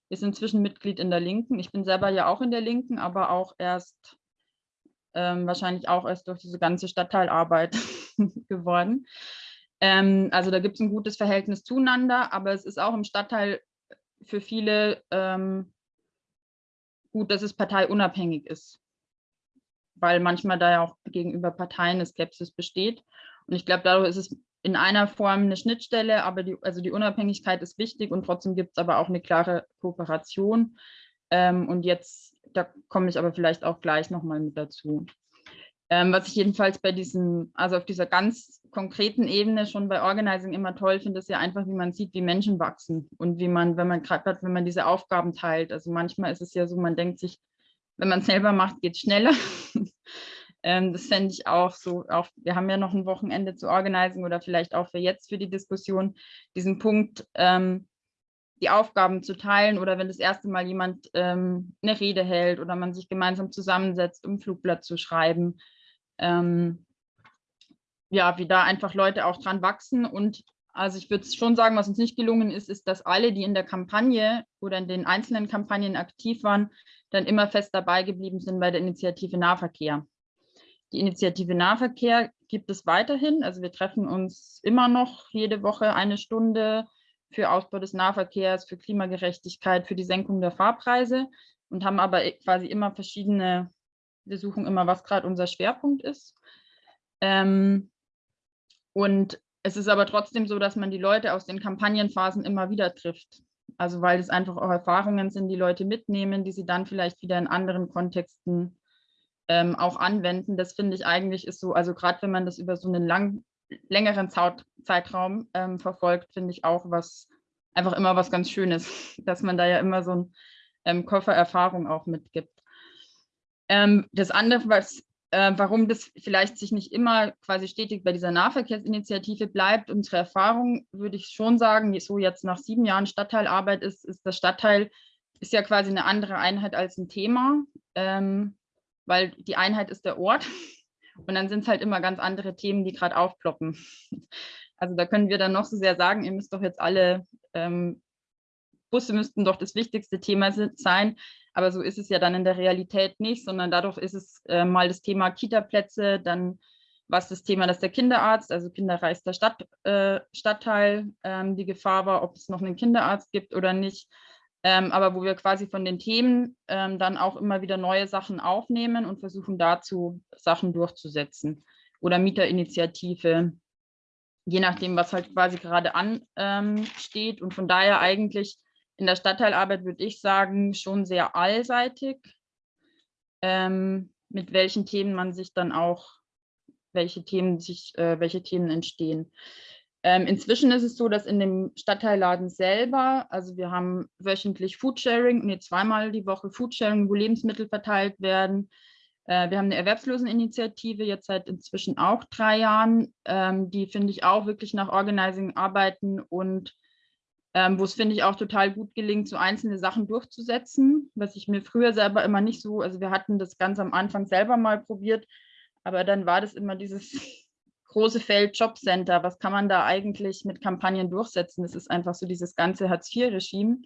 ist inzwischen Mitglied in der Linken. Ich bin selber ja auch in der Linken, aber auch erst, ähm, wahrscheinlich auch erst durch diese ganze Stadtteilarbeit geworden. Ähm, also da gibt es ein gutes Verhältnis zueinander, aber es ist auch im Stadtteil für viele ähm, gut, dass es parteiunabhängig ist, weil manchmal da ja auch gegenüber Parteien eine Skepsis besteht. Und ich glaube, dadurch ist es in einer Form eine Schnittstelle, aber die, also die Unabhängigkeit ist wichtig und trotzdem gibt es aber auch eine klare Kooperation. Ähm, und jetzt, da komme ich aber vielleicht auch gleich nochmal mit dazu. Ähm, was ich jedenfalls bei diesen, also auf dieser ganz konkreten Ebene schon bei Organizing immer toll finde, ist ja einfach, wie man sieht, wie Menschen wachsen und wie man, wenn man gerade, wenn man diese Aufgaben teilt. Also manchmal ist es ja so, man denkt sich, wenn man es selber macht, geht es schneller. ähm, das fände ich auch so, auch, wir haben ja noch ein Wochenende zu Organizing oder vielleicht auch für jetzt für die Diskussion, diesen Punkt, ähm, die Aufgaben zu teilen oder wenn das erste Mal jemand ähm, eine Rede hält oder man sich gemeinsam zusammensetzt, um ein Flugblatt zu schreiben ähm, ja, wie da einfach Leute auch dran wachsen. Und also ich würde schon sagen, was uns nicht gelungen ist, ist, dass alle, die in der Kampagne oder in den einzelnen Kampagnen aktiv waren, dann immer fest dabei geblieben sind bei der Initiative Nahverkehr. Die Initiative Nahverkehr gibt es weiterhin. Also wir treffen uns immer noch jede Woche eine Stunde für Ausbau des Nahverkehrs, für Klimagerechtigkeit, für die Senkung der Fahrpreise und haben aber quasi immer verschiedene wir suchen immer, was gerade unser Schwerpunkt ist. Ähm, und es ist aber trotzdem so, dass man die Leute aus den Kampagnenphasen immer wieder trifft. Also weil es einfach auch Erfahrungen sind, die Leute mitnehmen, die sie dann vielleicht wieder in anderen Kontexten ähm, auch anwenden. Das finde ich eigentlich ist so, also gerade wenn man das über so einen lang, längeren Zeitraum ähm, verfolgt, finde ich auch was, einfach immer was ganz Schönes, dass man da ja immer so ein ähm, Koffer Erfahrung auch mitgibt. Ähm, das andere, was, äh, warum das vielleicht sich nicht immer quasi stetig bei dieser Nahverkehrsinitiative bleibt, unsere Erfahrung würde ich schon sagen, so jetzt nach sieben Jahren Stadtteilarbeit ist, ist das Stadtteil ist ja quasi eine andere Einheit als ein Thema, ähm, weil die Einheit ist der Ort. Und dann sind es halt immer ganz andere Themen, die gerade aufploppen. Also da können wir dann noch so sehr sagen, ihr müsst doch jetzt alle, ähm, Busse müssten doch das wichtigste Thema sein, aber so ist es ja dann in der Realität nicht, sondern dadurch ist es äh, mal das Thema Kita-Plätze, dann was das Thema, dass der Kinderarzt, also kinderreichster Stadt, äh, Stadtteil, ähm, die Gefahr war, ob es noch einen Kinderarzt gibt oder nicht. Ähm, aber wo wir quasi von den Themen ähm, dann auch immer wieder neue Sachen aufnehmen und versuchen dazu Sachen durchzusetzen. Oder Mieterinitiative, je nachdem, was halt quasi gerade ansteht. und von daher eigentlich in der Stadtteilarbeit würde ich sagen, schon sehr allseitig, ähm, mit welchen Themen man sich dann auch, welche Themen sich, äh, welche Themen entstehen. Ähm, inzwischen ist es so, dass in dem Stadtteilladen selber, also wir haben wöchentlich Foodsharing, nee, zweimal die Woche Foodsharing, wo Lebensmittel verteilt werden. Äh, wir haben eine Erwerbsloseninitiative, jetzt seit inzwischen auch drei Jahren, ähm, die finde ich auch wirklich nach Organizing arbeiten und ähm, wo es, finde ich, auch total gut gelingt, so einzelne Sachen durchzusetzen, was ich mir früher selber immer nicht so, also wir hatten das ganz am Anfang selber mal probiert, aber dann war das immer dieses große Feld Jobcenter. Was kann man da eigentlich mit Kampagnen durchsetzen? Das ist einfach so dieses ganze Hartz-IV-Regime.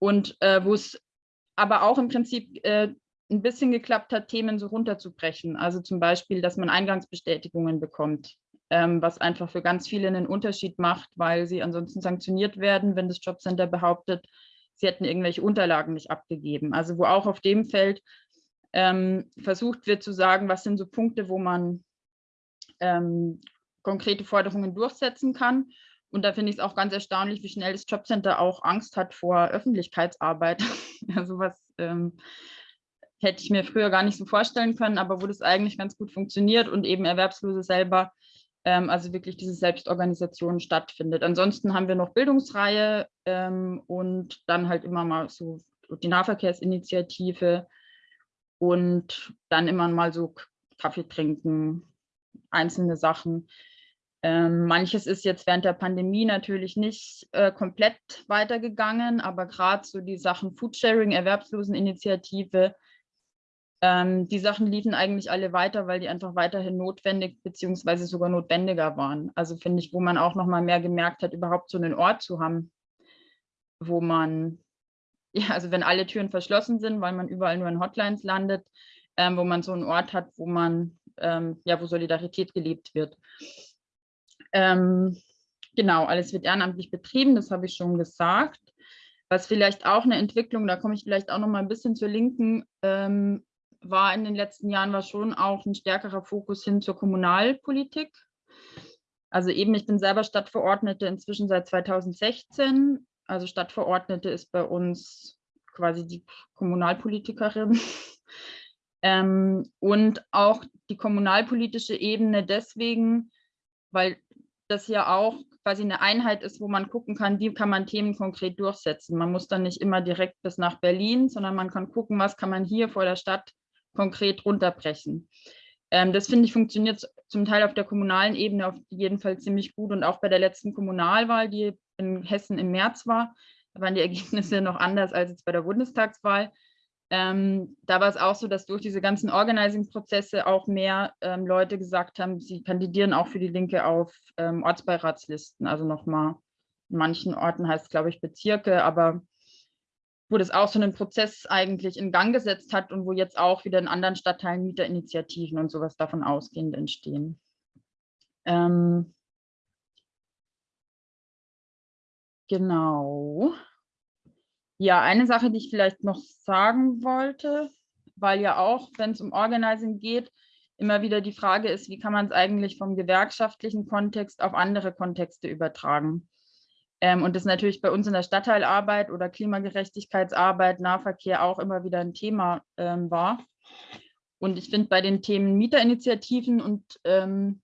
Und äh, wo es aber auch im Prinzip äh, ein bisschen geklappt hat, Themen so runterzubrechen. Also zum Beispiel, dass man Eingangsbestätigungen bekommt was einfach für ganz viele einen Unterschied macht, weil sie ansonsten sanktioniert werden, wenn das Jobcenter behauptet, sie hätten irgendwelche Unterlagen nicht abgegeben. Also wo auch auf dem Feld ähm, versucht wird zu sagen, was sind so Punkte, wo man ähm, konkrete Forderungen durchsetzen kann. Und da finde ich es auch ganz erstaunlich, wie schnell das Jobcenter auch Angst hat vor Öffentlichkeitsarbeit. also was ähm, hätte ich mir früher gar nicht so vorstellen können, aber wo das eigentlich ganz gut funktioniert und eben Erwerbslose selber ähm, also wirklich diese Selbstorganisation stattfindet. Ansonsten haben wir noch Bildungsreihe ähm, und dann halt immer mal so die Nahverkehrsinitiative und dann immer mal so Kaffee trinken, einzelne Sachen. Ähm, manches ist jetzt während der Pandemie natürlich nicht äh, komplett weitergegangen, aber gerade so die Sachen Foodsharing, Erwerbsloseninitiative, Ähm, die Sachen liefen eigentlich alle weiter, weil die einfach weiterhin notwendig beziehungsweise sogar notwendiger waren. Also finde ich, wo man auch noch mal mehr gemerkt hat, überhaupt so einen Ort zu haben, wo man, ja, also wenn alle Türen verschlossen sind, weil man überall nur in Hotlines landet, ähm, wo man so einen Ort hat, wo man, ähm, ja, wo Solidarität gelebt wird. Ähm, genau, alles wird ehrenamtlich betrieben, das habe ich schon gesagt. Was vielleicht auch eine Entwicklung, da komme ich vielleicht auch noch mal ein bisschen zur Linken, ähm, war in den letzten Jahren, war schon auch ein stärkerer Fokus hin zur Kommunalpolitik. Also eben, ich bin selber Stadtverordnete inzwischen seit 2016. Also Stadtverordnete ist bei uns quasi die Kommunalpolitikerin. ähm, und auch die kommunalpolitische Ebene deswegen, weil das ja auch quasi eine Einheit ist, wo man gucken kann, wie kann man Themen konkret durchsetzen. Man muss dann nicht immer direkt bis nach Berlin, sondern man kann gucken, was kann man hier vor der Stadt konkret runterbrechen. Ähm, das finde ich funktioniert zum Teil auf der kommunalen Ebene auf jeden Fall ziemlich gut und auch bei der letzten Kommunalwahl, die in Hessen im März war, waren die Ergebnisse noch anders als jetzt bei der Bundestagswahl. Ähm, da war es auch so, dass durch diese ganzen Organizing-Prozesse auch mehr ähm, Leute gesagt haben, sie kandidieren auch für die Linke auf ähm, Ortsbeiratslisten. Also nochmal, in manchen Orten heißt es, glaube ich, Bezirke, aber wo das auch so einen Prozess eigentlich in Gang gesetzt hat und wo jetzt auch wieder in anderen Stadtteilen Mieterinitiativen und sowas davon ausgehend entstehen. Ähm, genau. Ja, eine Sache, die ich vielleicht noch sagen wollte, weil ja auch, wenn es um Organizing geht, immer wieder die Frage ist, wie kann man es eigentlich vom gewerkschaftlichen Kontext auf andere Kontexte übertragen? Ähm, und das natürlich bei uns in der Stadtteilarbeit oder Klimagerechtigkeitsarbeit, Nahverkehr auch immer wieder ein Thema ähm, war. Und ich finde bei den Themen Mieterinitiativen und ähm,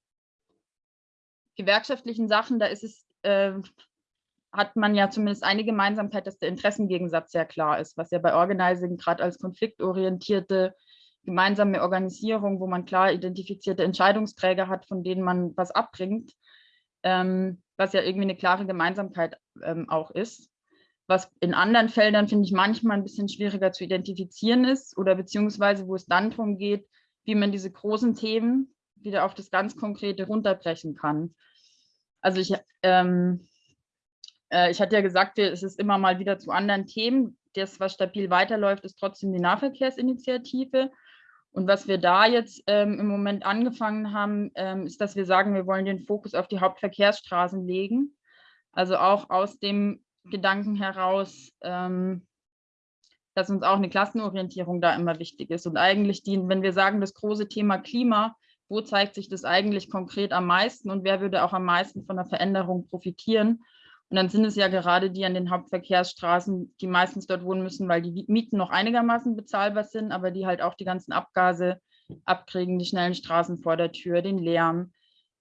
gewerkschaftlichen Sachen, da ist es äh, hat man ja zumindest eine Gemeinsamkeit, dass der Interessengegensatz sehr klar ist, was ja bei Organizing gerade als konfliktorientierte gemeinsame Organisierung, wo man klar identifizierte Entscheidungsträger hat, von denen man was abbringt, ähm, was ja irgendwie eine klare Gemeinsamkeit ähm, auch ist. Was in anderen Feldern, finde ich, manchmal ein bisschen schwieriger zu identifizieren ist oder beziehungsweise wo es dann darum geht, wie man diese großen Themen wieder auf das ganz Konkrete runterbrechen kann. Also ich, ähm, äh, ich hatte ja gesagt, es ist immer mal wieder zu anderen Themen. Das, was stabil weiterläuft, ist trotzdem die Nahverkehrsinitiative. Und was wir da jetzt ähm, im Moment angefangen haben, ähm, ist, dass wir sagen, wir wollen den Fokus auf die Hauptverkehrsstraßen legen. Also auch aus dem Gedanken heraus, ähm, dass uns auch eine Klassenorientierung da immer wichtig ist. Und eigentlich, die, wenn wir sagen, das große Thema Klima, wo zeigt sich das eigentlich konkret am meisten und wer würde auch am meisten von der Veränderung profitieren? Und dann sind es ja gerade die an den Hauptverkehrsstraßen, die meistens dort wohnen müssen, weil die Mieten noch einigermaßen bezahlbar sind, aber die halt auch die ganzen Abgase abkriegen, die schnellen Straßen vor der Tür, den Lärm.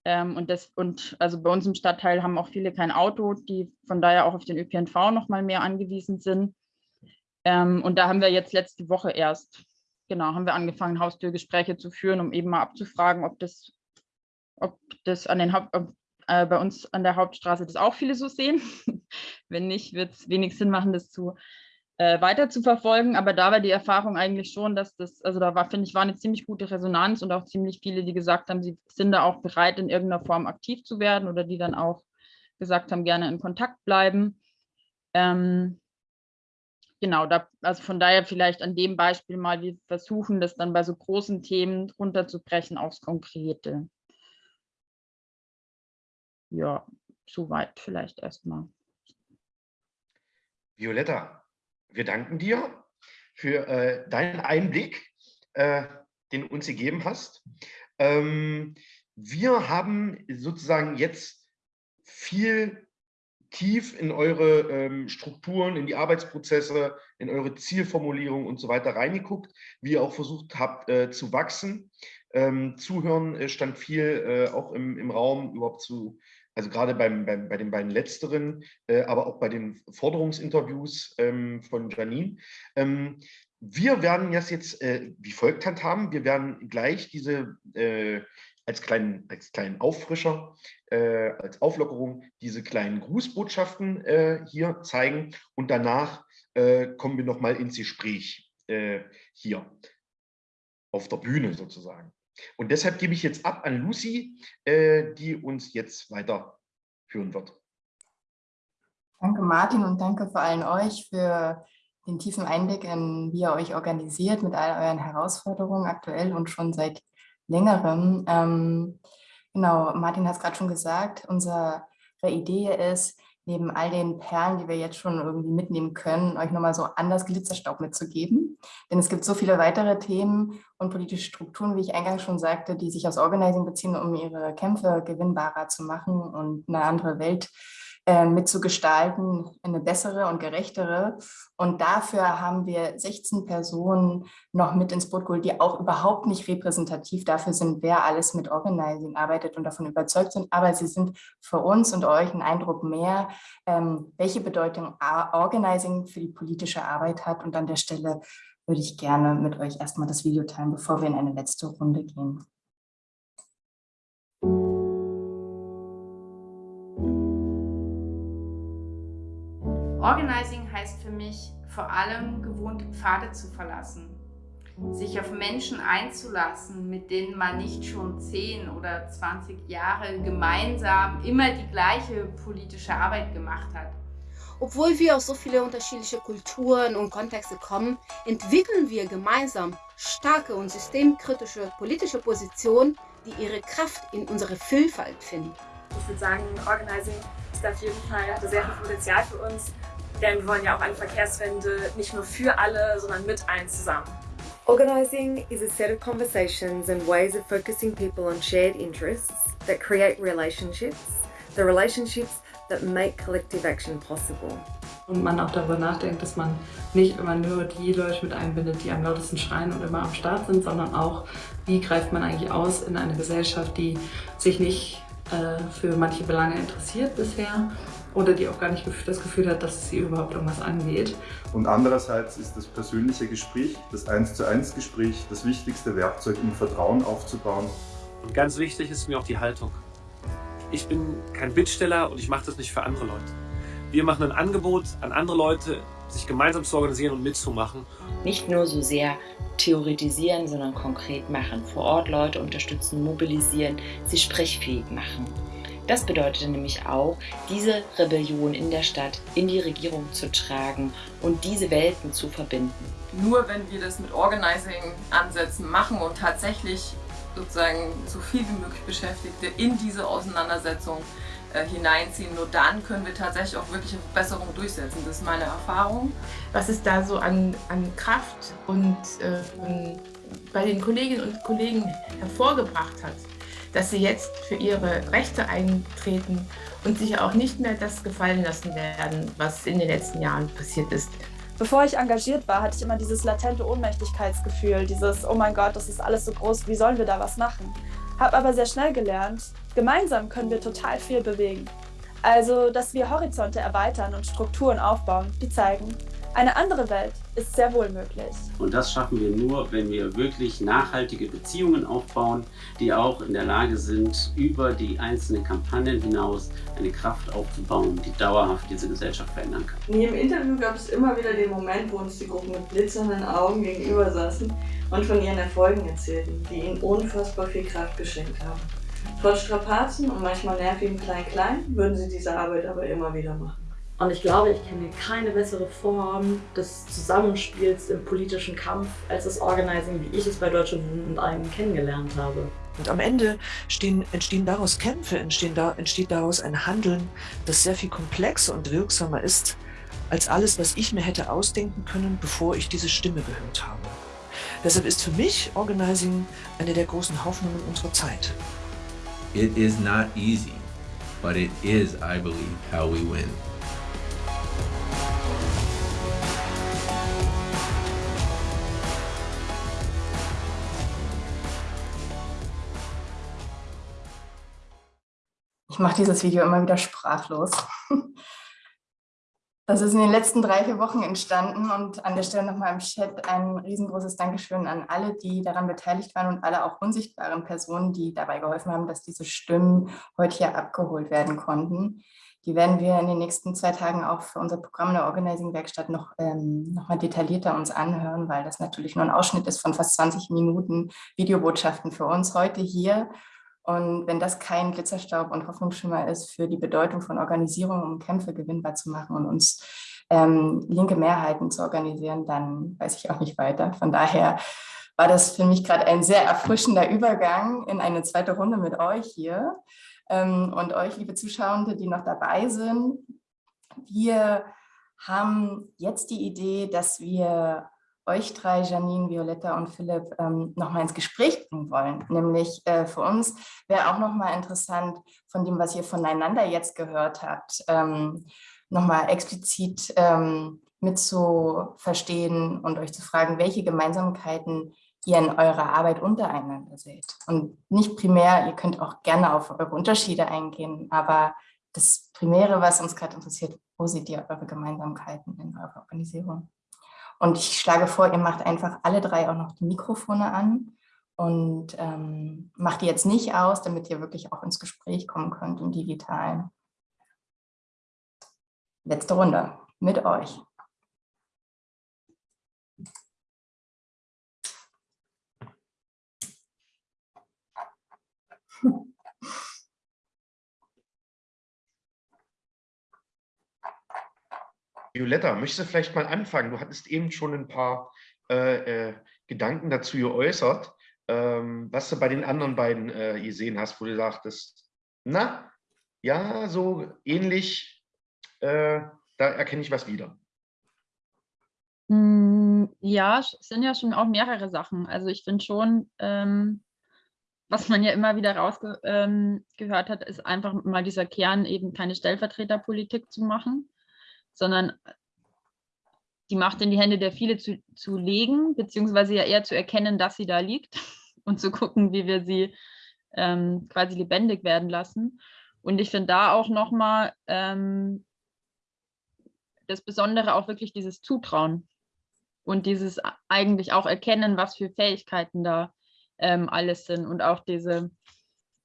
Ähm, und, das, und also bei uns im Stadtteil haben auch viele kein Auto, die von daher auch auf den ÖPNV noch mal mehr angewiesen sind. Ähm, und da haben wir jetzt letzte Woche erst, genau, haben wir angefangen, Haustürgespräche zu führen, um eben mal abzufragen, ob das, ob das an den Haupt, äh, bei uns an der Hauptstraße das auch viele so sehen. Wenn nicht, wird es wenig Sinn machen, das zu äh, weiter zu verfolgen. Aber da war die Erfahrung eigentlich schon, dass das, also da war, finde ich, war eine ziemlich gute Resonanz und auch ziemlich viele, die gesagt haben, sie sind da auch bereit, in irgendeiner Form aktiv zu werden oder die dann auch gesagt haben, gerne in Kontakt bleiben. Ähm, genau, da, also von daher vielleicht an dem Beispiel mal, wir versuchen das dann bei so großen Themen runterzubrechen aufs Konkrete ja, soweit vielleicht erstmal. Violetta, wir danken dir für äh, deinen Einblick, äh, den du uns gegeben hast. Ähm, wir haben sozusagen jetzt viel tief in eure ähm, Strukturen, in die Arbeitsprozesse, in eure Zielformulierung und so weiter reingeguckt, wie ihr auch versucht habt äh, zu wachsen. Ähm, Zuhören äh, stand viel äh, auch im, im Raum überhaupt zu also gerade beim, beim, bei den beiden letzteren, äh, aber auch bei den Forderungsinterviews ähm, von Janine. Ähm, wir werden das jetzt äh, wie folgt handhaben. Wir werden gleich diese äh, als, kleinen, als kleinen Auffrischer, äh, als Auflockerung diese kleinen Grußbotschaften äh, hier zeigen und danach äh, kommen wir nochmal ins Gespräch hier. auf der Bühne sozusagen. Und deshalb gebe ich jetzt ab an Lucy, äh, die uns jetzt weiterführen wird. Danke Martin und danke vor allem euch für den tiefen Einblick in, wie ihr euch organisiert mit all euren Herausforderungen aktuell und schon seit längerem. Ähm, genau, Martin hat es gerade schon gesagt, unsere Idee ist, neben all den Perlen, die wir jetzt schon irgendwie mitnehmen können, euch nochmal so anders Glitzerstaub mitzugeben. Denn es gibt so viele weitere Themen und politische Strukturen, wie ich eingangs schon sagte, die sich aus Organizing beziehen, um ihre Kämpfe gewinnbarer zu machen und eine andere Welt äh, mitzugestalten, eine bessere und gerechtere. Und dafür haben wir 16 Personen noch mit ins Boot geholt, die auch überhaupt nicht repräsentativ dafür sind, wer alles mit Organizing arbeitet und davon überzeugt sind. Aber sie sind für uns und euch ein Eindruck mehr, ähm, welche Bedeutung Organizing für die politische Arbeit hat. Und an der Stelle würde ich gerne mit euch erstmal das Video teilen, bevor wir in eine letzte Runde gehen. Für mich vor allem gewohnte Pfade zu verlassen, sich auf Menschen einzulassen, mit denen man nicht schon 10 oder 20 Jahre gemeinsam immer die gleiche politische Arbeit gemacht hat. Obwohl wir aus so viele unterschiedliche Kulturen und Kontexte kommen, entwickeln wir gemeinsam starke und systemkritische politische Positionen, die ihre Kraft in unserer Vielfalt finden. Ich würde sagen, Organizing ist auf jeden Fall, hat sehr viel Potenzial für uns, denn wir wollen ja auch eine Verkehrswende nicht nur für alle, sondern mit allen zusammen. Organizing is a set of conversations and ways of focusing people on shared interests that create relationships, the relationships that make collective action possible. Und man auch darüber nachdenkt, dass man nicht immer nur die Leute mit einbindet, die am lautesten schreien und immer am Start sind, sondern auch, wie greift man eigentlich aus in eine Gesellschaft, die sich nicht äh, für manche Belange interessiert bisher oder die auch gar nicht das Gefühl hat, dass es sie überhaupt irgendwas angeht. Und andererseits ist das persönliche Gespräch, das eins zu eins Gespräch, das wichtigste Werkzeug, um Vertrauen aufzubauen. Und ganz wichtig ist mir auch die Haltung. Ich bin kein Bittsteller und ich mache das nicht für andere Leute. Wir machen ein Angebot an andere Leute, sich gemeinsam zu organisieren und mitzumachen. Nicht nur so sehr theoretisieren, sondern konkret machen. Vor Ort Leute unterstützen, mobilisieren, sie sprechfähig machen. Das bedeutet nämlich auch, diese Rebellion in der Stadt in die Regierung zu tragen und diese Welten zu verbinden. Nur wenn wir das mit Organizing-Ansätzen machen und tatsächlich sozusagen so viel wie möglich Beschäftigte in diese Auseinandersetzung äh, hineinziehen, nur dann können wir tatsächlich auch wirkliche Verbesserungen durchsetzen. Das ist meine Erfahrung. Was es da so an, an Kraft und äh, bei den Kolleginnen und Kollegen hervorgebracht hat, dass sie jetzt für ihre Rechte eintreten und sich auch nicht mehr das gefallen lassen werden, was in den letzten Jahren passiert ist. Bevor ich engagiert war, hatte ich immer dieses latente Ohnmächtigkeitsgefühl, dieses, oh mein Gott, das ist alles so groß, wie sollen wir da was machen? Hab aber sehr schnell gelernt, gemeinsam können wir total viel bewegen. Also, dass wir Horizonte erweitern und Strukturen aufbauen, die zeigen, eine andere Welt ist sehr wohl möglich. Und das schaffen wir nur, wenn wir wirklich nachhaltige Beziehungen aufbauen, die auch in der Lage sind, über die einzelnen Kampagnen hinaus eine Kraft aufzubauen, die dauerhaft diese Gesellschaft verändern kann. In jedem Interview gab es immer wieder den Moment, wo uns die Gruppen mit blitzernden Augen gegenüber saßen und von ihren Erfolgen erzählten, die ihnen unfassbar viel Kraft geschenkt haben. Trotz Strapazen und manchmal nervigem Klein-Klein würden sie diese Arbeit aber immer wieder machen. Und ich glaube, ich kenne keine bessere Form des Zusammenspiels im politischen Kampf als das Organizing, wie ich es bei Deutsche Wohnen und Eigen kennengelernt habe. Und am Ende stehen, entstehen daraus Kämpfe, entstehen da, entsteht daraus ein Handeln, das sehr viel komplexer und wirksamer ist, als alles, was ich mir hätte ausdenken können, bevor ich diese Stimme gehört habe. Deshalb ist für mich Organizing eine der großen Hoffnungen unserer Zeit. It is not easy, but it is, I believe, how we win. Ich mache dieses Video immer wieder sprachlos. Das ist in den letzten drei, vier Wochen entstanden und an der Stelle nochmal im Chat ein riesengroßes Dankeschön an alle, die daran beteiligt waren und alle auch unsichtbaren Personen, die dabei geholfen haben, dass diese Stimmen heute hier abgeholt werden konnten. Die werden wir in den nächsten zwei Tagen auch für unser Programm der Organizing-Werkstatt noch, ähm, noch mal detaillierter uns anhören, weil das natürlich nur ein Ausschnitt ist von fast 20 Minuten Videobotschaften für uns heute hier. Und wenn das kein Glitzerstaub und Hoffnungsschimmer ist für die Bedeutung von Organisierung, um Kämpfe gewinnbar zu machen und uns ähm, linke Mehrheiten zu organisieren, dann weiß ich auch nicht weiter. Von daher war das für mich gerade ein sehr erfrischender Übergang in eine zweite Runde mit euch hier ähm, und euch, liebe Zuschauende, die noch dabei sind. Wir haben jetzt die Idee, dass wir euch drei, Janine, Violetta und Philipp, ähm, nochmal ins Gespräch bringen wollen. Nämlich äh, für uns wäre auch nochmal interessant, von dem, was ihr voneinander jetzt gehört habt, ähm, nochmal explizit ähm, mit zu verstehen und euch zu fragen, welche Gemeinsamkeiten ihr in eurer Arbeit untereinander seht. Und nicht primär, ihr könnt auch gerne auf eure Unterschiede eingehen, aber das Primäre, was uns gerade interessiert, wo seht ihr eure Gemeinsamkeiten in eurer Organisierung? Und ich schlage vor, ihr macht einfach alle drei auch noch die Mikrofone an und ähm, macht die jetzt nicht aus, damit ihr wirklich auch ins Gespräch kommen könnt im Digitalen. Letzte Runde mit euch. Violetta, möchtest du vielleicht mal anfangen? Du hattest eben schon ein paar äh, äh, Gedanken dazu geäußert, ähm, was du bei den anderen beiden äh, gesehen hast, wo du sagtest, na, ja, so ähnlich, äh, da erkenne ich was wieder. Hm, ja, es sind ja schon auch mehrere Sachen. Also ich finde schon, ähm, was man ja immer wieder rausgehört ähm, hat, ist einfach mal dieser Kern, eben keine Stellvertreterpolitik zu machen, sondern die Macht in die Hände der viele zu, zu legen, beziehungsweise ja eher zu erkennen, dass sie da liegt und zu gucken, wie wir sie ähm, quasi lebendig werden lassen. Und ich finde da auch nochmal ähm, das Besondere auch wirklich dieses Zutrauen und dieses eigentlich auch erkennen, was für Fähigkeiten da ähm, alles sind und auch diese,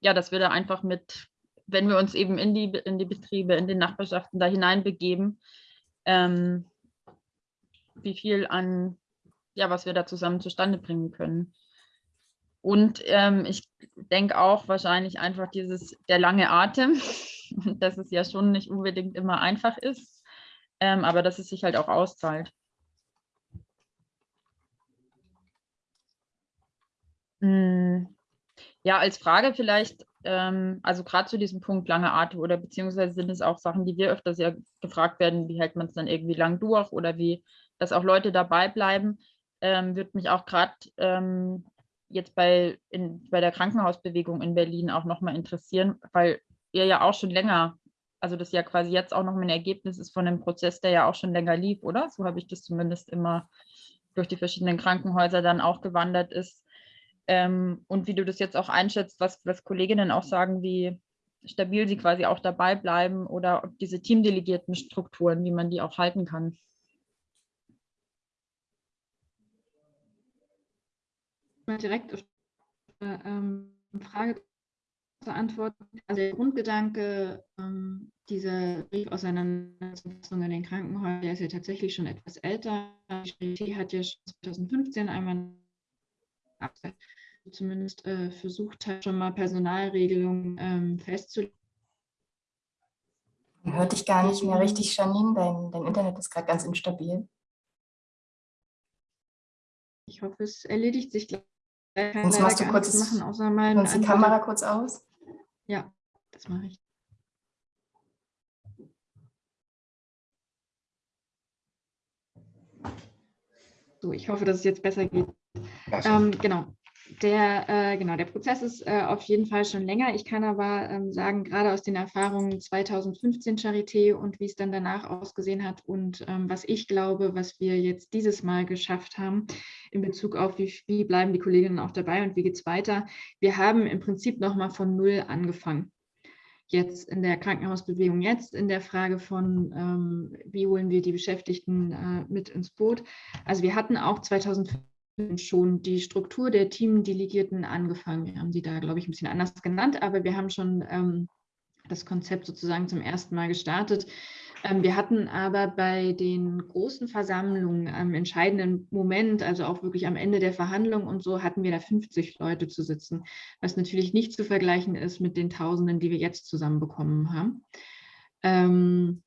ja, dass wir da einfach mit, wenn wir uns eben in die, in die Betriebe, in den Nachbarschaften da hineinbegeben, ähm, wie viel an, ja, was wir da zusammen zustande bringen können. Und ähm, ich denke auch wahrscheinlich einfach dieses, der lange Atem, dass es ja schon nicht unbedingt immer einfach ist, ähm, aber dass es sich halt auch auszahlt. Hm, ja, als Frage vielleicht, ähm, also gerade zu diesem Punkt lange Atem oder beziehungsweise sind es auch Sachen, die wir öfters ja gefragt werden, wie hält man es dann irgendwie lang durch oder wie, dass auch Leute dabei bleiben, ähm, würde mich auch gerade ähm, jetzt bei, in, bei der Krankenhausbewegung in Berlin auch nochmal interessieren, weil ihr ja auch schon länger, also das ja quasi jetzt auch nochmal ein Ergebnis ist von einem Prozess, der ja auch schon länger lief, oder? So habe ich das zumindest immer durch die verschiedenen Krankenhäuser dann auch gewandert ist. Ähm, und wie du das jetzt auch einschätzt, was, was Kolleginnen auch sagen, wie stabil sie quasi auch dabei bleiben oder ob diese teamdelegierten Strukturen, wie man die auch halten kann. Direkt die ähm, Frage zu antworten. Also der Grundgedanke ähm, dieser Briefauseinandersetzung in den Krankenhäusern, ist ja tatsächlich schon etwas älter. Die Charité hat ja schon 2015 einmal zumindest äh, versucht hat, schon mal Personalregelungen ähm, festzulegen. Man hört dich gar nicht mehr richtig, Janine. Dein, dein Internet ist gerade ganz instabil. Ich hoffe, es erledigt sich gleich. Sonst machst du kurz machen, außer mal die Kamera kurz aus. Ja, das mache ich. So, ich hoffe, dass es jetzt besser geht. Ähm, genau. Der, äh, genau, der Prozess ist äh, auf jeden Fall schon länger. Ich kann aber ähm, sagen, gerade aus den Erfahrungen 2015 Charité und wie es dann danach ausgesehen hat und ähm, was ich glaube, was wir jetzt dieses Mal geschafft haben in Bezug auf, wie, wie bleiben die Kolleginnen auch dabei und wie geht es weiter. Wir haben im Prinzip nochmal von Null angefangen jetzt in der Krankenhausbewegung, jetzt in der Frage von, ähm, wie holen wir die Beschäftigten äh, mit ins Boot. Also wir hatten auch 2015 schon die Struktur der Teamdelegierten angefangen. Wir haben sie da, glaube ich, ein bisschen anders genannt, aber wir haben schon ähm, das Konzept sozusagen zum ersten Mal gestartet. Ähm, wir hatten aber bei den großen Versammlungen am entscheidenden Moment, also auch wirklich am Ende der Verhandlung und so, hatten wir da 50 Leute zu sitzen, was natürlich nicht zu vergleichen ist mit den Tausenden, die wir jetzt zusammenbekommen haben. Ähm,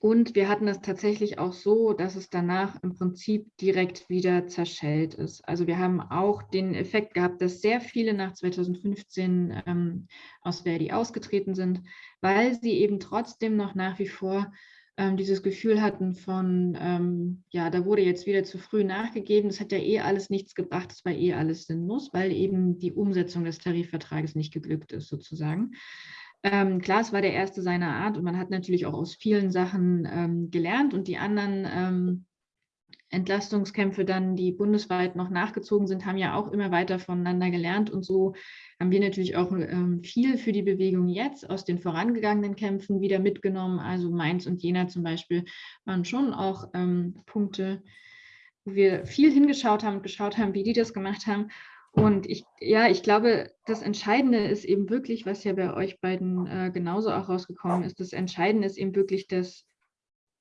und wir hatten es tatsächlich auch so, dass es danach im Prinzip direkt wieder zerschellt ist. Also wir haben auch den Effekt gehabt, dass sehr viele nach 2015 ähm, aus Verdi ausgetreten sind, weil sie eben trotzdem noch nach wie vor ähm, dieses Gefühl hatten von, ähm, ja, da wurde jetzt wieder zu früh nachgegeben, das hat ja eh alles nichts gebracht, das war eh alles sinnlos, weil eben die Umsetzung des Tarifvertrages nicht geglückt ist sozusagen. Ähm, klar, es war der erste seiner Art und man hat natürlich auch aus vielen Sachen ähm, gelernt und die anderen ähm, Entlastungskämpfe dann, die bundesweit noch nachgezogen sind, haben ja auch immer weiter voneinander gelernt und so haben wir natürlich auch ähm, viel für die Bewegung jetzt aus den vorangegangenen Kämpfen wieder mitgenommen. Also Mainz und Jena zum Beispiel waren schon auch ähm, Punkte, wo wir viel hingeschaut haben und geschaut haben, wie die das gemacht haben. Und ich, ja, ich glaube, das Entscheidende ist eben wirklich, was ja bei euch beiden äh, genauso auch rausgekommen ist, das Entscheidende ist eben wirklich, dass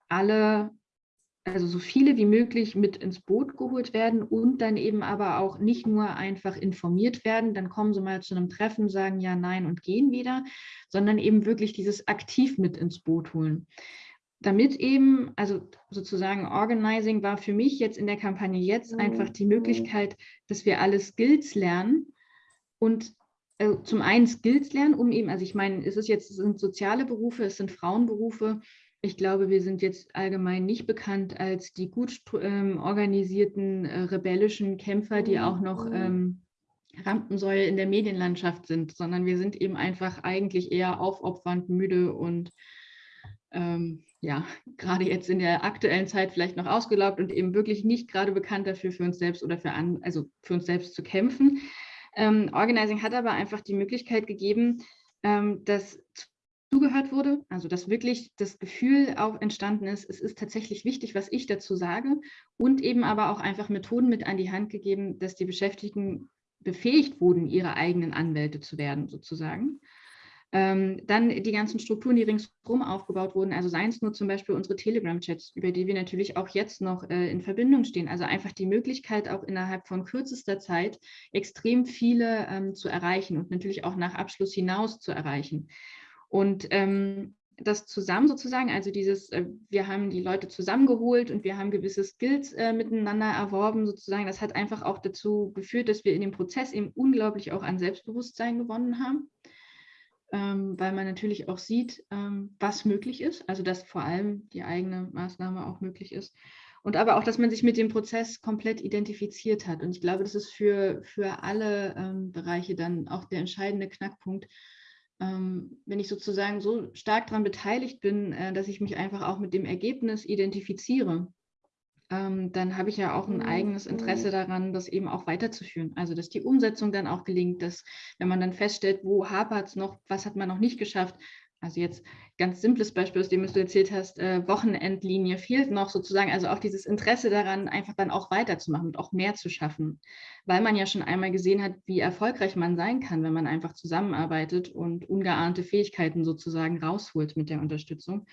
alle, also so viele wie möglich mit ins Boot geholt werden und dann eben aber auch nicht nur einfach informiert werden, dann kommen sie mal zu einem Treffen, sagen ja, nein und gehen wieder, sondern eben wirklich dieses aktiv mit ins Boot holen damit eben, also sozusagen Organizing war für mich jetzt in der Kampagne jetzt einfach die Möglichkeit, dass wir alle Skills lernen und äh, zum einen Skills lernen, um eben, also ich meine, es ist jetzt, es sind soziale Berufe, es sind Frauenberufe. Ich glaube, wir sind jetzt allgemein nicht bekannt als die gut ähm, organisierten äh, rebellischen Kämpfer, die auch noch ähm, Rampensäule in der Medienlandschaft sind, sondern wir sind eben einfach eigentlich eher aufopfernd, müde und ähm, ja, gerade jetzt in der aktuellen Zeit vielleicht noch ausgelaugt und eben wirklich nicht gerade bekannt dafür, für uns selbst oder für, an, also für uns selbst zu kämpfen. Ähm, Organizing hat aber einfach die Möglichkeit gegeben, ähm, dass zugehört wurde, also dass wirklich das Gefühl auch entstanden ist, es ist tatsächlich wichtig, was ich dazu sage und eben aber auch einfach Methoden mit an die Hand gegeben, dass die Beschäftigten befähigt wurden, ihre eigenen Anwälte zu werden sozusagen. Ähm, dann die ganzen Strukturen, die ringsherum aufgebaut wurden, also seien es nur zum Beispiel unsere Telegram-Chats, über die wir natürlich auch jetzt noch äh, in Verbindung stehen. Also einfach die Möglichkeit, auch innerhalb von kürzester Zeit extrem viele ähm, zu erreichen und natürlich auch nach Abschluss hinaus zu erreichen. Und ähm, das zusammen sozusagen, also dieses, äh, wir haben die Leute zusammengeholt und wir haben gewisse Skills äh, miteinander erworben sozusagen, das hat einfach auch dazu geführt, dass wir in dem Prozess eben unglaublich auch an Selbstbewusstsein gewonnen haben ähm, weil man natürlich auch sieht, ähm, was möglich ist, also dass vor allem die eigene Maßnahme auch möglich ist. Und aber auch, dass man sich mit dem Prozess komplett identifiziert hat. Und ich glaube, das ist für, für alle ähm, Bereiche dann auch der entscheidende Knackpunkt, ähm, wenn ich sozusagen so stark daran beteiligt bin, äh, dass ich mich einfach auch mit dem Ergebnis identifiziere ähm, dann habe ich ja auch ein mhm, eigenes Interesse mhm. daran, das eben auch weiterzuführen. Also dass die Umsetzung dann auch gelingt, dass wenn man dann feststellt, wo hapert es noch, was hat man noch nicht geschafft. Also jetzt ganz simples Beispiel, aus dem du erzählt hast, äh, Wochenendlinie fehlt noch sozusagen, also auch dieses Interesse daran, einfach dann auch weiterzumachen und auch mehr zu schaffen, weil man ja schon einmal gesehen hat, wie erfolgreich man sein kann, wenn man einfach zusammenarbeitet und ungeahnte Fähigkeiten sozusagen rausholt mit der Unterstützung.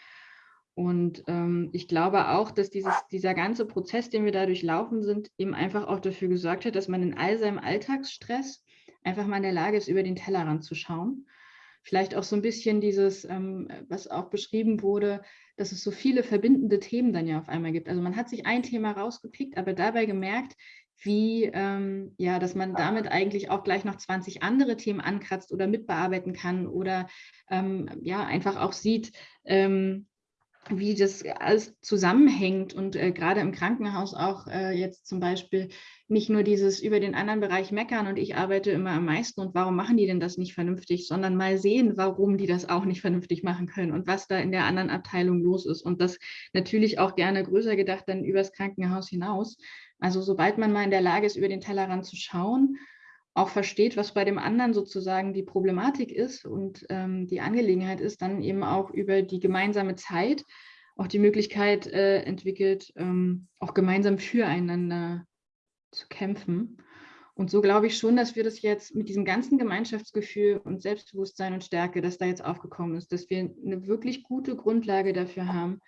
Und ähm, ich glaube auch, dass dieses, dieser ganze Prozess, den wir da durchlaufen sind, eben einfach auch dafür gesorgt hat, dass man in all seinem Alltagsstress einfach mal in der Lage ist, über den Tellerrand zu schauen. Vielleicht auch so ein bisschen dieses, ähm, was auch beschrieben wurde, dass es so viele verbindende Themen dann ja auf einmal gibt. Also man hat sich ein Thema rausgepickt, aber dabei gemerkt, wie, ähm, ja, dass man damit eigentlich auch gleich noch 20 andere Themen ankratzt oder mitbearbeiten kann oder ähm, ja, einfach auch sieht, ähm, wie das alles zusammenhängt und äh, gerade im Krankenhaus auch äh, jetzt zum Beispiel nicht nur dieses über den anderen Bereich meckern und ich arbeite immer am meisten und warum machen die denn das nicht vernünftig, sondern mal sehen, warum die das auch nicht vernünftig machen können und was da in der anderen Abteilung los ist und das natürlich auch gerne größer gedacht dann übers Krankenhaus hinaus. Also sobald man mal in der Lage ist, über den Tellerrand zu schauen auch versteht, was bei dem anderen sozusagen die Problematik ist und ähm, die Angelegenheit ist, dann eben auch über die gemeinsame Zeit auch die Möglichkeit äh, entwickelt, ähm, auch gemeinsam füreinander zu kämpfen. Und so glaube ich schon, dass wir das jetzt mit diesem ganzen Gemeinschaftsgefühl und Selbstbewusstsein und Stärke, das da jetzt aufgekommen ist, dass wir eine wirklich gute Grundlage dafür haben,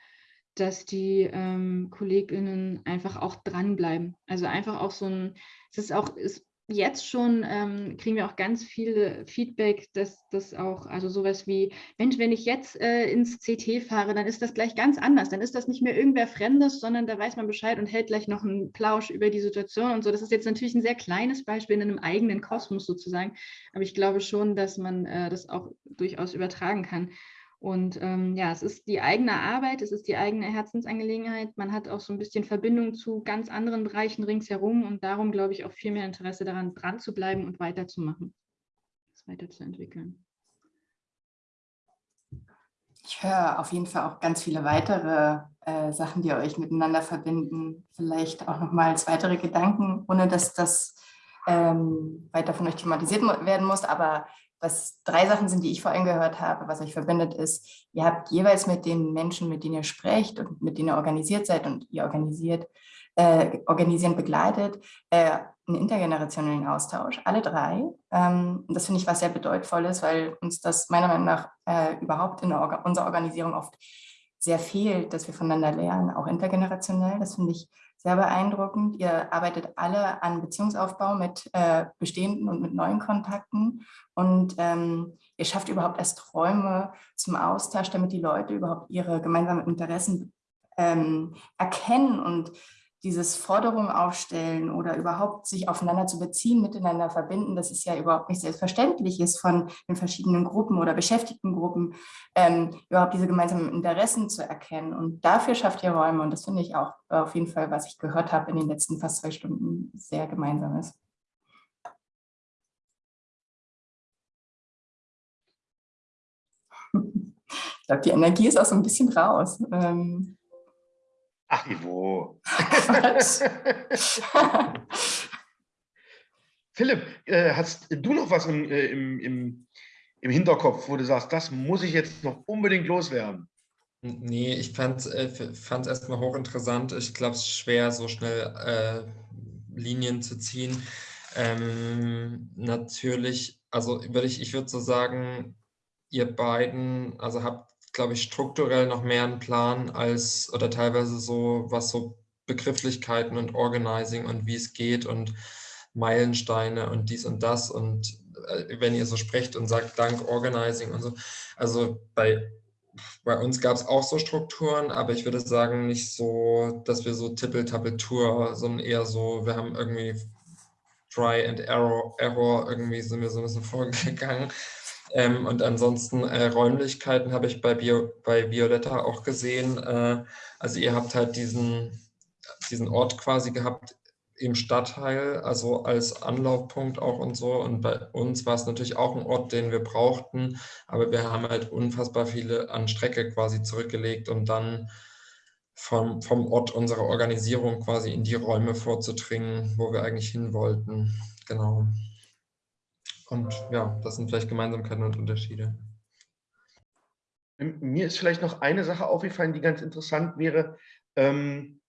dass die ähm, KollegInnen einfach auch dranbleiben. Also einfach auch so ein, es ist auch, ist jetzt schon ähm, kriegen wir auch ganz viel Feedback, dass das auch, also sowas wie, Mensch, wenn ich jetzt äh, ins CT fahre, dann ist das gleich ganz anders. Dann ist das nicht mehr irgendwer Fremdes, sondern da weiß man Bescheid und hält gleich noch einen Plausch über die Situation und so. Das ist jetzt natürlich ein sehr kleines Beispiel in einem eigenen Kosmos sozusagen, aber ich glaube schon, dass man äh, das auch durchaus übertragen kann. Und ähm, ja, es ist die eigene Arbeit, es ist die eigene Herzensangelegenheit. Man hat auch so ein bisschen Verbindung zu ganz anderen Bereichen ringsherum und darum glaube ich auch viel mehr Interesse daran, dran zu bleiben und weiterzumachen, das weiterzuentwickeln. Ich höre auf jeden Fall auch ganz viele weitere äh, Sachen, die euch miteinander verbinden. Vielleicht auch nochmals weitere Gedanken, ohne dass das ähm, weiter von euch thematisiert werden muss, aber was drei Sachen sind, die ich vorhin gehört habe, was euch verbindet, ist, ihr habt jeweils mit den Menschen, mit denen ihr sprecht und mit denen ihr organisiert seid und ihr organisiert, äh, organisieren begleitet, äh, einen intergenerationellen Austausch, alle drei. Ähm, das finde ich was sehr bedeutvolles, weil uns das meiner Meinung nach äh, überhaupt in Orga unserer Organisation oft sehr fehlt, dass wir voneinander lernen, auch intergenerationell. Das finde ich sehr beeindruckend. Ihr arbeitet alle an Beziehungsaufbau mit äh, bestehenden und mit neuen Kontakten und ähm, ihr schafft überhaupt erst Räume zum Austausch, damit die Leute überhaupt ihre gemeinsamen Interessen ähm, erkennen und dieses Forderungen aufstellen oder überhaupt sich aufeinander zu beziehen, miteinander verbinden, das ist ja überhaupt nicht selbstverständlich ist von den verschiedenen Gruppen oder Beschäftigtengruppen, ähm, überhaupt diese gemeinsamen Interessen zu erkennen. Und dafür schafft ihr Räume und das finde ich auch auf jeden Fall, was ich gehört habe in den letzten fast zwei Stunden, sehr gemeinsam ist. Ich glaube, die Energie ist auch so ein bisschen raus. Ähm, Ach, Ivo. Philipp, äh, hast du noch was im, äh, im, im, im Hinterkopf, wo du sagst, das muss ich jetzt noch unbedingt loswerden? Nee, ich fand es äh, erstmal hochinteressant. Ich glaube, es ist schwer, so schnell äh, Linien zu ziehen. Ähm, natürlich, also würde ich, ich würde so sagen, ihr beiden, also habt glaube ich, strukturell noch mehr einen Plan als oder teilweise so, was so Begrifflichkeiten und Organizing und wie es geht und Meilensteine und dies und das und äh, wenn ihr so sprecht und sagt Dank Organizing und so. Also bei, bei uns gab es auch so Strukturen, aber ich würde sagen nicht so, dass wir so Tippel-Tappel-Tour, sondern eher so, wir haben irgendwie Try and Error, Error irgendwie sind wir so ein bisschen vorgegangen ähm, und ansonsten äh, Räumlichkeiten habe ich bei, Bio, bei Violetta auch gesehen. Äh, also ihr habt halt diesen, diesen Ort quasi gehabt im Stadtteil, also als Anlaufpunkt auch und so. Und bei uns war es natürlich auch ein Ort, den wir brauchten, aber wir haben halt unfassbar viele an Strecke quasi zurückgelegt, um dann vom, vom Ort unserer Organisierung quasi in die Räume vorzudringen, wo wir eigentlich hin wollten. Genau. Und ja, das sind vielleicht Gemeinsamkeiten und Unterschiede. Mir ist vielleicht noch eine Sache aufgefallen, die ganz interessant wäre. Ähm,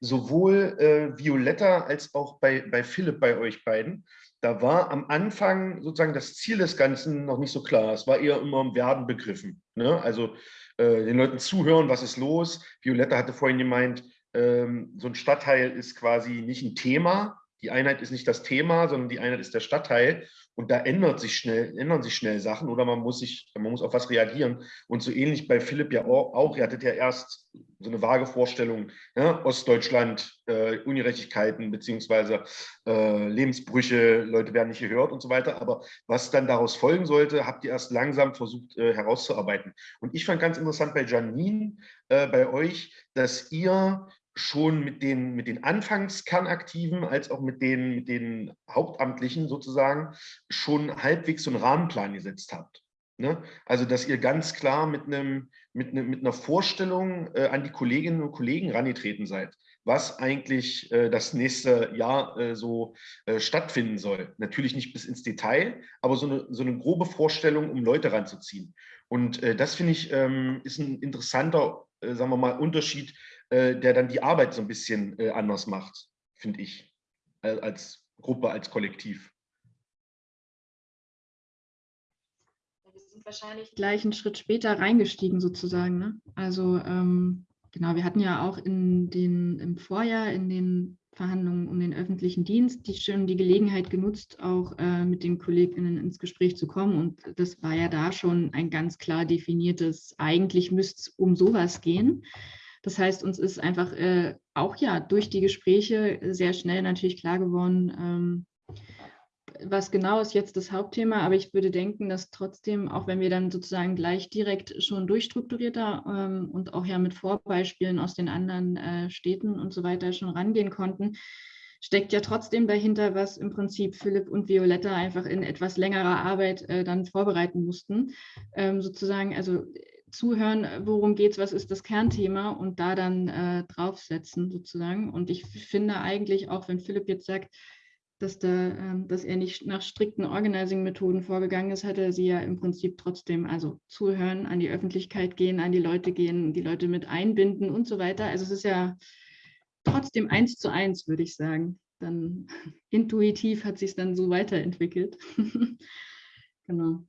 sowohl äh, Violetta als auch bei, bei Philipp, bei euch beiden, da war am Anfang sozusagen das Ziel des Ganzen noch nicht so klar. Es war eher immer im Werden begriffen. Ne? Also äh, den Leuten zuhören, was ist los. Violetta hatte vorhin gemeint, ähm, so ein Stadtteil ist quasi nicht ein Thema. Die Einheit ist nicht das Thema, sondern die Einheit ist der Stadtteil. Und da ändert sich schnell, ändern sich schnell Sachen oder man muss, sich, man muss auf was reagieren. Und so ähnlich bei Philipp ja auch, ihr hattet ja erst so eine vage Vorstellung, ne? Ostdeutschland, äh, Ungerechtigkeiten beziehungsweise äh, Lebensbrüche, Leute werden nicht gehört und so weiter. Aber was dann daraus folgen sollte, habt ihr erst langsam versucht äh, herauszuarbeiten. Und ich fand ganz interessant bei Janine, äh, bei euch, dass ihr schon mit den, mit den Anfangskernaktiven als auch mit den, mit den Hauptamtlichen sozusagen schon halbwegs so einen Rahmenplan gesetzt habt. Ne? Also, dass ihr ganz klar mit, einem, mit, einem, mit einer Vorstellung äh, an die Kolleginnen und Kollegen rangetreten seid, was eigentlich äh, das nächste Jahr äh, so äh, stattfinden soll. Natürlich nicht bis ins Detail, aber so eine, so eine grobe Vorstellung, um Leute ranzuziehen. Und äh, das finde ich ähm, ist ein interessanter, äh, sagen wir mal, Unterschied äh, der dann die Arbeit so ein bisschen äh, anders macht, finde ich, als Gruppe, als Kollektiv? Wir sind wahrscheinlich gleich einen Schritt später reingestiegen sozusagen. Ne? Also ähm, genau, wir hatten ja auch in den, im Vorjahr in den Verhandlungen um den öffentlichen Dienst die schon die Gelegenheit genutzt, auch äh, mit den KollegInnen ins Gespräch zu kommen. Und das war ja da schon ein ganz klar definiertes, eigentlich müsste es um sowas gehen. Das heißt, uns ist einfach äh, auch ja durch die Gespräche sehr schnell natürlich klar geworden, ähm, was genau ist jetzt das Hauptthema, aber ich würde denken, dass trotzdem, auch wenn wir dann sozusagen gleich direkt schon durchstrukturierter ähm, und auch ja mit Vorbeispielen aus den anderen äh, Städten und so weiter schon rangehen konnten, steckt ja trotzdem dahinter, was im Prinzip Philipp und Violetta einfach in etwas längerer Arbeit äh, dann vorbereiten mussten. Ähm, sozusagen, also zuhören, worum geht es, was ist das Kernthema und da dann äh, draufsetzen sozusagen. Und ich finde eigentlich auch, wenn Philipp jetzt sagt, dass, da, ähm, dass er nicht nach strikten Organizing-Methoden vorgegangen ist, hat er sie ja im Prinzip trotzdem, also zuhören, an die Öffentlichkeit gehen, an die Leute gehen, die Leute mit einbinden und so weiter. Also es ist ja trotzdem eins zu eins, würde ich sagen. Dann intuitiv hat sich es dann so weiterentwickelt. genau.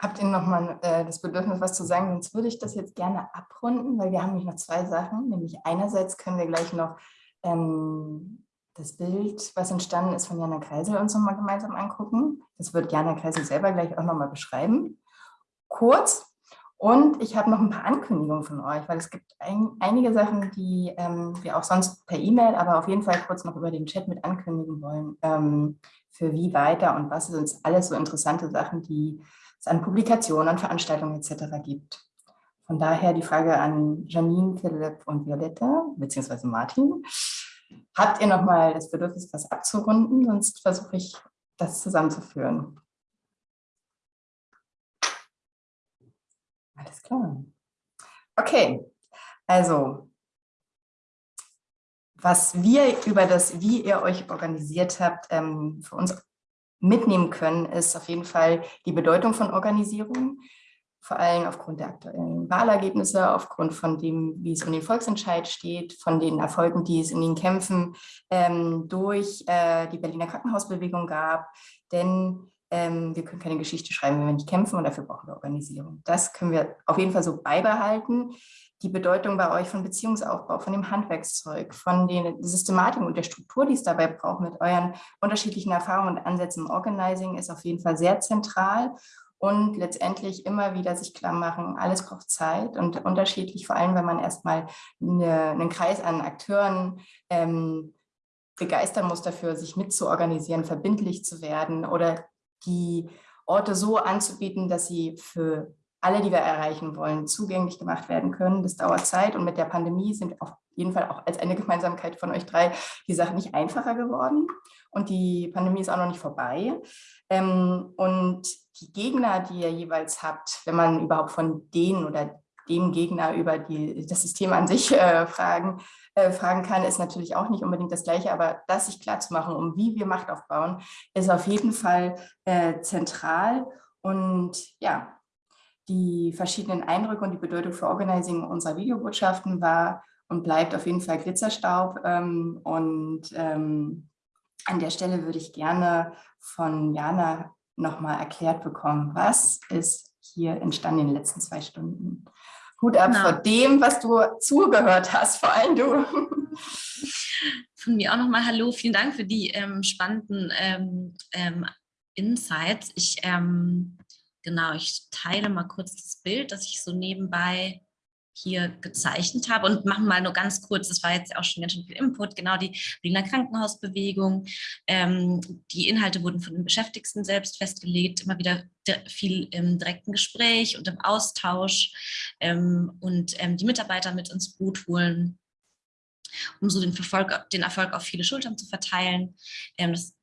Habt ihr nochmal äh, das Bedürfnis, was zu sagen? Sonst würde ich das jetzt gerne abrunden, weil wir haben nämlich noch zwei Sachen. Nämlich einerseits können wir gleich noch ähm, das Bild, was entstanden ist, von Jana Kreisel uns nochmal gemeinsam angucken. Das wird Jana Kreisel selber gleich auch nochmal beschreiben. Kurz. Und ich habe noch ein paar Ankündigungen von euch, weil es gibt ein, einige Sachen, die ähm, wir auch sonst per E-Mail, aber auf jeden Fall kurz noch über den Chat mit ankündigen wollen, ähm, für wie weiter und was sind alles so interessante Sachen, die es an Publikationen, an Veranstaltungen etc. gibt. Von daher die Frage an Janine, Philipp und Violetta, beziehungsweise Martin. Habt ihr nochmal das Bedürfnis, was abzurunden? Sonst versuche ich, das zusammenzuführen. Alles klar. Okay, also was wir über das, wie ihr euch organisiert habt, ähm, für uns mitnehmen können, ist auf jeden Fall die Bedeutung von Organisierung, vor allem aufgrund der aktuellen Wahlergebnisse, aufgrund von dem, wie es um den Volksentscheid steht, von den Erfolgen, die es in den Kämpfen ähm, durch äh, die Berliner Krankenhausbewegung gab. Denn ähm, wir können keine Geschichte schreiben, wenn wir nicht kämpfen und dafür brauchen wir Organisierung. Das können wir auf jeden Fall so beibehalten die Bedeutung bei euch von Beziehungsaufbau, von dem Handwerkszeug, von den Systematiken und der Struktur, die es dabei braucht, mit euren unterschiedlichen Erfahrungen und Ansätzen im Organizing, ist auf jeden Fall sehr zentral und letztendlich immer wieder sich klar machen, alles braucht Zeit und unterschiedlich, vor allem wenn man erstmal eine, einen Kreis an Akteuren ähm, begeistern muss dafür, sich mitzuorganisieren, verbindlich zu werden oder die Orte so anzubieten, dass sie für alle, die wir erreichen wollen, zugänglich gemacht werden können. Das dauert Zeit und mit der Pandemie sind auf jeden Fall auch als eine Gemeinsamkeit von euch drei die Sachen nicht einfacher geworden und die Pandemie ist auch noch nicht vorbei. Ähm, und die Gegner, die ihr jeweils habt, wenn man überhaupt von denen oder dem Gegner über die, das System an sich äh, fragen, äh, fragen kann, ist natürlich auch nicht unbedingt das Gleiche, aber das sich klar zu machen, um wie wir Macht aufbauen, ist auf jeden Fall äh, zentral. Und ja, die verschiedenen Eindrücke und die Bedeutung für Organizing unserer Videobotschaften war und bleibt auf jeden Fall Glitzerstaub. Ähm, und ähm, an der Stelle würde ich gerne von Jana nochmal erklärt bekommen, was ist hier entstanden in den letzten zwei Stunden. Hut ab genau. vor dem, was du zugehört hast, vor allem du. Von mir auch nochmal Hallo, vielen Dank für die ähm, spannenden ähm, ähm, Insights. Ich ähm, Genau, ich teile mal kurz das Bild, das ich so nebenbei hier gezeichnet habe und machen mal nur ganz kurz, das war jetzt auch schon ganz schön viel Input, genau die Berliner Krankenhausbewegung. Ähm, die Inhalte wurden von den Beschäftigten selbst festgelegt, immer wieder viel im direkten Gespräch und im Austausch ähm, und ähm, die Mitarbeiter mit ins Boot holen, um so den, Verfolg, den Erfolg auf viele Schultern zu verteilen. Ähm, das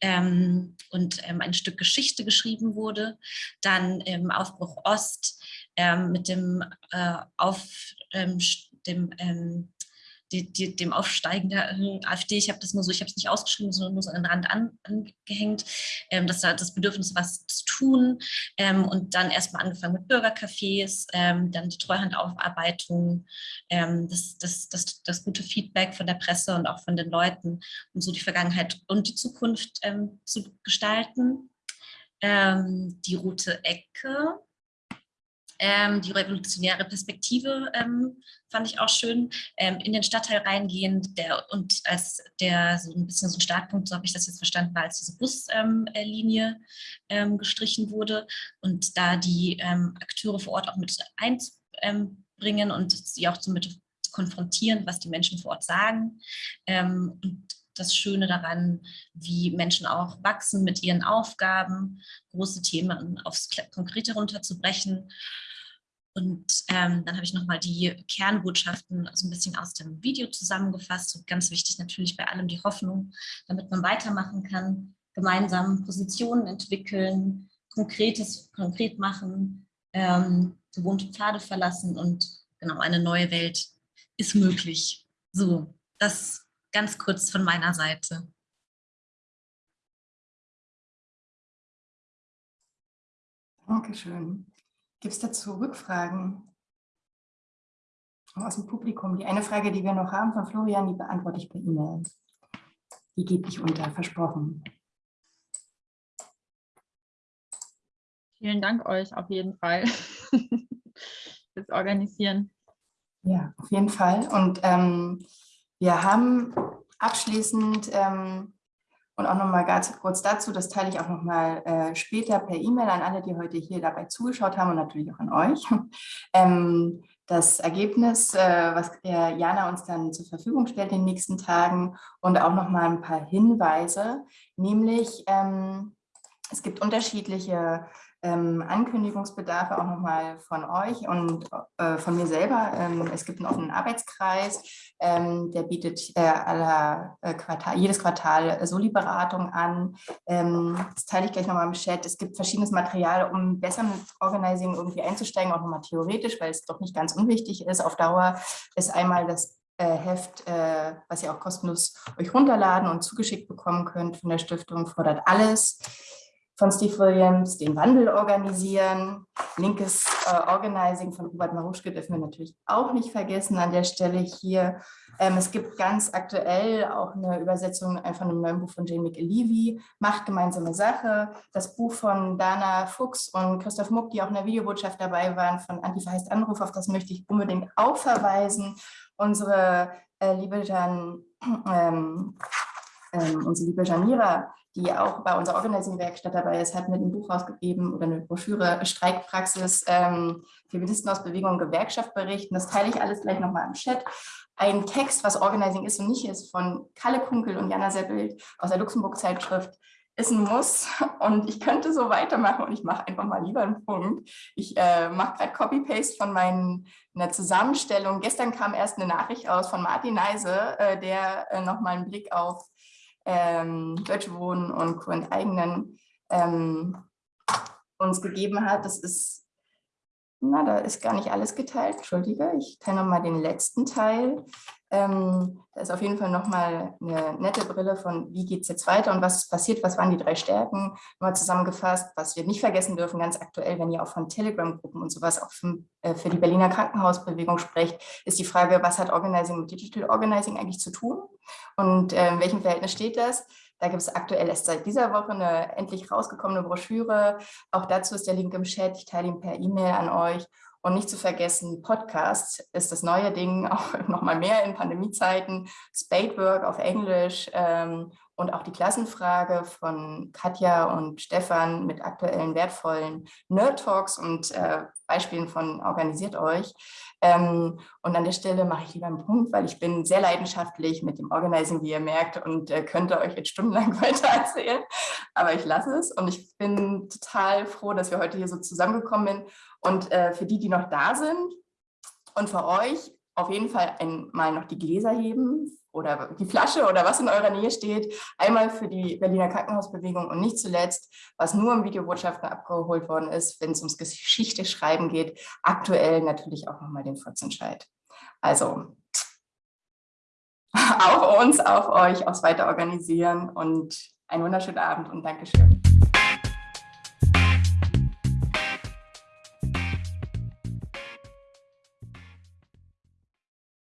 ähm, und ähm, ein Stück Geschichte geschrieben wurde. Dann Aufbruch Ost ähm, mit dem, äh, auf, ähm, dem ähm, die, die, dem Aufsteigen der äh, AfD, ich habe das nur so, ich habe es nicht ausgeschrieben, sondern nur so an den Rand an, angehängt, ähm, dass da das Bedürfnis was zu tun ähm, und dann erstmal angefangen mit Bürgercafés, ähm, dann die Treuhandaufarbeitung, ähm, das, das, das, das gute Feedback von der Presse und auch von den Leuten, um so die Vergangenheit und die Zukunft ähm, zu gestalten. Ähm, die rote Ecke, ähm, die revolutionäre Perspektive ähm, fand ich auch schön. Ähm, in den Stadtteil reingehen der, und als der so ein bisschen so ein Startpunkt, so habe ich das jetzt verstanden, war, als diese Buslinie ähm, gestrichen wurde und da die ähm, Akteure vor Ort auch mit einbringen und sie auch somit konfrontieren, was die Menschen vor Ort sagen. Ähm, und das Schöne daran, wie Menschen auch wachsen mit ihren Aufgaben, große Themen aufs Konkrete runterzubrechen. Und ähm, dann habe ich nochmal die Kernbotschaften so ein bisschen aus dem Video zusammengefasst. Und ganz wichtig natürlich bei allem die Hoffnung, damit man weitermachen kann, gemeinsam Positionen entwickeln, Konkretes konkret machen, ähm, gewohnte Pfade verlassen und genau eine neue Welt ist möglich. So, das ganz kurz von meiner Seite. Dankeschön. Gibt es dazu Rückfragen aus dem Publikum? Die eine Frage, die wir noch haben von Florian, die beantworte ich per E-Mail. Die gebe ich unter, versprochen. Vielen Dank euch auf jeden Fall fürs Organisieren. Ja, auf jeden Fall. Und ähm, wir haben abschließend ähm, und auch nochmal ganz kurz dazu, das teile ich auch nochmal äh, später per E-Mail an alle, die heute hier dabei zugeschaut haben und natürlich auch an euch. Ähm, das Ergebnis, äh, was äh, Jana uns dann zur Verfügung stellt in den nächsten Tagen und auch nochmal ein paar Hinweise, nämlich ähm, es gibt unterschiedliche ähm, Ankündigungsbedarfe auch nochmal von euch und äh, von mir selber. Ähm, es gibt einen offenen Arbeitskreis, ähm, der bietet äh, aller, äh, Quartal, jedes Quartal Soli-Beratung an. Ähm, das teile ich gleich nochmal im Chat. Es gibt verschiedenes Material, um besser mit Organizing irgendwie einzusteigen, auch nochmal theoretisch, weil es doch nicht ganz unwichtig ist. Auf Dauer ist einmal das äh, Heft, äh, was ihr auch kostenlos euch runterladen und zugeschickt bekommen könnt von der Stiftung, fordert alles von Steve Williams, den Wandel organisieren. Linkes äh, Organizing von Robert Maruschke dürfen wir natürlich auch nicht vergessen an der Stelle hier. Ähm, es gibt ganz aktuell auch eine Übersetzung von einem neuen Buch von Jane McAlevey, Macht gemeinsame Sache. Das Buch von Dana Fuchs und Christoph Muck, die auch in der Videobotschaft dabei waren, von Antifa heißt Anruf, auf das möchte ich unbedingt auch verweisen. Unsere äh, liebe Jan, ähm, ähm, unsere liebe Janira die auch bei unserer Organizing-Werkstatt dabei ist, hat mit einem Buch rausgegeben oder eine Broschüre Streikpraxis ähm, Feministen aus Bewegung und Gewerkschaft berichten. Das teile ich alles gleich nochmal im Chat. Ein Text, was Organizing ist und nicht ist, von Kalle Kunkel und Jana Seppelt aus der Luxemburg-Zeitschrift, ist ein Muss und ich könnte so weitermachen und ich mache einfach mal lieber einen Punkt. Ich äh, mache gerade Copy-Paste von meinen, einer Zusammenstellung. Gestern kam erst eine Nachricht aus von Martin Neise, äh, der äh, nochmal einen Blick auf ähm, Deutsche Wohnen und Co. enteignen ähm, uns gegeben hat. Das ist, na, da ist gar nicht alles geteilt, entschuldige, ich teile nochmal den letzten Teil. Ähm, da ist auf jeden Fall nochmal eine nette Brille von, wie geht es jetzt weiter und was ist passiert, was waren die drei Stärken, mal zusammengefasst, was wir nicht vergessen dürfen, ganz aktuell, wenn ihr auch von Telegram-Gruppen und sowas auch für, äh, für, die Berliner Krankenhausbewegung sprecht, ist die Frage, was hat Organizing mit Digital Organizing eigentlich zu tun und äh, in welchem Verhältnis steht das? Da gibt es aktuell erst seit dieser Woche eine endlich rausgekommene Broschüre. Auch dazu ist der Link im Chat. Ich teile ihn per E-Mail an euch. Und nicht zu vergessen, Podcast ist das neue Ding, auch noch mal mehr in Pandemiezeiten, Spadework auf Englisch ähm, und auch die Klassenfrage von Katja und Stefan mit aktuellen wertvollen Nerd-Talks und äh, Beispielen von Organisiert euch. Ähm, und an der Stelle mache ich lieber einen Punkt, weil ich bin sehr leidenschaftlich mit dem Organizing, wie ihr merkt, und äh, könnte euch jetzt stundenlang weiter erzählen. Aber ich lasse es und ich bin total froh, dass wir heute hier so zusammengekommen sind. Und äh, für die, die noch da sind und für euch auf jeden Fall einmal noch die Gläser heben oder die Flasche oder was in eurer Nähe steht. Einmal für die Berliner Krankenhausbewegung und nicht zuletzt, was nur im Videobotschaften abgeholt worden ist, wenn es ums Geschichte schreiben geht, aktuell natürlich auch nochmal den Volksentscheid. Also auf uns, auf euch, aufs Weiterorganisieren und einen wunderschönen Abend und Dankeschön.